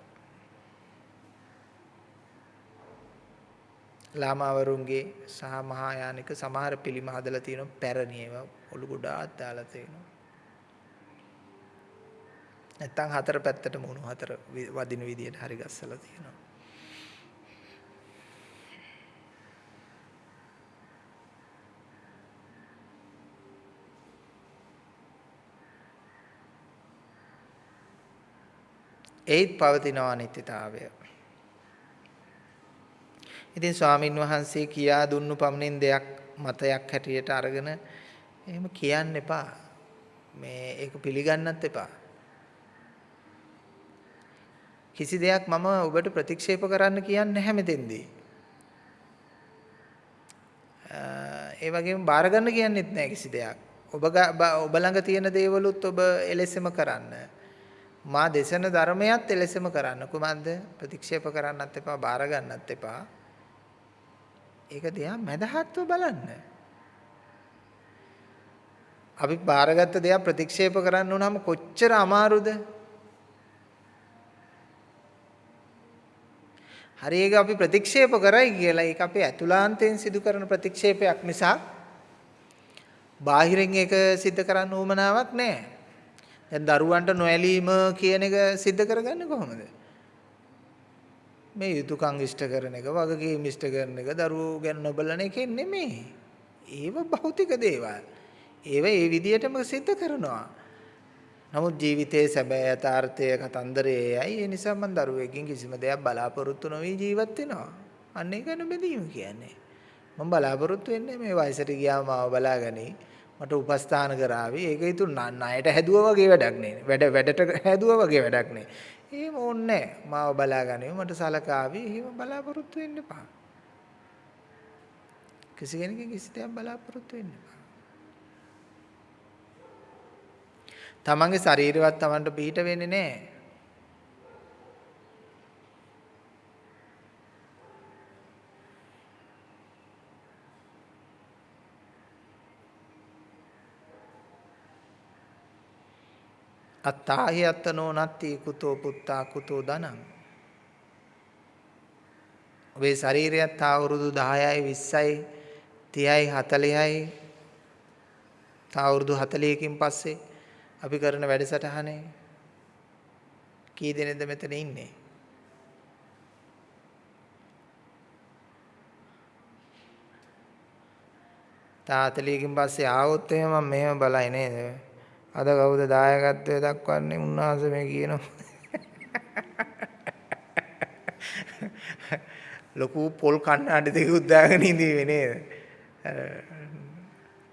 ලාමාවරුන්ගේ සහ මහායානික සමහර පිළිම හදලා තියෙනවා පැරණි ඒවා ඔළු ගොඩාක් දාලා තියෙනවා. නැත්තම් හතර පැත්තට මුණු හතර වදින විදියට හරි ගස්සලා තියෙනවා. ඒත් පවතිනවා අනිත්‍යතාවය. ඉතින් ස්වාමින් වහන්සේ කියා දුන්නු පමණින් දෙයක් මතයක් හැටියට අරගෙන එහෙම කියන්න එපා. මේ ඒක පිළිගන්නත් එපා. කිසි දෙයක් මම ඔබට ප්‍රතික්ෂේප කරන්න කියන්නේ නැහැ මෙතෙන්දී. ඒ වගේම බාර ගන්න කියන්නෙත් නැහැ කිසි දෙයක්. ඔබ ඔබ ළඟ තියෙන දේවලුත් ඔබ එලෙසම කරන්න. මා දේශන ධර්මයත් එලෙසම කරන්න. කුමක්ද? ප්‍රතික්ෂේප කරන්නත් එපා, බාර ගන්නත් එපා. ඒක දෙයක් මැදහත්ව බලන්න. අපි බාරගත්ත දෙයක් ප්‍රතික්ෂේප කරන්න උනම කොච්චර අමාරුද? හරි ඒක අපි ප්‍රතික්ෂේප කරයි කියලා ඒක අපේ ඇතුළාන්තයෙන් සිදු කරන ප්‍රතික්ෂේපයක් නිසා බාහිරින් ඒක सिद्ध කරන්න උවමනාවක් නැහැ. දැන් දරුවන්ට නොඇලීම කියන එක सिद्ध කරගන්නේ කොහොමද? මේ යුතුයකම් ඉෂ්ට කරන එක, වගකීම් ඉෂ්ට කරන එක, දරුවෝ ගැන නොබලන එකෙන් නෙමෙයි. ඒව භෞතික දේවල්. ඒව ඒ විදිහටම सिद्ध කරනවා. නමුත් ජීවිතයේ සැබෑ යථාර්ථය කතන්දරයයි. ඒ නිසා මම දරුවෙක්ගෙන් කිසිම දෙයක් බලාපොරොත්තු නොවි ජීවත් වෙනවා. අන්න ඒක නෙමෙදීම කියන්නේ. මම බලාපොරොත්තු වෙන්නේ මේ වයසට ගියාම මාව බලාගනි. මට උපස්ථාන කරાવી. ඒක ඉතුරු ණයට හැදුවා වගේ වැඩක් නේ. වැඩ වැඩට හැදුවා වගේ වැඩක් නේ. එහෙම ඕනේ මාව බලාගන්නේ මට සලකාවි එහෙම බලාපොරොත්තු වෙන්න එපා. කිසි කෙනෙක්ගේ කිසි දෙයක් බලාපොරොත්තු වෙන්න එපා. තමන්ගේ ශරීරවත් තමන්ට පිට වෙන්නේ නැහැ. අත්තාහි අත්තනෝ නත්ති කුතෝ පුත්තා කුතෝ ධනං ඔබේ ශරීරයත් අවුරුදු 10යි 20යි 30යි 40යි තා අවුරුදු 40කින් පස්සේ අපි කරන වැඩසටහනේ කී දෙනෙක්ද මෙතන ඉන්නේ? තා 40කින් පස්සේ ආවොත් එහෙම මම මෙහෙම බලයි නේද? අද කවුද දායකත්වය දක්වන්නේ? උන්වහන්සේ මේ කියනවා ලොකු පොල් කණ්ණාඩි දෙකක් දාගෙන ඉඳීවේ නේද?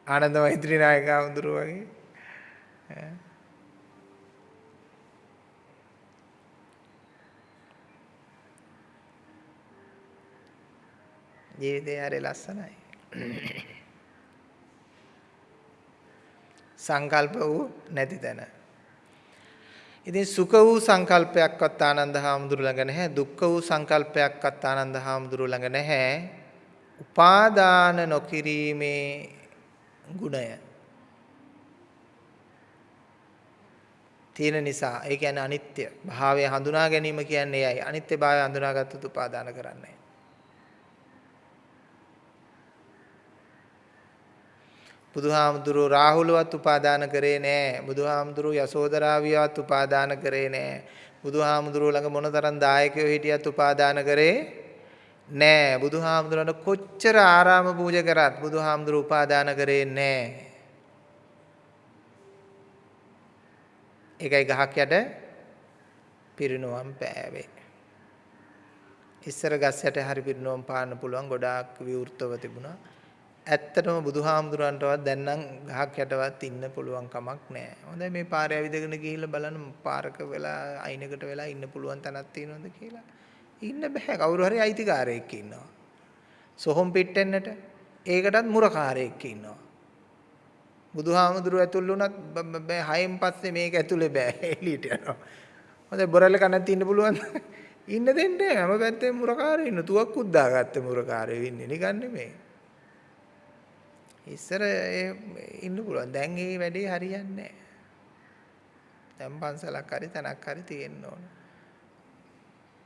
ආනන්ද මෛත්‍රී නායක වඳුරු වගේ ජීවිතය හරි ලස්සනයි සංකල්ප වූ නැති තැන. ඉතින් සුඛ වූ සංකල්පයක්වත් ආනන්ද හාමුදුරු ළඟ නැහැ. දුක්ඛ වූ සංකල්පයක්වත් ආනන්ද හාමුදුරු ළඟ නැහැ. උපාදාන නොකිරීමේ ගුණය. තියෙන නිසා ඒ කියන්නේ අනිත්‍ය භාවය හඳුනා ගැනීම කියන්නේ එයයි. අනිත්‍ය භාවය හඳුනාගත්තොත් උපාදාන කරන්නේ බුදුහාමුදුරුව රාහුලවත් උපාදාන කරේ නෑ. බුදුහාමුදුරුව යසෝදරාවියවත් උපාදාන කරේ නෑ. බුදුහාමුදුරුව ළඟ මොනතරම් දායකයෝ හිටියත් උපාදාන කරේ නෑ. බුදුහාමුදුරන්ට කොච්චර ආරාම පූජා කරත් බුදුහාමුදුරුව උපාදාන කරේ නෑ. ඒකයි ගහක් යට පිරිනුවම් පෑවේ. ඉස්සර ගස් යට හරි පිරිනුවම් පාන්න පුළුවන් ගොඩාක් විවෘතව තිබුණා. ඇත්තටම බුදුහාමුදුරන්ටවත් දැන් නම් ගහක් යටවත් ඉන්න පුළුවන් කමක් නැහැ. හොඳයි මේ පාරේ ඇවිදගෙන ගිහිල්ලා බලන්න පාරක වෙලා අයිනකට වෙලා ඉන්න පුළුවන් තැනක් තියෙනවද කියලා. ඉන්න බෑ. කවුරු හරි අයිතිකාරයෙක් ඉන්නවා. සොහොන් පිටෙන්නට ඒකටත් මුරකාරයෙක් ඉන්නවා. බුදුහාමුදුරුවෝ ඇතුල් වුණත් බෑ හයෙන් පස්සේ මේක ඇතුලේ බෑ එළියට යනවා. හොඳයි බොරැල්ල කනත් ඉන්න පුළුවන්. ඉන්න දෙන්න හැම පැත්තෙම මුරකාරයෝ ඉන්න. තුවක්කුත් දාගත්ත මුරකාරයෝ ඉන්නේ නිකන් නෙමෙයි. ඉස්සර ඉන්න පුළුවන්. දැන් මේ වැඩේ හරියන්නේ නැහැ. දැන් පන්සලක් හරි තැනක් හරි තියෙන්න ඕන.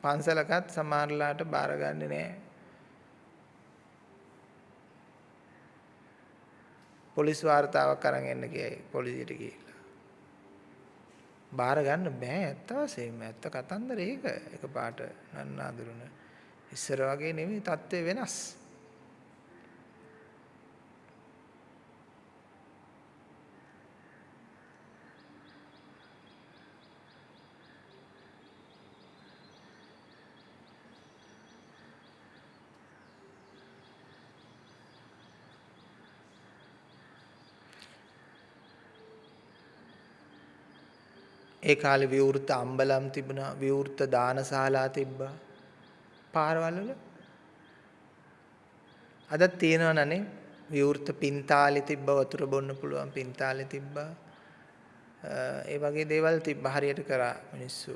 පන්සලකත් සමහරලාට බාරගන්නේ නැහැ. පොලිස් වාර්තාවක් අරන් එන්න කියයි පොලිසියට ගිහිල්ලා. බාර ගන්න බෑ ඇත්ත වශයෙන්ම ඇත්ත කතන්දර ඒක. එකපාරට නන්නාඳුරන. ඉස්සර වගේ නෙමෙයි තත්ත්වය වෙනස්. ඒ කාලේ විවෘත අම්බලම් තිබුණා විවෘත දානශාලා තිබ්බා. පාරවල් වල? අදත් තියෙනවනේ විවෘත පින්තාලි තිබ්බ වතුර බොන්න පුළුවන් පින්තාලි තිබ්බා. ඒ වගේ දේවල් තිබ්බ. හරියට කරා මිනිස්සු.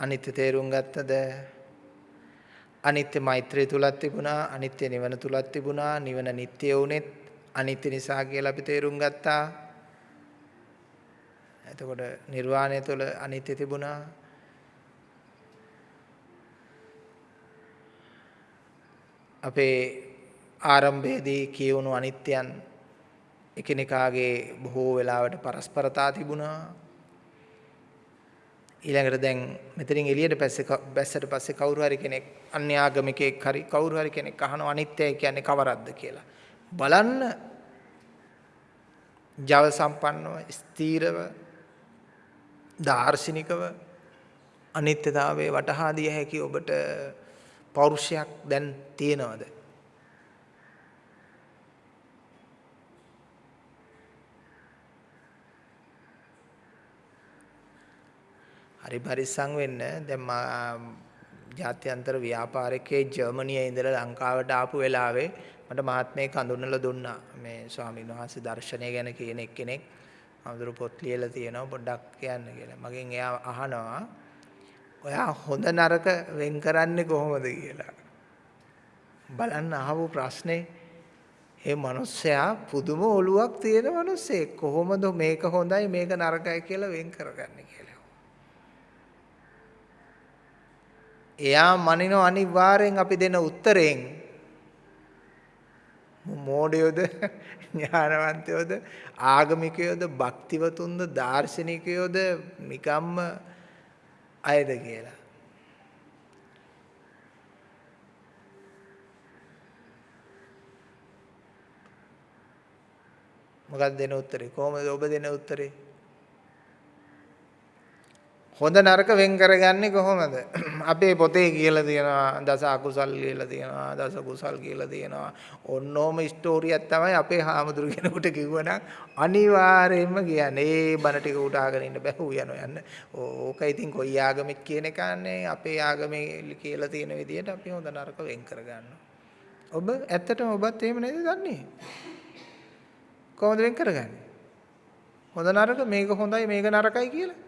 අනිත්‍ය තේරුම් ගත්තද? අනිත්‍ය මෛත්‍රිය තුලක් තිබුණා, අනිත්‍ය නිවන තුලක් තිබුණා, නිවන නිට්ටය වුනෙත් අනිත්‍ය නිසා කියලා අපි තේරුම් ගත්තා. එතකොට නිර්වාණය තුළ අනිත්‍ය තිබුණා. අපේ ආරම්භයේදී කියවුණු අනිත්‍යයන් එකිනෙකාගේ බොහෝ වෙලාවට පරස්පරතා තිබුණා. ඊළඟට දැන් මෙතනින් එළියට පස්සේ බැස්සට පස්සේ කවුරු හරි කෙනෙක් අන්‍ය ආගමිකයෙක් හරි කවුරු හරි කෙනෙක් අහනවා අනිත්‍යය කියන්නේ කවරක්ද කියලා. බලන්න ජව සම්පන්නව ස්ථීරව දාර්ශනිකව අනිත්‍යතාවයේ වටහා දිය හැකි ඔබට පෞරුෂයක් දැන් තියෙනවද? හරි පරිස්සම් වෙන්න දැන් ජාත්‍යන්තර ව්‍යාපාරිකයේ ජර්මනියේ ඉඳලා ලංකාවට ආපු වෙලාවේ මට මහත්මයෙක් හඳුන්වලා දුන්නා මේ ස්වාමීන් වහන්සේ දර්ශනය ගැන කියන එක්කෙනෙක් අමුදුරු පොත් ලියලා තියෙනවා පොඩ්ඩක් කියන්න කියලා. මගෙන් එයා අහනවා ඔයා හොඳ නරක වෙන් කරන්නේ කොහොමද කියලා. බලන්න අහපු ප්‍රශ්නේ ඒ මිනිස්සයා පුදුම ඔලුවක් තියෙන මිනිස්සෙක් කොහොමද මේක හොඳයි මේක නරකයි කියලා වෙන් කරගන්නේ කියලා. එයා මනිනව අනිවාර්යෙන් අපි දෙන උත්තරයෙන් මෝඩයෝද ඥානවන්තයෝද ආගමිකයෝද භක්තිවතුන්ද දාර්ශනිකයෝද නිකම්ම අයද කියලා. මොකක්ද දෙන උත්තරේ? කොහොමද ඔබ දෙන උත්තරේ? හොඳ නරක වෙන් කරගන්නේ කොහොමද? අපේ පොතේ කියලා තියෙනවා දස අකුසල් කියලා තියෙනවා දස කුසල් කියලා තියෙනවා. ඔන්නෝම ස්ටෝරියක් තමයි අපේ හාමුදුරු කෙනෙකුට කිව්වනම් අනිවාර්යයෙන්ම කියන්නේ. ඒ බණ ටික උටාගෙන ඉන්න බෑ ඌ යනවා යන්න. ඕක ඉතින් කොයි ආගමෙක් කියන එකන්නේ අපේ ආගමේ කියලා තියෙන විදිහට අපි හොඳ නරක වෙන් කරගන්නවා. ඔබ ඇත්තටම ඔබත් එහෙම නේද දන්නේ? කොහොමද වෙන් කරගන්නේ? හොඳ නරක මේක හොඳයි මේක නරකයි කියලා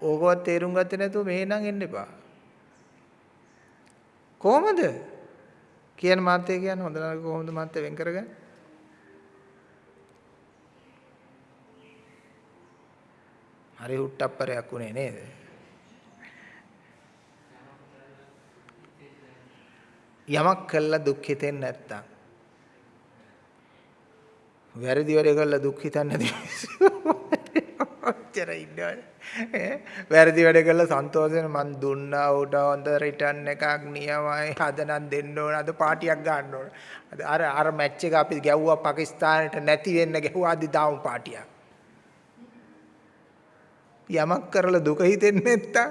ඕකවත් තේරුම් ගත්තේ නැතුව මෙහෙනම් එන්න එපා. කොහමද? කියන මාත්‍ය කියන්නේ හොඳ නරක කොහොමද මාත්‍ය වෙන් කරගන්නේ? හරි හුට්ටප්පරයක් උනේ නේද? යමක් කළා දුක් හිතෙන්නේ නැත්තම් වැරදි වැඩ කළා දුක් හිතන්නේ නැති ඔච්චර ඉන්නවනේ. වැරදි වැඩ කළා සන්තෝෂයෙන් මං දුන්නා උට හොඳ රිටර්න් එකක් නියමයි. අද නම් දෙන්න ඕන. අද පාටියක් ගන්න ඕන. අද අර අර මැච් එක අපි ගැව්වා පාකිස්තානයට නැති වෙන්න ගැහුවා අද දාමු පාටියක්. යමක් කරලා දුක හිතෙන්නේ නැත්තම්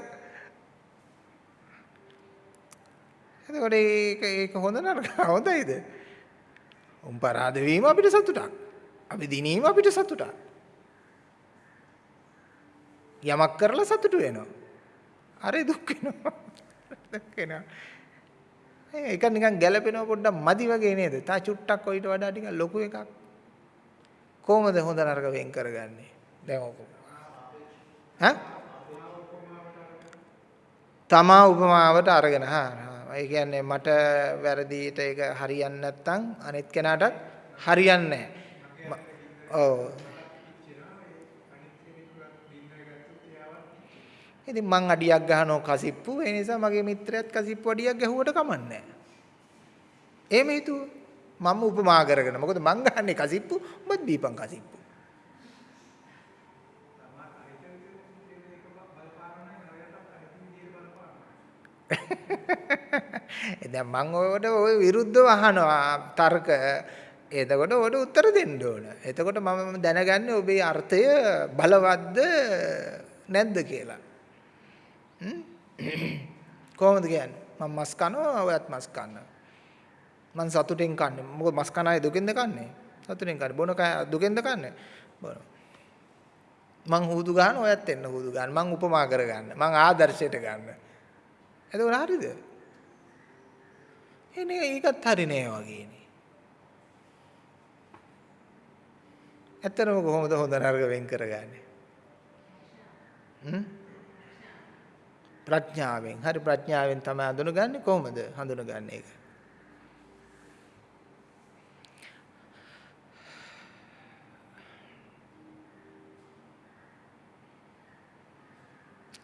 එතකොට ඒක ඒක හොඳ නරක හොඳයිද? උන් පරාද වීම අපිට සතුටක්. අපි දිනීම අපිට සතුටක්. යමක් කරලා සතුටු වෙනවා. අරේ දුක් වෙනවා. දුක් වෙනවා. ඒක නිකන් ගැළපෙනව පොඩ්ඩක් මදි වගේ නේද? තා චුට්ටක් ඔයිට වඩා ටිකක් ලොකු එකක්. කොහොමද හොඳ නරක වෙන් කරගන්නේ? දැන් ඔක. ඈ? තමා උපමාවට අරගෙන හා ඒ කියන්නේ මට වැරදියට ඒක හරියන්නේ නැත්නම් අනිත් කෙනාටත් හරියන්නේ නැහැ. ඔව්. ඉතින් මං අඩියක් ගහනවා කසිප්පු ඒ නිසා මගේ මිත්‍රයාත් කසිප්පු අඩියක් ගැහුවට කමන්නේ නැහැ. එහෙම හිතුව මම උපමා කරගෙන මොකද මං ගහන්නේ කසිප්පු උඹත් දීපන් කසිප්පු. දැන් මම ඔයාලට ওই විරුද්ධව අහනවා තර්ක. එතකොට ඔයාලට උත්තර දෙන්න ඕන. එතකොට මම දැනගන්නේ ඔබේ අර්ථය බලවත්ද නැද්ද කියලා. කොහොමද කියන්නේ? මම මස් කනවා ඔයත් මස් කනවා. මං සතුටෙන් කන්නේ. මොකද මස් කන අය දුකෙන්ද කන්නේ? සතුටෙන් කන්නේ. බොන කය දුකෙන්ද කන්නේ? බොන. මං හුදු ගන්න ඔයත් එන්න හුදු ගන්න. මං උපමා කරගන්න. මං ආදර්ශයට ගන්න. එතකොට හරිද? එනේ ඒකත් හරි නෑ වගේනේ. ඇත්තටම කොහොමද හොඳ නරක වෙන් කරගන්නේ? හ්ම්? ප්‍රඥාවෙන්. හරි ප්‍රඥාවෙන් තමයි හඳුනගන්නේ කොහොමද හඳුනගන්නේ ඒක?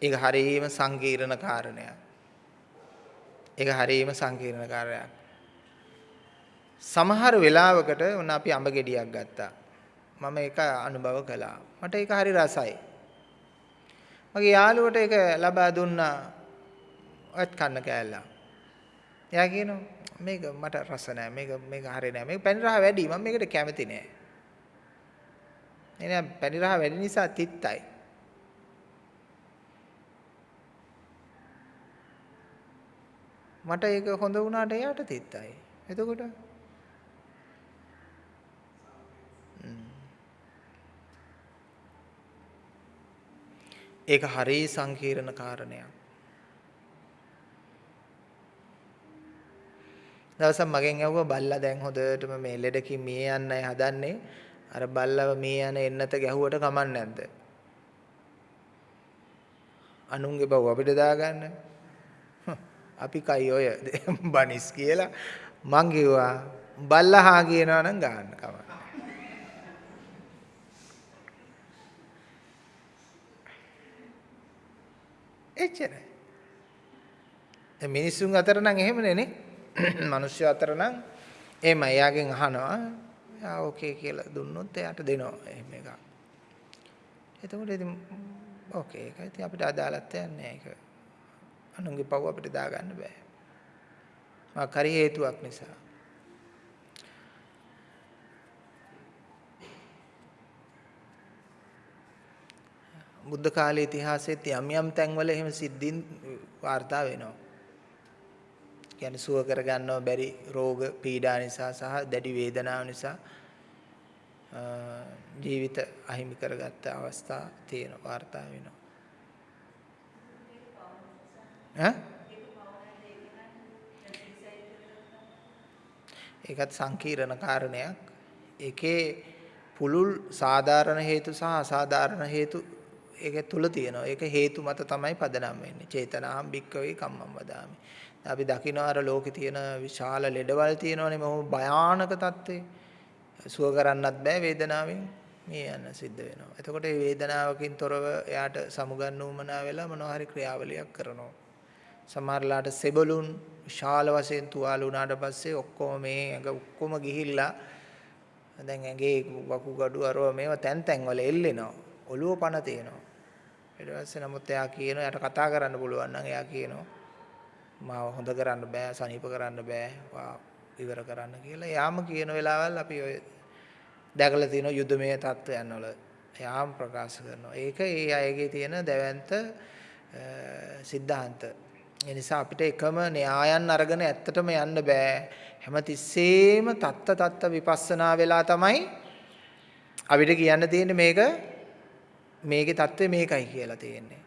ඒක හරීම සංකීර්ණ කාරණයක්. ඒක හරීම සංකීර්ණ කාර්යයක්. සමහර වෙලාවකට ඔන්න අපි අඹ ගෙඩියක් ගත්තා. මම ඒක අනුභව කළා. මට ඒක හරි රසයි. මගේ යාළුවට ඒක ලබා දුන්නා. ඔයත් කන්න කෑල්ලා. එයා කියනවා මේක මට රස නෑ. මේක මේක හරි නෑ. මේක පැණි රහ වැඩි. මම මේකට කැමති නෑ. එනේ පැණි රහ වැඩි නිසා තිත්තයි. මට ඒක හොඳ වුණාට එයාට තිත්තයි. එතකොට ඒක හරිය සංකීර්ණ කාරණයක්. දවසක් මගෙන් ඇහුවා බල්ලා දැන් හොඳටම මේ ලෙඩකින් මිය යන්නයි හදන්නේ. අර බල්ලව මිය යන එන්නත ගැහුවට කමක් නැද්ද? අනුන්ගේ බව අපිට දාගන්න. අපි කයි ඔය බනිස් කියලා මං කිව්වා බල්ලහා කියනවා නම් ගන්න කමක් එච්චරයි. දැන් මිනිස්සුන් අතර නම් එහෙමනේ නේ. මිනිස්සු අතර නම් එහෙම එයාගෙන් අහනවා. ආ ඕකේ කියලා දුන්නොත් එයාට දෙනවා. එහෙම එකක්. එතකොට ඉතින් ඕකේ ඒක. ඉතින් අපිට අදාළත් නැහැ ඒක. අනුන්ගේ පව් අපිට දාගන්න බෑ. මා කරි හේතුවක් නිසා. බුද්ධ කාලයේ ඉතිහාසෙත් යම් යම් තැන්වල එහෙම සිද්ධීන් වාර්තා වෙනවා. කියන්නේ සුව කරගන්නව බැරි රෝග පීඩා නිසා සහ දැඩි වේදනාව නිසා ජීවිත අහිමි කරගත්ත අවස්ථා තියෙන වාර්තා වෙනවා. ඒකත් සංකීර්ණ කාරණයක්. ඒකේ පුළුල් සාධාරණ හේතු සහ අසාධාරණ හේතු ඒක තුල තියෙනවා. ඒක හේතු මත තමයි පදනම් වෙන්නේ. චේතනාම් භික්කවේ කම්මම් වදාමි. අපි දකින්න අර ලෝකේ තියෙන විශාල ලෙඩවල් තියෙනවනේ මොහොම භයානක තත්ත්වේ. සුව කරන්නත් බෑ වේදනාවෙන් මේ යන්න සිද්ධ වෙනවා. එතකොට මේ වේදනාවකින් තොරව එයාට සමුගන්න උමනා වෙලා මොනවා හරි ක්‍රියාවලියක් කරනවා. සමහරලාට සෙබළුන් විශාල වශයෙන් තුවාල වුණාට පස්සේ ඔක්කොම මේ ඇඟ ඔක්කොම ගිහිල්ලා දැන් ඇඟේ වකුගඩු අරව මේවා තැන් තැන් වල එල්ලෙනවා. ඔළුව පණ තියෙනවා. ඊට පස්සේ නමුත් එයා කියනවා එයාට කතා කරන්න පුළුවන් නම් එයා කියනවා මාව හොඳ කරන්න බෑ, සනීප කරන්න බෑ, ඉවර කරන්න කියලා. යාම කියන වෙලාවල් අපි ඔය දැකලා තියෙන යුද්ධමය තත්ත්වයන් වල යාම ප්‍රකාශ කරනවා. ඒක ඒ අයගේ තියෙන දැවැන්ත සිද්ධාන්ත. ඒ නිසා අපිට එකම න්‍යායන් අරගෙන ඇත්තටම යන්න බෑ. හැමතිස්සෙම තත්ත තත්ත විපස්සනා වෙලා තමයි අපිට කියන්න තියෙන්නේ මේක මේකේ தත්ත්වය මේකයි කියලා තියෙන්නේ.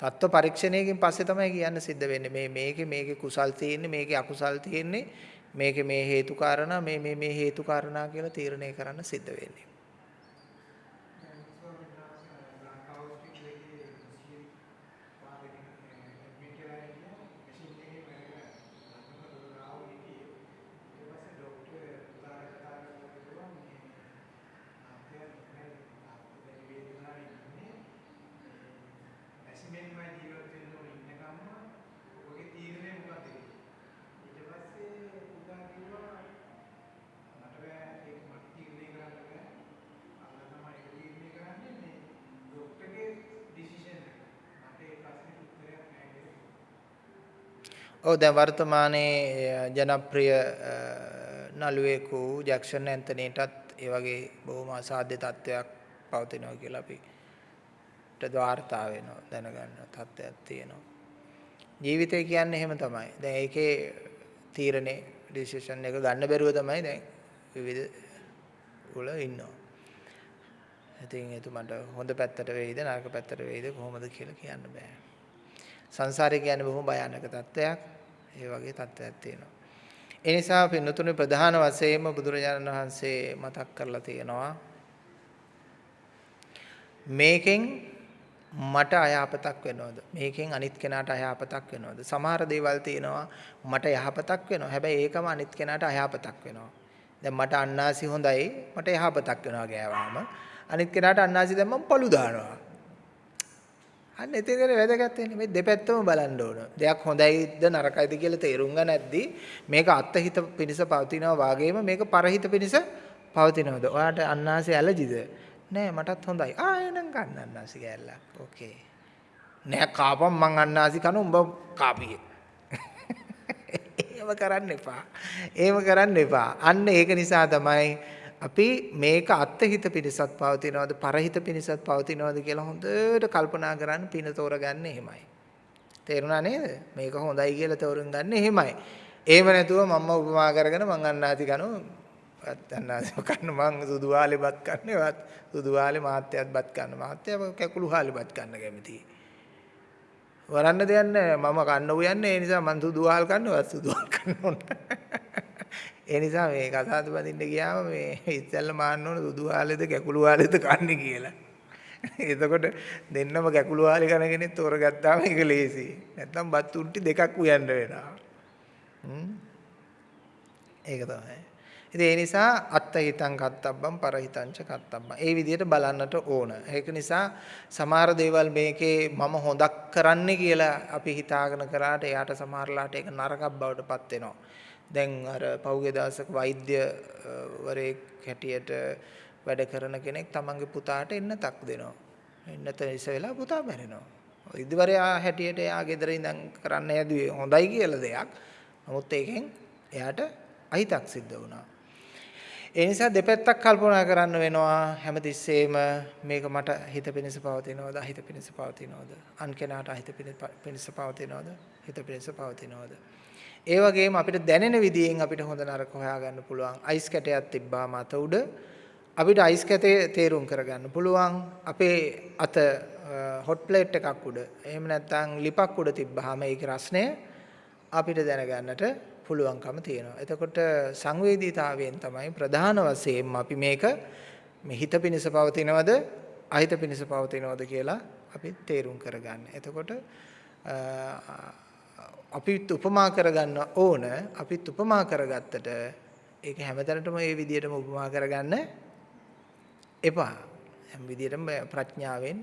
තත්ත්ව පරීක්ෂණයකින් පස්සේ තමයි කියන්න සිද්ධ වෙන්නේ. මේ මේකේ මේකේ කුසල් තියෙන්නේ මේකේ අකුසල් තියෙන්නේ මේකේ මේ හේතු කාරණා මේ මේ මේ හේතු කාරණා කියලා තීරණය කරන්න සිද්ධ වෙන්නේ. ඔව් දැන් වර්තමානයේ ජනප්‍රිය නළුවෙකු ජැක්සන් ඇන්තනීටත් ඒ වගේ බොහොම අසාධ්‍ය තත්ත්වයක් පවතිනවා කියලා අපි වාර්තා වෙනවා දැනගන්න තත්ත්වයක් තියෙනවා. ජීවිතය කියන්නේ එහෙම තමයි. දැන් ඒකේ තීරණේ ඩිසිෂන් එක ගන්න බැරුව තමයි දැන් විවිධ වල ඉන්නවා. ඉතින් එතුමන්ට හොඳ පැත්තට වෙයිද නරක පැත්තට වෙයිද කොහොමද කියලා කියන්න බෑ. සංසාරය කියන්නේ බොහොම භයානක තත්ත්වයක්. ඒ වගේ තත්ත්වයක් තියෙනවා. ඒ නිසා පින්නතුනේ ප්‍රධාන වශයෙන්ම බුදුරජාණන් වහන්සේ මතක් කරලා තියෙනවා මේකෙන් මට අයහපතක් වෙනවද? මේකෙන් අනිත් කෙනාට අයහපතක් වෙනවද? සමහර දේවල් තියෙනවා මට යහපතක් වෙනවා. හැබැයි ඒකම අනිත් කෙනාට අයහපතක් වෙනවා. දැන් මට අන්නාසි හොඳයි මට යහපතක් වෙනවා ගෑවාම. අනිත් කෙනාට අන්නාසි දැම්මම පළු දානවා. අන්න එතනනේ වැදගත් වෙන්නේ මේ දෙපැත්තම බලන්න ඕන. දෙයක් හොඳයිද නරකයිද කියලා තේරුම් ගන්න නැද්දි මේක අත්හිත පිනිස පවතිනවා වාගේම මේක පරහිත පිනිස පවතිනවද? ඔයාට අන්නාසි ඇලර්ජිද? නෑ මටත් හොඳයි. ආ එහෙනම් ගන්න අන්නාසි කෑල්ලක්. ඕකේ. නෑ කාපම් මං අන්නාසි කන උඹ කාපියේ. එහෙම කරන්න එපා. එහෙම කරන්න එපා. අන්න ඒක නිසා තමයි අපි මේක අත්හිත පිණිසත් පවතිනවද පරහිත පිණිසත් පවතිනවද කියලා හොඳට කල්පනා කරන්න පින තෝරගන්න එහෙමයි. තේරුණා නේද? මේක හොඳයි කියලා තෝරුම් ගන්න එහෙමයි. එහෙම නැතුව මම්ම උපමා කරගෙන මං අන්නාති කනවා අන්නාති කන්න මං සුදු වාලේ බත් කන්නේවත් සුදු වාලේ මාත්‍යයත් බත් කන්න මාත්‍ය කැකුළු හාලේ බත් කන්න කැමතියි. වරන්න දෙයක් නැහැ මම කන්න උයන්නේ ඒ නිසා මං සුදු වාල් කන්නවත් සුදු වාල් කන්න ඕන. ඒ නිසා මේ කසාද බඳින්න ගියාම මේ ඉස්සෙල්ලා මාන්න ඕන දුදු ආලෙද කැකුළු ආලෙද කන්නේ කියලා. එතකොට දෙන්නම කැකුළු ආලේ කන කෙනෙක් තෝරගත්තාම ඒක ලේසි. නැත්තම් බත් උන්ටි දෙකක් උයන්න වෙනවා. ඒක තමයි. ඉතින් ඒ නිසා අත්තහිතං කත්තබ්බම් පරහිතංච කත්තබ්බම්. ඒ විදිහට බලන්නට ඕන. ඒක නිසා සමහර දේවල් මේකේ මම හොදක් කරන්නේ කියලා අපි හිතාගෙන කරාට එයාට සමහරලාට ඒක නරකක් බවට පත් වෙනවා. දැන් අර පෞගේ දවසක වෛද්‍යවරයෙක් හැටියට වැඩ කරන කෙනෙක් තමන්ගේ පුතාට එන්නතක් දෙනවා. එන්නත ඉස වෙලා පුතා මැරෙනවා. වෛද්‍යවරයා හැටියට එයා ගෙදර ඉඳන් කරන්න හැදුවේ හොඳයි කියලා දෙයක්. නමුත් ඒකෙන් එයාට අහිතක් සිද්ධ වුණා. ඒ නිසා දෙපැත්තක් කල්පනා කරන්න වෙනවා හැමතිස්සෙම මේක මට හිත පිණිස පවතිනවද අහිත පිණිස පවතිනවද අන් කෙනාට අහිත පිණිස පවතිනවද හිත පිණිස පවතිනවද ඒ වගේම අපිට දැනෙන විදියෙන් අපිට හොඳ නරක හොයාගන්න පුළුවන්. අයිස් කැටයක් තිබ්බාම අත උඩ අපිට අයිස් කැටේ තේරුම් කරගන්න පුළුවන්. අපේ අත හොට් ප්ලේට් එකක් උඩ. එහෙම නැත්නම් ලිපක් උඩ තිබ්බාම ඒකේ රස්නය අපිට දැනගන්නට පුළුවන්කම තියෙනවා. එතකොට සංවේදීතාවයෙන් තමයි ප්‍රධාන වශයෙන්ම අපි මේක මේ හිත පිනිස පවතිනවද අහිත පිනිස පවතිනවද කියලා අපි තේරුම් කරගන්න. එතකොට අපිත් උපමා කරගන්න ඕන අපිත් උපමා කරගත්තට ඒක හැමතැනටම ඒ විදිහටම උපමා කරගන්න එපා හැම විදිහටම ප්‍රඥාවෙන්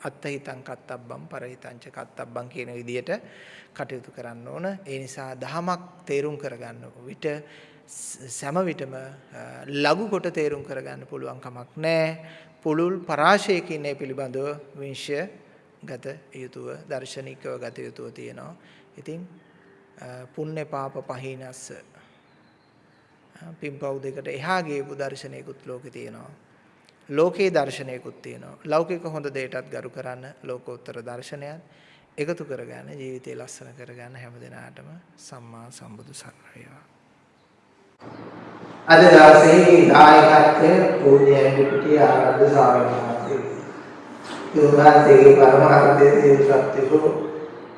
අත්හිතං කත්තබ්බම් පරහිතංච කත්තබ්බම් කියන විදිහට කටයුතු කරන්න ඕන ඒ නිසා දහමක් තේරුම් කරගන්න විට සෑම විටම ලඝු කොට තේරුම් කරගන්න පුළුවන් කමක් නැහැ. පුළුල් පරාශයකින් ඒ පිළිබඳව විශ්ය ගත යුතුව දර්ශනිකව ගත යුතුව තියෙනවා. ඉතින් පුණ්‍ය පාප පහිනස්ස පින්පව් දෙකට එහා ගියපු දර්ශනයකුත් ලෝකේ තියෙනවා. ලෝකේ දර්ශනයකුත් තියෙනවා. ලෞකික හොඳ දෙයටත් ගරු කරන්න ලෝකෝත්තර දර්ශනයත් එකතු කරගන්න ජීවිතය ලස්සන කරගන්න හැම දිනාටම සම්මා සම්බුදු සරණ වේවා. අද දවසේ දායකත්වය පූජ්‍ය ඇඹිටිය ආරද්ධ ස්වාමීන් වහන්සේ. උන්වහන්සේගේ පරමාර්ථය තේරුම්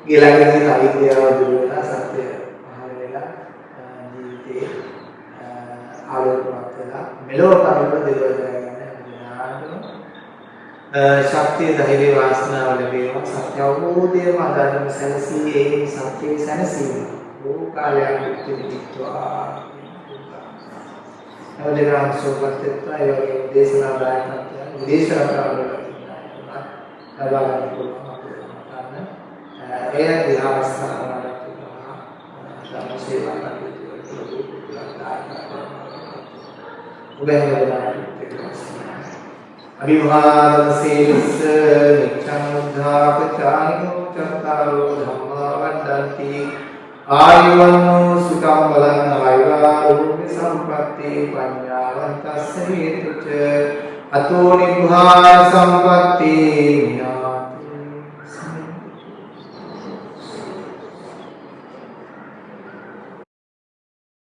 ගිලගෙන අවිද්‍යාව දුරු වෙලා සත්‍ය පහළ වෙලා ජීවිතේ ආලෝකමත් වෙලා මෙලොව කරුණ දෙවලා ශක්තිය ධෛර්ය වාසනාව ලැබේවා. සත්‍ය අවබෝධයම අදාළම සැනසී ඒ සත්‍යයේ සැනසීම. ලෝකාලයක් පිටිවිත්වා අවදේශනා සෝපත්ත්වා ඒ වගේ දේශනා දායකත්වය දේශනා කරනවා ලබා ගන්න පුළුවන් ඒ විහාරස්ථාන වල සේවා කටයුතු ඔබ අභිවාදන සීලස්ස නිච්ඡං උද්ධාපචායිනෝ චත්තාරෝ ධම්මා වඩ්ඩಂತಿ ආයුවන්නෝ සුඛං බලං ආයුරාෝග්‍ය සම්පatti පඤ්ඤාවන්තස්ස හේතුච අතෝ නිභාන සම්පatti